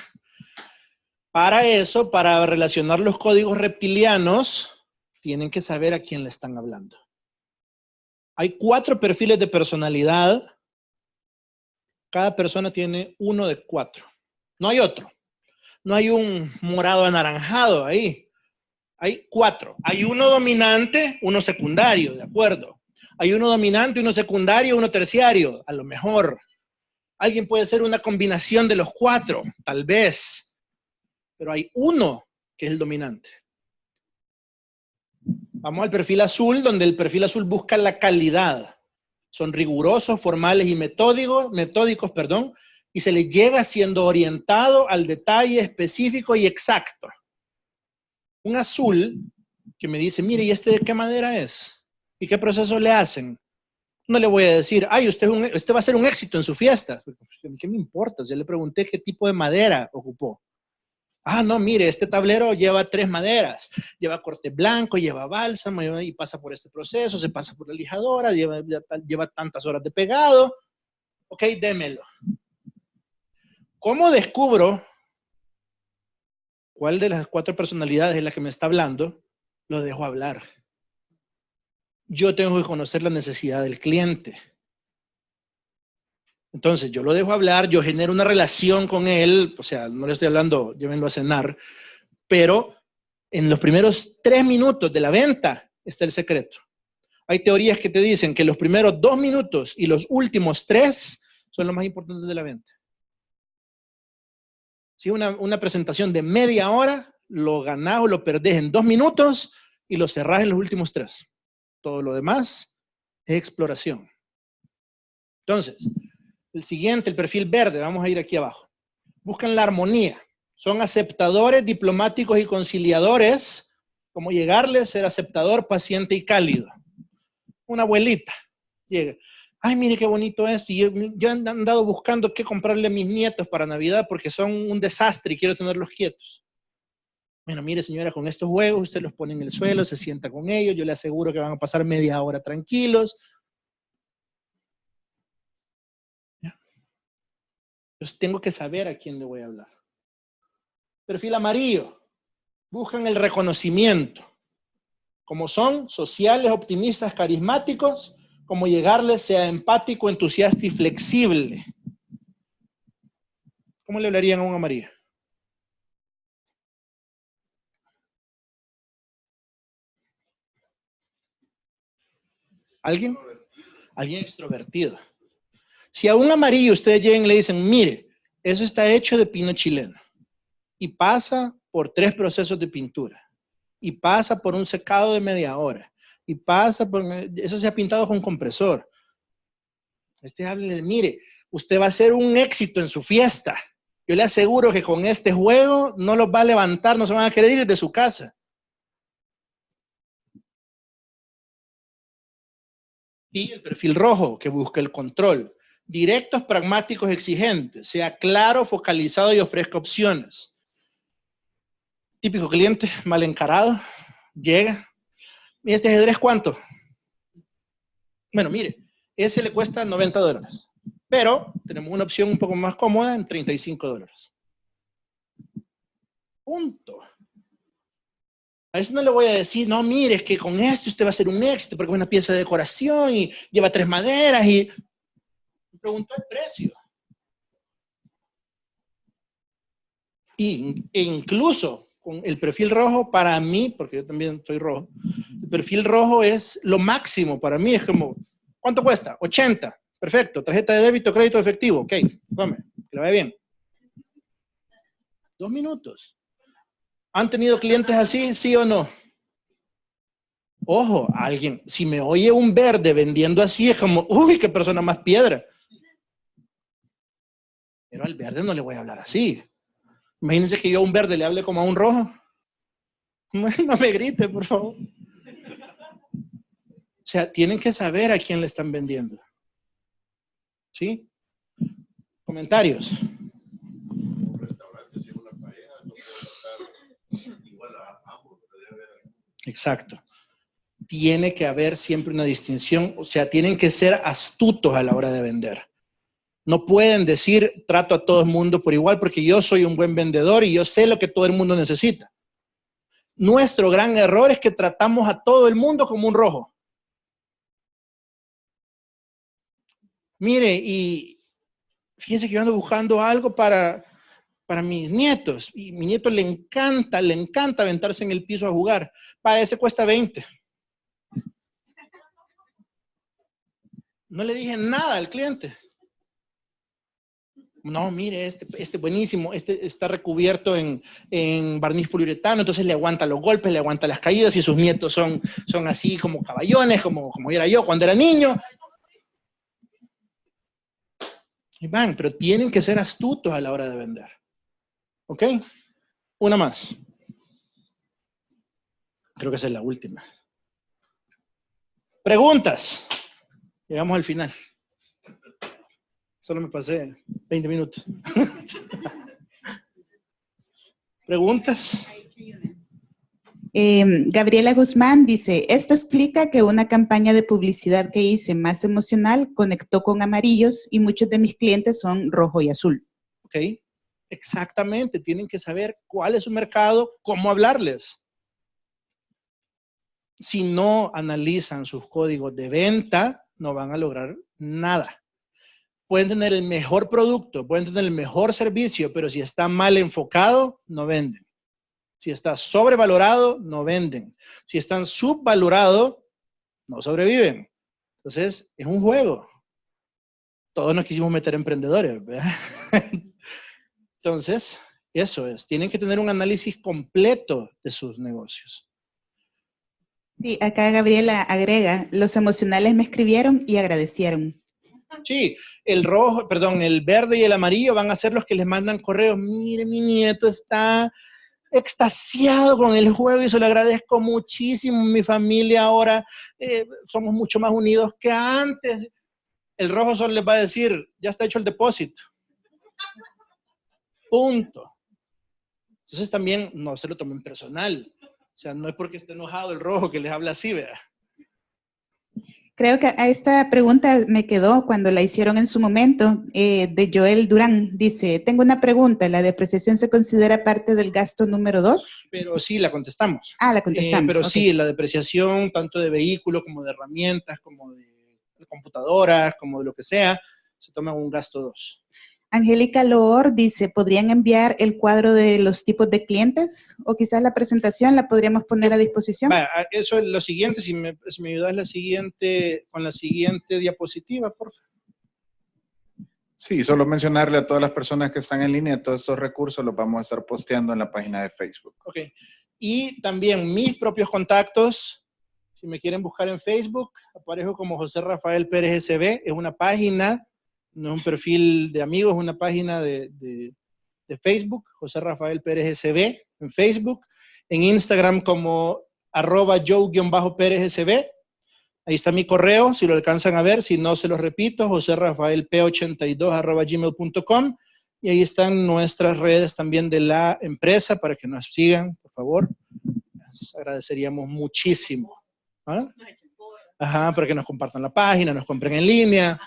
Para eso, para relacionar los códigos reptilianos, tienen que saber a quién le están hablando. Hay cuatro perfiles de personalidad. Cada persona tiene uno de cuatro. No hay otro. No hay un morado anaranjado ahí. Hay cuatro. Hay uno dominante, uno secundario, ¿de acuerdo? Hay uno dominante, uno secundario, uno terciario, a lo mejor. Alguien puede ser una combinación de los cuatro, tal vez. Pero hay uno que es el dominante. Vamos al perfil azul, donde el perfil azul busca la calidad. Son rigurosos, formales y metódicos, metódicos perdón, y se les llega siendo orientado al detalle específico y exacto. Un azul que me dice, mire, ¿y este de qué madera es? ¿Y qué proceso le hacen? No le voy a decir, ay, usted, es un- usted va a ser un éxito en su fiesta. ¿Qué me importa? Ya le pregunté qué tipo de madera ocupó. Ah, no, mire, este tablero lleva tres maderas. Lleva corte blanco, lleva bálsamo y pasa por este proceso, se pasa por la lijadora, lleva tantas horas de pegado. Ok, démelo. ¿Cómo descubro cuál de las cuatro personalidades es la que me está hablando? Lo dejo hablar. Yo tengo que conocer la necesidad del cliente. Entonces, yo lo dejo hablar, yo genero una relación con él, o sea, no le estoy hablando, llévenlo a cenar, pero en los primeros tres minutos de la venta está el secreto. Hay teorías que te dicen que los primeros dos minutos y los últimos tres son los más importantes de la venta. Si una, una presentación de media hora, lo ganás o lo perdés en dos minutos y lo cerrás en los últimos tres. Todo lo demás es exploración. Entonces, el siguiente, el perfil verde, vamos a ir aquí abajo. Buscan la armonía. Son aceptadores, diplomáticos y conciliadores. Como llegarles, ser aceptador, paciente y cálido. Una abuelita llega. Ay, mire qué bonito esto. Yo, yo he andado buscando qué comprarle a mis nietos para Navidad porque son un desastre y quiero tenerlos quietos. Bueno, mire señora, con estos juegos usted los pone en el suelo, se sienta con ellos, yo le aseguro que van a pasar media hora tranquilos. Entonces tengo que saber a quién le voy a hablar. Perfil amarillo. Buscan el reconocimiento. Como son sociales, optimistas, carismáticos, como llegarles sea empático, entusiasta y flexible. ¿Cómo le hablarían a un amarillo? ¿Alguien? Alguien extrovertido. Si a un amarillo ustedes llegan y le dicen, mire, eso está hecho de pino chileno y pasa por tres procesos de pintura y pasa por un secado de media hora y pasa por, eso se ha pintado con compresor. Este hable, mire, usted va a ser un éxito en su fiesta. Yo le aseguro que con este juego no los va a levantar, no se van a querer ir de su casa. Y el perfil rojo, que busca el control. Directos, pragmáticos, exigentes. Sea claro, focalizado y ofrezca opciones. Típico cliente, mal encarado, llega. ¿Y este ajedrez cuánto? Bueno, mire, ese le cuesta 90 dólares. Pero tenemos una opción un poco más cómoda en 35 dólares. Punto. A veces no le voy a decir, no, mire, es que con esto usted va a ser un éxito porque es una pieza de decoración y lleva tres maderas y... Preguntó el precio. E incluso con el perfil rojo para mí, porque yo también soy rojo, el perfil rojo es lo máximo para mí, es como, ¿cuánto cuesta? 80. Perfecto, tarjeta de débito, crédito efectivo, ok, vamos, que le vaya bien. Dos minutos. ¿Han tenido clientes así, sí o no? Ojo, alguien, si me oye un verde vendiendo así, es como, uy, qué persona más piedra. Pero al verde no le voy a hablar así. Imagínense que yo a un verde le hable como a un rojo. No me grite, por favor. O sea, tienen que saber a quién le están vendiendo. ¿Sí? Comentarios. Exacto. Tiene que haber siempre una distinción, o sea, tienen que ser astutos a la hora de vender. No pueden decir, trato a todo el mundo por igual, porque yo soy un buen vendedor y yo sé lo que todo el mundo necesita. Nuestro gran error es que tratamos a todo el mundo como un rojo. Mire, y fíjense que yo ando buscando algo para, para mis nietos. Y mi nieto le encanta, le encanta aventarse en el piso a jugar. Para ese cuesta 20. No le dije nada al cliente. No, mire, este, este buenísimo, este está recubierto en, en, barniz poliuretano, entonces le aguanta los golpes, le aguanta las caídas y sus nietos son, son así como caballones, como, como era yo cuando era niño. Y van, pero tienen que ser astutos a la hora de vender. ¿Ok? Una más. Creo que esa es la última. Preguntas. Llegamos al final. Solo me pasé 20 minutos. ¿Preguntas? Eh, Gabriela Guzmán dice, esto explica que una campaña de publicidad que hice más emocional conectó con amarillos y muchos de mis clientes son rojo y azul. Ok, exactamente. Tienen que saber cuál es su mercado, cómo hablarles. Si no analizan sus códigos de venta, no van a lograr nada. Pueden tener el mejor producto, pueden tener el mejor servicio, pero si está mal enfocado, no venden. Si está sobrevalorado, no venden. Si están subvalorados, no sobreviven. Entonces, es un juego. Todos nos quisimos meter emprendedores. Entonces, eso es. Tienen que tener un análisis completo de sus negocios. Sí, acá Gabriela agrega, los emocionales me escribieron y agradecieron. Sí, el rojo, perdón, el verde y el amarillo van a ser los que les mandan correos. Mire, mi nieto está extasiado con el juego y se lo agradezco muchísimo. Mi familia ahora eh, somos mucho más unidos que antes. El rojo solo les va a decir, ya está hecho el depósito. Punto. Entonces también no se lo tomen personal. O sea, no es porque esté enojado el rojo que les habla así, vea. Creo que a esta pregunta me quedó cuando la hicieron en su momento, eh, de Joel Durán. Dice, tengo una pregunta, ¿la depreciación se considera parte del gasto número dos? Pero sí, la contestamos. Ah, la contestamos. Eh, pero ok. sí, la depreciación tanto de vehículos como de herramientas, como de computadoras, como de lo que sea, se toma un gasto dos. Angélica Loor dice, ¿podrían enviar el cuadro de los tipos de clientes? O quizás la presentación la podríamos poner a disposición. Vaya, a- eso es lo siguiente, si me, si me ayudas la siguiente, con la siguiente diapositiva, por favor. Sí, solo mencionarle a todas las personas que están en línea, todos estos recursos los vamos a estar posteando en la página de Facebook. Ok. Y también mis propios contactos, si me quieren buscar en Facebook, aparezco como José Rafael Pérez SB, es una página, no es un perfil de amigos, es una página de, de- de Facebook, José Rafael Pérez SB en Facebook, en Instagram como arroba Joe-Pérez SB, ahí está mi correo, si lo alcanzan a ver, si no se los repito, José Rafael P82 arroba gmail.com, y ahí están nuestras redes también de la empresa para que nos sigan, por favor. Les agradeceríamos muchísimo. ¿Ah? Ajá, para que nos compartan la página, nos compren en línea.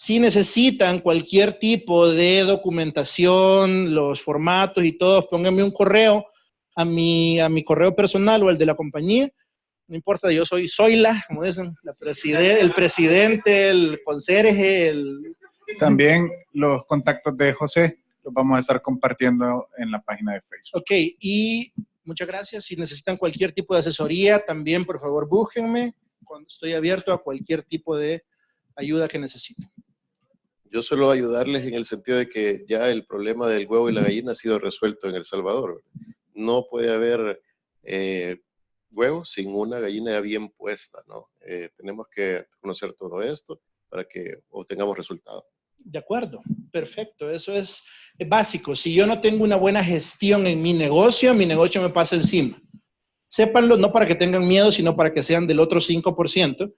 Si necesitan cualquier tipo de documentación, los formatos y todo, pónganme un correo a mi, a mi correo personal o el de la compañía. No importa, yo soy Zoila, como dicen, la preside- el presidente, el conserje, el... También los contactos de José los vamos a estar compartiendo en la página de Facebook. Ok, y muchas gracias. Si necesitan cualquier tipo de asesoría, también por favor búsquenme. Estoy abierto a cualquier tipo de ayuda que necesiten. Yo suelo ayudarles en el sentido de que ya el problema del huevo y la gallina ha sido resuelto en El Salvador. No puede haber eh, huevo sin una gallina bien puesta, ¿no? Eh, tenemos que conocer todo esto para que obtengamos resultados. De acuerdo, perfecto. Eso es básico. Si yo no tengo una buena gestión en mi negocio, mi negocio me pasa encima. Sépanlo, no para que tengan miedo, sino para que sean del otro 5%.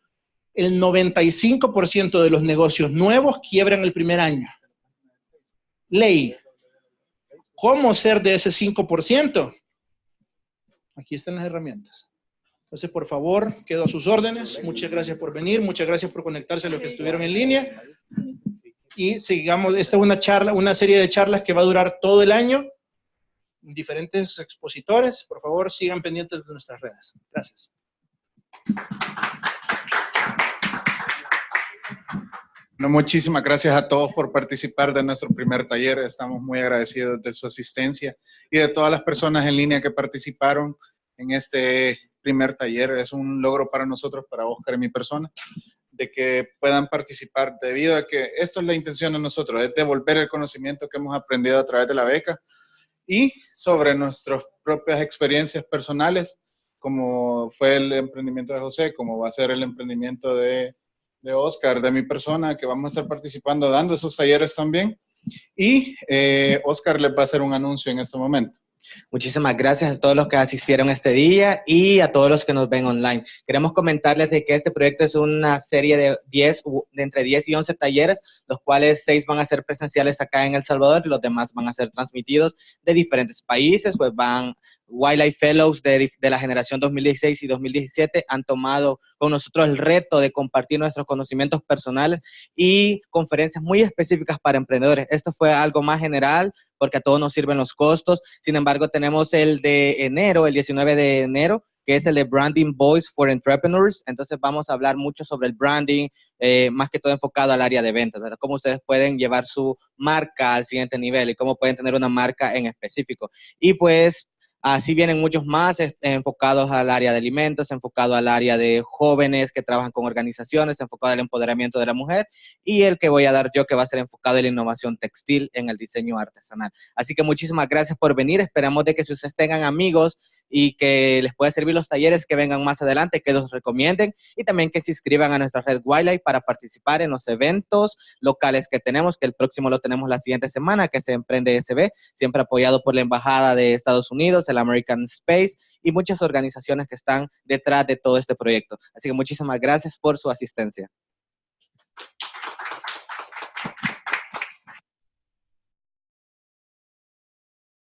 El 95% de los negocios nuevos quiebran el primer año. Ley. ¿Cómo ser de ese 5%? Aquí están las herramientas. Entonces, por favor, quedo a sus órdenes. Muchas gracias por venir, muchas gracias por conectarse a los que estuvieron en línea. Y sigamos, esta es una charla, una serie de charlas que va a durar todo el año. Diferentes expositores, por favor, sigan pendientes de nuestras redes. Gracias. No, muchísimas gracias a todos por participar de nuestro primer taller. Estamos muy agradecidos de su asistencia y de todas las personas en línea que participaron en este primer taller. Es un logro para nosotros, para Oscar y mi persona, de que puedan participar debido a que esto es la intención de nosotros, es devolver el conocimiento que hemos aprendido a través de la beca y sobre nuestras propias experiencias personales, como fue el emprendimiento de José, como va a ser el emprendimiento de, de Oscar, de mi persona, que vamos a estar participando, dando esos talleres también. Y eh, Oscar les va a hacer un anuncio en este momento. Muchísimas gracias a todos los que asistieron este día y a todos los que nos ven online. Queremos comentarles de que este proyecto es una serie de 10, u- de entre 10 y 11 talleres, los cuales 6 van a ser presenciales acá en El Salvador los demás van a ser transmitidos de diferentes países, pues van Wildlife Fellows de la generación 2016 y 2017 han tomado con nosotros el reto de compartir nuestros conocimientos personales y conferencias muy específicas para emprendedores. Esto fue algo más general porque a todos nos sirven los costos. Sin embargo, tenemos el de enero, el 19 de enero, que es el de Branding Voice for Entrepreneurs. Entonces vamos a hablar mucho sobre el branding, eh, más que todo enfocado al área de ventas, ¿verdad? Cómo ustedes pueden llevar su marca al siguiente nivel y cómo pueden tener una marca en específico. Y pues Así vienen muchos más enfocados al área de alimentos, enfocado al área de jóvenes que trabajan con organizaciones, enfocado al empoderamiento de la mujer y el que voy a dar yo que va a ser enfocado en la innovación textil en el diseño artesanal. Así que muchísimas gracias por venir. Esperamos de que si ustedes tengan amigos y que les pueda servir los talleres que vengan más adelante, que los recomienden y también que se inscriban a nuestra red Wildlife para participar en los eventos locales que tenemos, que el próximo lo tenemos la siguiente semana, que se Emprende SB, siempre apoyado por la Embajada de Estados Unidos, el American Space y muchas organizaciones que están detrás de todo este proyecto. Así que muchísimas gracias por su asistencia.